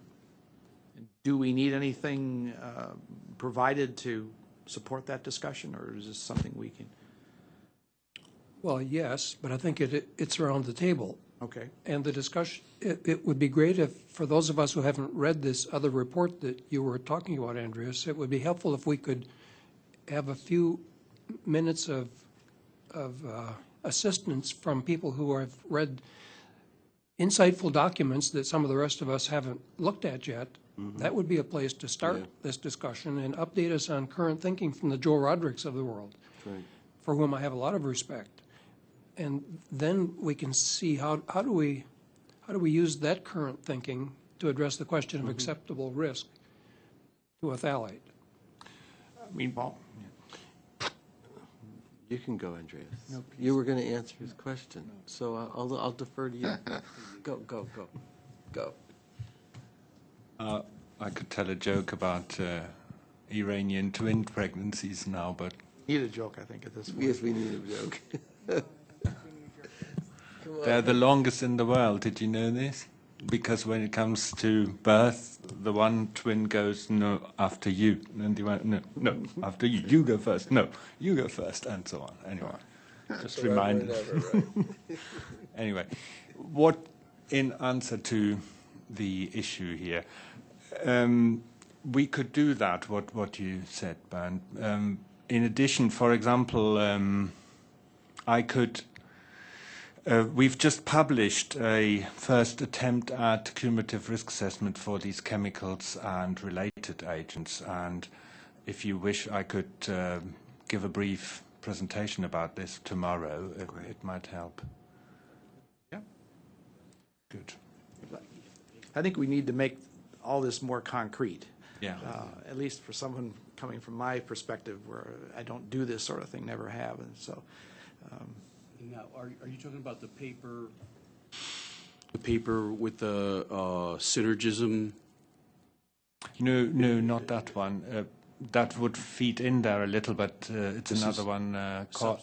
Do we need anything uh, provided to support that discussion, or is this something we can? Well, yes, but I think it, it's around the table. Okay. And the discussion, it, it would be great if, for those of us who haven't read this other report that you were talking about, Andreas, it would be helpful if we could have a few minutes of, of uh, assistance from people who have read insightful documents that some of the rest of us haven't looked at yet, Mm-hmm. that would be a place to start Yeah. this discussion and update us on current thinking from the Joe Rodricks of the world, Right. for whom I have a lot of respect. And then we can see how, how do we, how do we use that current thinking to address the question of mm-hmm. acceptable risk to a phthalate? Uh, I mean, You can go, Andreas. You were going to answer his question, so I'll- I'll, I'll defer to you. [laughs] Go, go, go, go. Uh, I could tell a joke about uh, Iranian twin pregnancies now, but Need a joke, I think, at this point. Yes, we need a joke. [laughs] They're the longest in the world. Did you know this? Because when it comes to birth, the one twin goes, no, after you. And the one, no, no, after you. You go first. No, you go first, and so on. Anyway, just remind Whatever, right. [laughs] [laughs] Anyway, what, in answer to the issue here, um, we could do that, what, what you said, Bernd. Um, in addition, for example, um, I could, uh, we've just published a first attempt at cumulative risk assessment for these chemicals and related agents, and if you wish, I could um give a brief presentation about this tomorrow. It, it might help. Yeah. Good. I think we need to make all this more concrete. Yeah. Uh, At least for someone coming from my perspective, where I don't do this sort of thing, never have, and so, um, Now, are, are you talking about the paper? The paper with the uh, synergism? No, no, not that one. Uh, that would feed in there a little, but uh, it's This another one. Uh, Cor-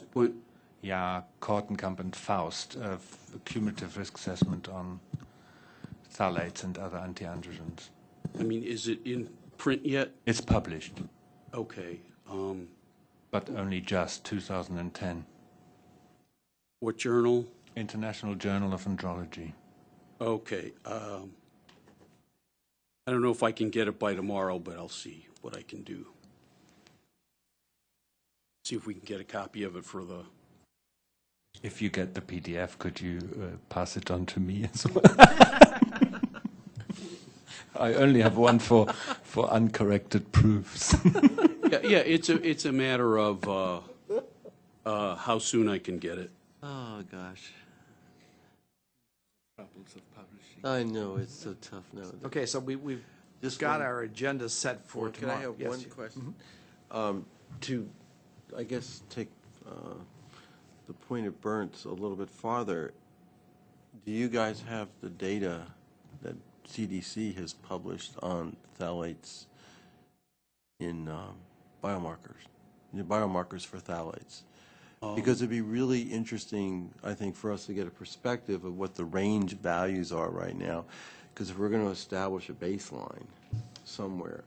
yeah, Kortenkamp and Faust, uh, f- cumulative risk assessment on phthalates and other antiandrogens. I mean, is it in print yet? It's published, Okay. Um, but only just 2010. what journal? International Journal of Andrology. Okay. Um, I don't know if I can get it by tomorrow, but I'll see what I can do. See if we can get a copy of it for the, If you get the PDF, could you uh, pass it on to me as [laughs] well? I only have one for for uncorrected proofs. [laughs] yeah, yeah, it's a, it's a matter of uh, uh, how soon I can get it. Oh, gosh. Problems of publishing. I know, it's so tough nowadays. okay, so we, we've Just got one- our agenda set for Well, Can I have Yes, one you- question? Um, To, I guess, take uh, the point of Burns a little bit farther, do you guys have the data that CDC has published on phthalates in um, biomarkers, biomarkers for phthalates? Because it'd be really interesting, I think, for us to get a perspective of what the range values are right now. Because if we're going to establish a baseline somewhere,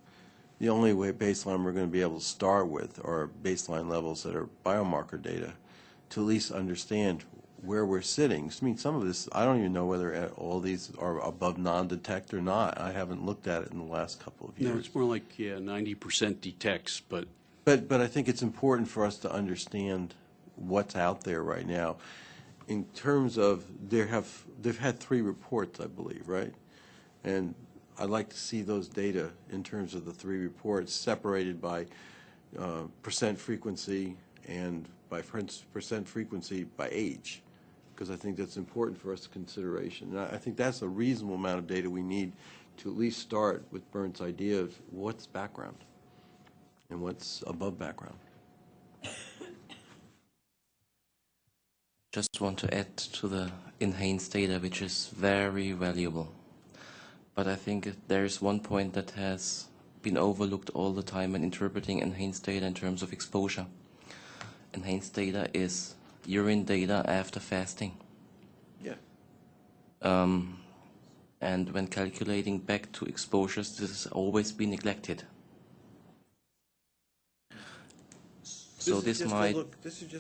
the only way baseline we're going to be able to start with are baseline levels that are biomarker data to at least understand where we're sitting. I mean, some of this, I don't even know whether all these are above non-detect or not. I haven't looked at it in the last couple of years. No, it's more like, yeah, 90% detects, but But, but I think it's important for us to understand what's out there right now. In terms of, there have, they've had three reports, I believe, right? And I'd like to see those data in terms of the three reports separated by uh, percent frequency and by percent frequency by age, because I think that's important for us to consideration. And I I think that's a reasonable amount of data we need to at least start with Burns' idea of what's background and what's above background. Just want to add to the NHANES data, which is very valuable. But I think there is one point that has been overlooked all the time in interpreting NHANES data in terms of exposure. NHANES data is urine data after fasting. Yeah. Um, and when calculating back to exposures, this has always been neglected. So this might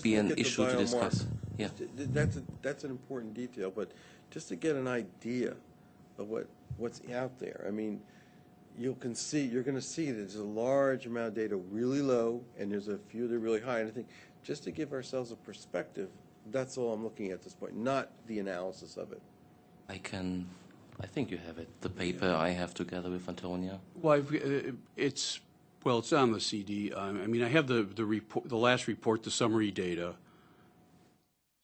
be an issue to discuss. Yeah. That's, a- that's an important detail, but just to get an idea of what, what's out there. I mean, you can see, you're going to see that there's a large amount of data really low, and there's a few that are really high. And I think, just to give ourselves a perspective, That's all I'm looking at at this point, not the analysis of it. I can, I think you have it, the paper I have together with Antonia. Well, I've, uh, it's, well, it's on the CD. Um, I mean, I have the, the report, the last report, the summary data,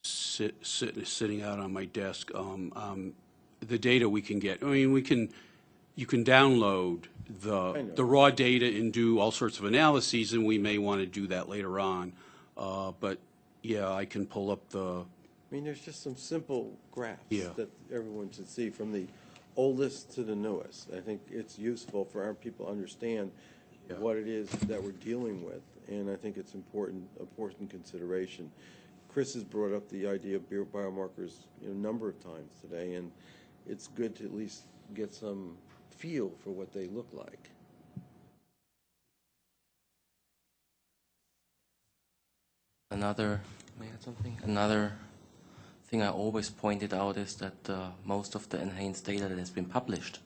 sit, sit, sitting out on my desk. Um, um, the data we can get, I mean, we can, you can download the, the raw data and do all sorts of analyses, and we may want to do that later on. Uh, but, yeah, I can pull up the, I mean, there's just some simple graphs Yeah. that everyone should see, from the oldest to the newest. I think it's useful for our people to understand Yeah. what it is that we're dealing with, and I think it's important, important consideration. Chris has brought up the idea of bio- biomarkers, you know, a number of times today, and it's good to at least get some feel for what they look like. Another, may I add something? Another thing I always pointed out is that uh, most of the NHANES data that has been published,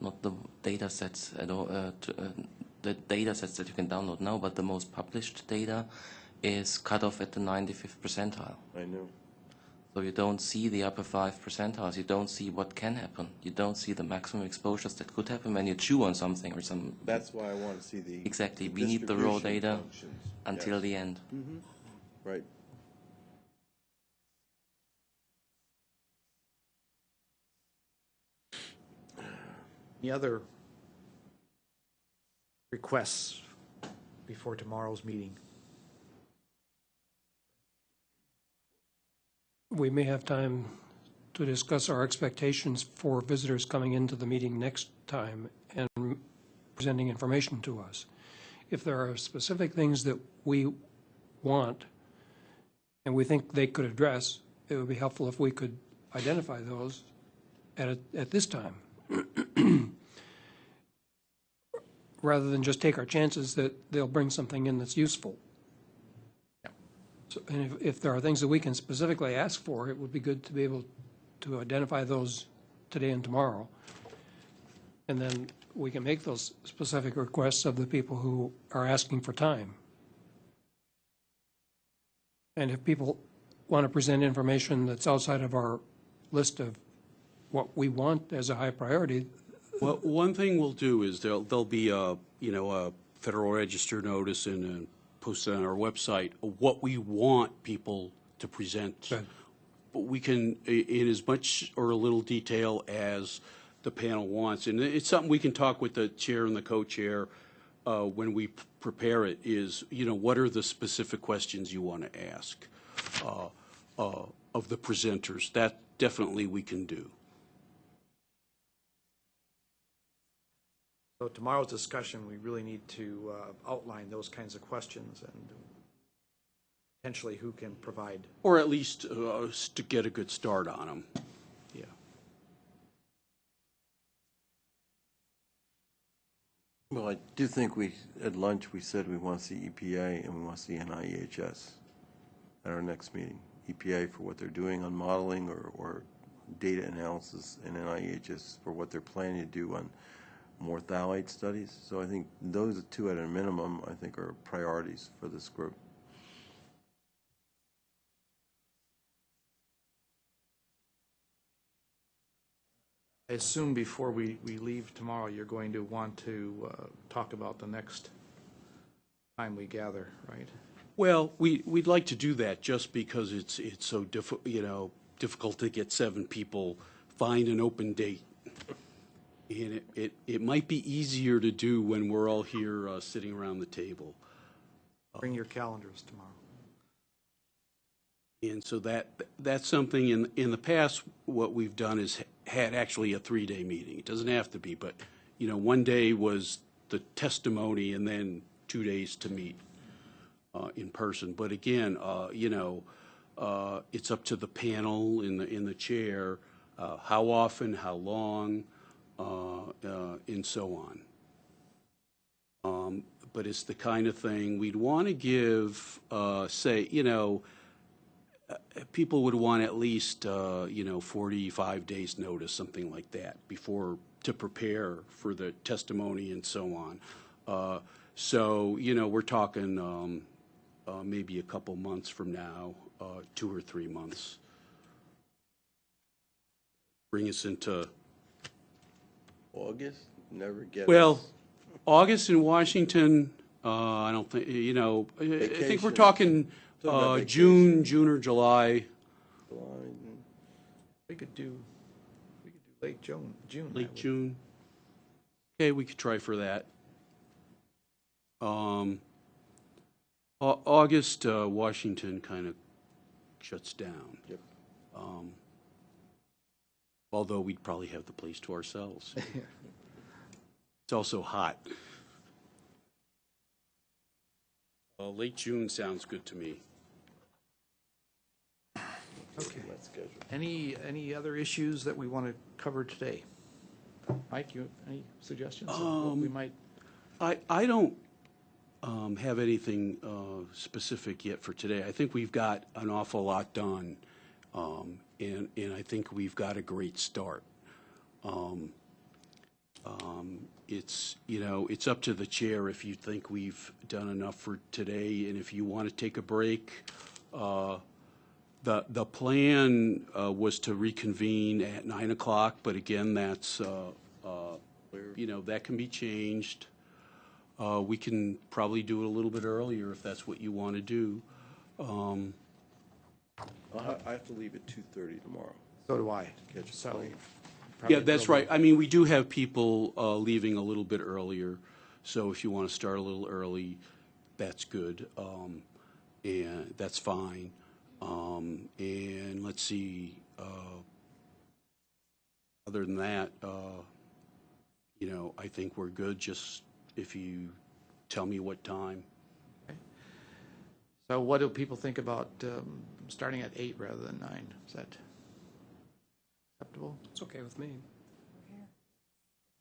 not the data sets at all, uh, to, uh, the data sets that you can download now, but the most published data is cut off at the 95th percentile. I know. So you don't see the upper five percentiles. You don't see what can happen. You don't see the maximum exposures that could happen when you chew on something or some. That's why I want to see the. Exactly. the We need the raw data functions. until Yes. the end. Right. Any other requests before tomorrow's meeting? We may have time to discuss our expectations for visitors coming into the meeting next time and presenting information to us. If there are specific things that we want and we think they could address, it would be helpful if we could identify those at, a- at this time. [clears throat] Rather than just take our chances that they'll bring something in that's useful. So, And if, if there are things that we can specifically ask for, it would be good to be able to identify those today and tomorrow. And then we can make those specific requests of the people who are asking for time. And if people want to present information that's outside of our list of what we want as a high priority, Well, one thing we'll do is there'll, there'll be a, you know, a Federal Register notice and posted on our website, what we want people to present. But we can, in as much or a little detail as the panel wants, and it's something we can talk with the chair and the co-chair uh, when we prepare it, is, you know, what are the specific questions you want to ask uh, uh, of the presenters? That definitely we can do. So tomorrow's discussion, we really need to uh, outline those kinds of questions and potentially who can provide. Or at least uh, to get a good start on them. Yeah. Well, I do think we, at lunch, we said we want to see EPA and we want to see NIEHS at our next meeting. EPA for what they're doing on modeling or, or data analysis, and NIEHS for what they're planning to do on more phthalate studies. So I think those two at a minimum, I think, are priorities for this group. I assume before we, we leave tomorrow, you're going to want to uh, talk about the next time we gather, right? Well, we, we'd like to do that just because it's, it's so diffi, you know, difficult to get seven people, find an open date. And it, it, it might be easier to do when we're all here, uh, sitting around the table. Bring your calendars tomorrow. And so that, that's something in, in the past, what we've done is had actually a three-day meeting. It doesn't have to be, but, you know, one day was the testimony and then two days to meet uh, in person. But again, uh, you know, uh, it's up to the panel in the, in the chair, uh, how often, how long, uh, uh, and so on. Um, But it's the kind of thing we'd want to give, say, you know, people would want at least, uh, you know, 45 days' notice, something like that, before, to prepare for the testimony and so on. Uh, So, you know, we're talking um, uh, maybe a couple months from now, uh, two or three months. Bring us into, August, never get. well, us. August in Washington, uh, I don't think, you know, I I think we're talking Talking about uh, June, vacation. June or July, July, We could do, we could do late June, June. I late would- June. Okay, we could try for that. Um, Au- August, uh, Washington kind of shuts down. Yep. Um, Although we'd probably have the place to ourselves. [laughs] It's also hot. Uh, Late June sounds good to me. Okay. That schedule. Any, any other issues that we want to cover today? Mike, you, any suggestions of what we Um, might? I, I don't um, have anything uh, specific yet for today. I think we've got an awful lot done, um, and, and I think we've got a great start. Um, um, It's, you know, it's up to the chair if you think we've done enough for today, and if you want to take a break. uh, The, the plan uh, was to reconvene at 9 o'clock, but again, that's, uh, uh, you know, that can be changed. Uh, We can probably do it a little bit earlier if that's what you want to do. Um, I'll ha- I have to leave at two thirty tomorrow. So do I. Catch a So. plane. probably Yeah, that's a right. I mean, we do have people uh, leaving a little bit earlier, so if you want to start a little early, that's good, um, and that's fine. Um, And let's see, uh, other than that, uh, you know, I think we're good, just if you tell me what time. So what do people think about um, starting at eight rather than nine? Is that acceptable? It's okay with me.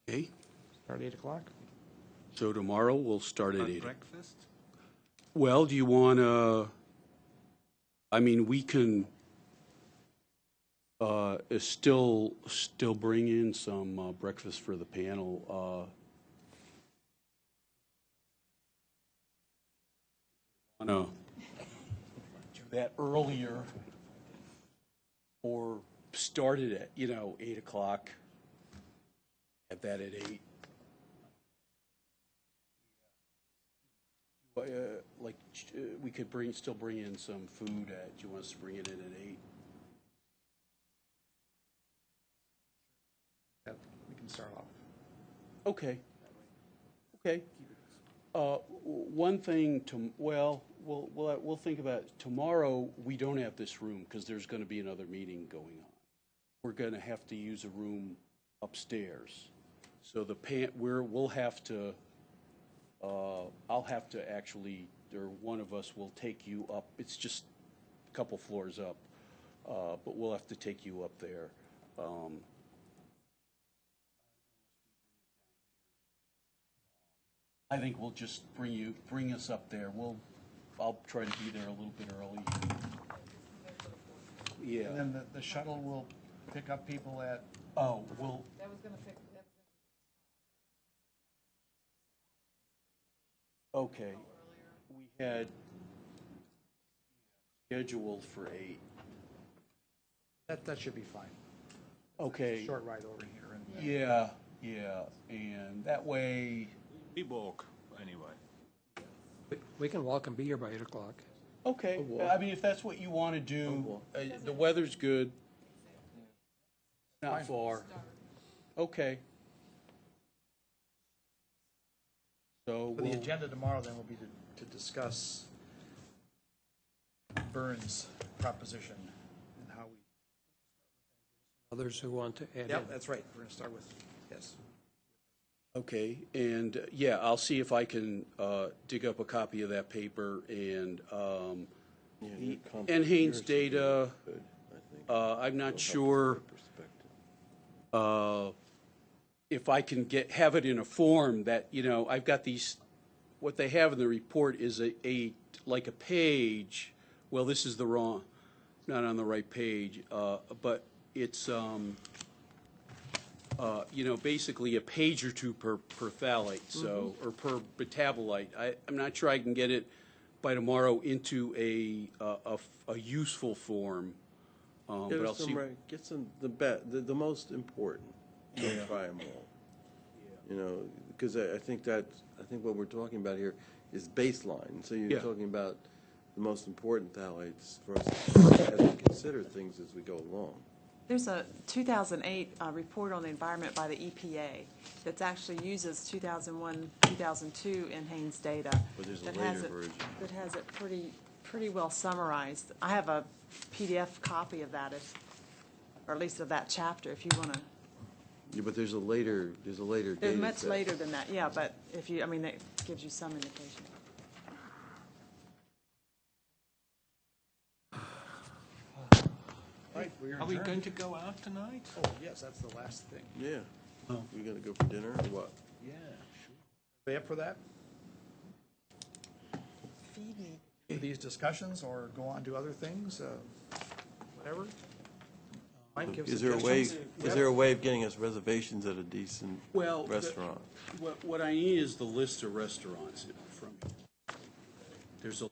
Okay, Start at eight o'clock? so tomorrow we'll start at eight. Breakfast? Well, do you want to, I mean, we can uh, still, still bring in some uh, breakfast for the panel. uh, to do that earlier or start it at, you know, 8 o'clock? Have that at 8? Uh, Like, uh, we could bring, still bring in some food at, do you want us to bring it in at eight? That- We can start off. Okay. Okay. Uh, One thing to, well, we'll, we'll, we'll think about, it. tomorrow, we don't have this room because there's going to be another meeting going on. We're going to have to use a room upstairs. So the pan, we're, we'll have to, uh, I'll have to actually, or one of us will take you up. It's just a couple floors up, uh, but we'll have to take you up there. Um, I think we'll just bring you, bring us up there. We'll, I'll try to be there a little bit early. Yeah. And then the, the shuttle will pick up people at, Oh, well. Okay. We had scheduled for eight. that, that should be fine. Okay. Short ride over here and. Yeah, yeah, and that way, We walk, anyway. We- We can walk and be here by 8 o'clock. okay. I mean, if that's what you want to do, uh, the weather's good. Not far. Okay. So For the we'll, agenda tomorrow then will be to, to discuss Burns' proposition and how we. Others who want to add in. Yep, that's right. We're going to start with, yes. okay, and, uh, yeah, I'll see if I can uh, dig up a copy of that paper and, um, Yeah, and NHANES yours would be data, good, I think. uh, I'm not sure. perspective. uh, if I can get, have it in a form that, you know, I've got these, what they have in the report is a, a, like a page, well, this is the wrong, not on the right page, uh, but it's, um, uh, you know, basically a page or two per, per phthalate, so, or per metabolite. I, I'm not sure I can get it by tomorrow into a, a- a f- a useful form. Um, Get But I'll us some, see, right- get some, the be, the, the most important, don't try them all. You know, because I, I think that, I think what we're talking about here is baseline, so you're Yeah. talking about the most important phthalates for us as [coughs] we consider things as we go along. There's a 2008 uh, report on the environment by the EPA that actually uses 2001, 2002 NHANES data. But there's a that has later it- version. That has it pretty, pretty well summarized. I have a PDF copy of that, if, or at least of that chapter, if you want to. Yeah, but there's a later, there's a later They're much later than that, yeah, but if you, I mean, it gives you some indication. Right, we're Are we adjourned. going to go out tonight? Oh, yes, that's the last thing. Yeah. Oh. We gonna go for dinner or what? Yeah, sure. Are they up for that? Feed me. These discussions or go on to other things, uh, whatever? Mike, Is there a way, suggestions? is there a way of getting us reservations at a decent well, the- restaurant? what, what I need is the list of restaurants from, there's a